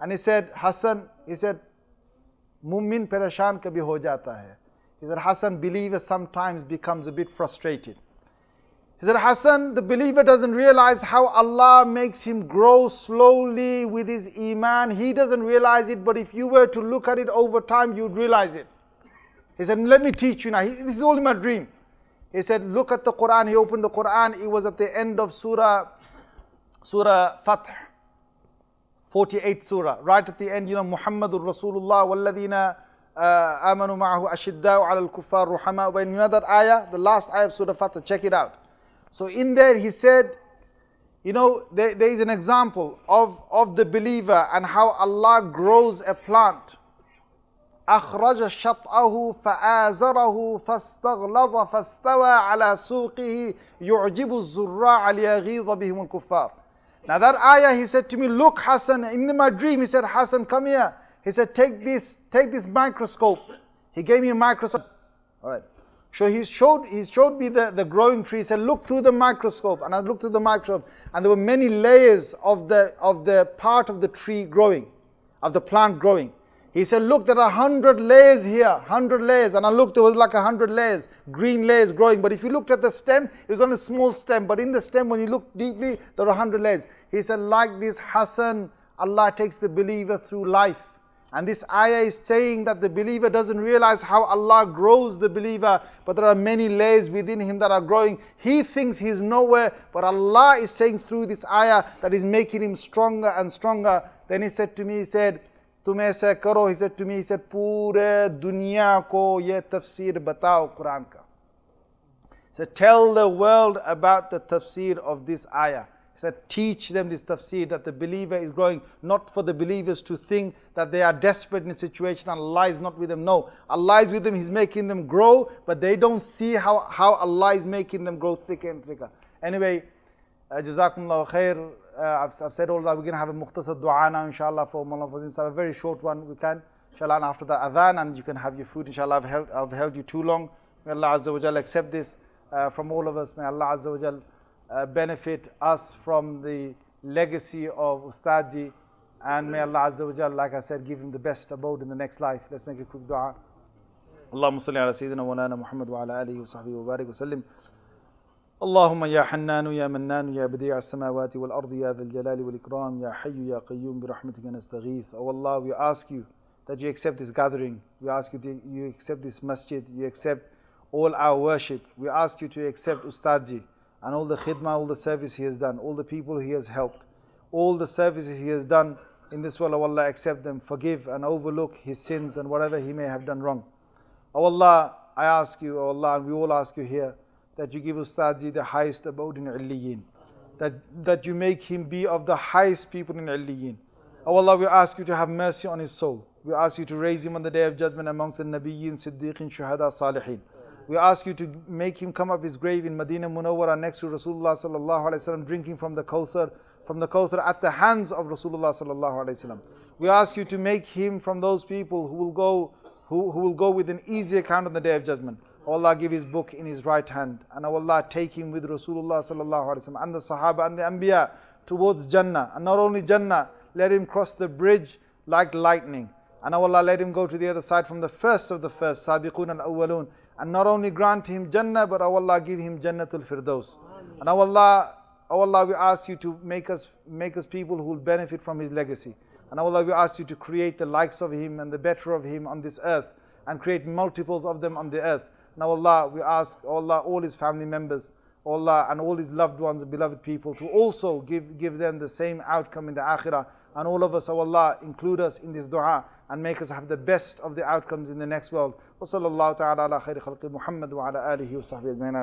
and he said, Hassan, he said, Mummin pereshan kabhi ho jata hai. He said, Hassan, believer sometimes becomes a bit frustrated. He said, Hassan, the believer doesn't realize how Allah makes him grow slowly with his iman. He doesn't realize it, but if you were to look at it over time, you'd realize it. He said, let me teach you now. This is all in my dream. He said, look at the Quran. He opened the Quran. It was at the end of Surah, Surah Fath, 48 Surah. Right at the end, you know, Muhammadur Rasulullah, walladina uh, amanu ma'ahu ashidda'u ala al-kuffar ruhama. When you know that ayah, the last ayah of Surah Fath, check it out. So in there he said, you know, there, there is an example of, of the believer and how Allah grows a plant أخرج شطأه فآزره فاستغلظ فاستوى على سوقه يعجب الزراع ليغيظ بهم الكفار Now that ayah, he said to me, look Hassan, in my dream, he said, Hassan, come here. He said, take this, take this microscope. He gave me a microscope. All right. So he showed, he showed me the, the growing tree. He said, look through the microscope. And I looked through the microscope. And there were many layers of the, of the part of the tree growing, of the plant growing. He said, look, there are hundred layers here, hundred layers. And I looked, there was like a hundred layers, green layers growing. But if you looked at the stem, it was only a small stem. But in the stem, when you look deeply, there are hundred layers. He said, like this Hassan, Allah takes the believer through life. And this ayah is saying that the believer doesn't realize how Allah grows the believer, but there are many layers within him that are growing. He thinks he's nowhere, but Allah is saying through this ayah that is making him stronger and stronger. Then he said to me, he said, तुम ऐसा करो he said to me he said पूरे दुनिया को ये तफसीर बताओ कुरान का he said tell the world about the tafsir of this ayah he said teach them this tafsir that the believer is growing not for the believers to think that they are desperate in a situation and Allah is not with them no Allah is with them he's making them grow but they don't see how, how Allah is making them grow thicker and thicker anyway uh, jazakumullah khair uh, I've, I've, said all that. We're going to have a mukhtasar dua now, inshallah, for Mullah Fazin. So a very short one. We can, inshallah, and after the adhan, and you can have your food, inshallah. I've held, I've held you too long. May Allah Azza wa Jal accept this uh, from all of us. May Allah Azza wa Jal uh, benefit us from the legacy of Ustadji. And may Allah Azza wa Jal, like I said, give him the best abode in the next life. Let's make a quick dua. اللهم صل على سيدنا مولانا محمد وعلى اله وصحبه وبارك وسلم اللهم يا حنان يا منان يا بديع السماوات والأرض يا ذا الجلال والإكرام يا حي يا قيوم برحمتك نستغيث Oh Allah we ask you that you accept this gathering we ask you to you accept this masjid you accept all our worship we ask you to accept Ustadji and all the khidmah all the service he has done all the people he has helped all the services he has done in this world, oh Allah, accept them, forgive and overlook his sins and whatever he may have done wrong. Oh Allah, I ask you, oh Allah, and we all ask you here, that you give Ustadji the highest abode in Illiyin. That, that you make him be of the highest people in Illiyin. Oh Allah, we ask you to have mercy on his soul. We ask you to raise him on the day of judgment amongst the Nabiyyin, Siddiqin, Shuhada, Salihin. We ask you to make him come up his grave in Medina Munawwara next to Rasulullah sallallahu alaihi wasallam, drinking from the Kawthar, from the Kawthar at the hands of Rasulullah sallallahu alaihi wasallam. We ask you to make him from those people who will go, who, who will go with an easy account on the day of judgment. Allah give his book in his right hand. And Allah take him with Rasulullah sallallahu wasallam and the Sahaba and the Anbiya towards Jannah. And not only Jannah let him cross the bridge like lightning. And Allah let him go to the other side from the first of the first Sabiqun al-awwalun and not only grant him Jannah but Allah give him Jannatul Firdaus. And Allah Allah we ask you to make us make us people who will benefit from his legacy. And Allah we ask you to create the likes of him and the better of him on this earth and create multiples of them on the earth now Allah, we ask Allah, all His family members, Allah and all His loved ones, beloved people, to also give, give them the same outcome in the akhirah. And all of us, oh Allah, include us in this dua and make us have the best of the outcomes in the next world. وصلى الله تعالى على خير خلق محمد وعلى آله وصحبه أجمعين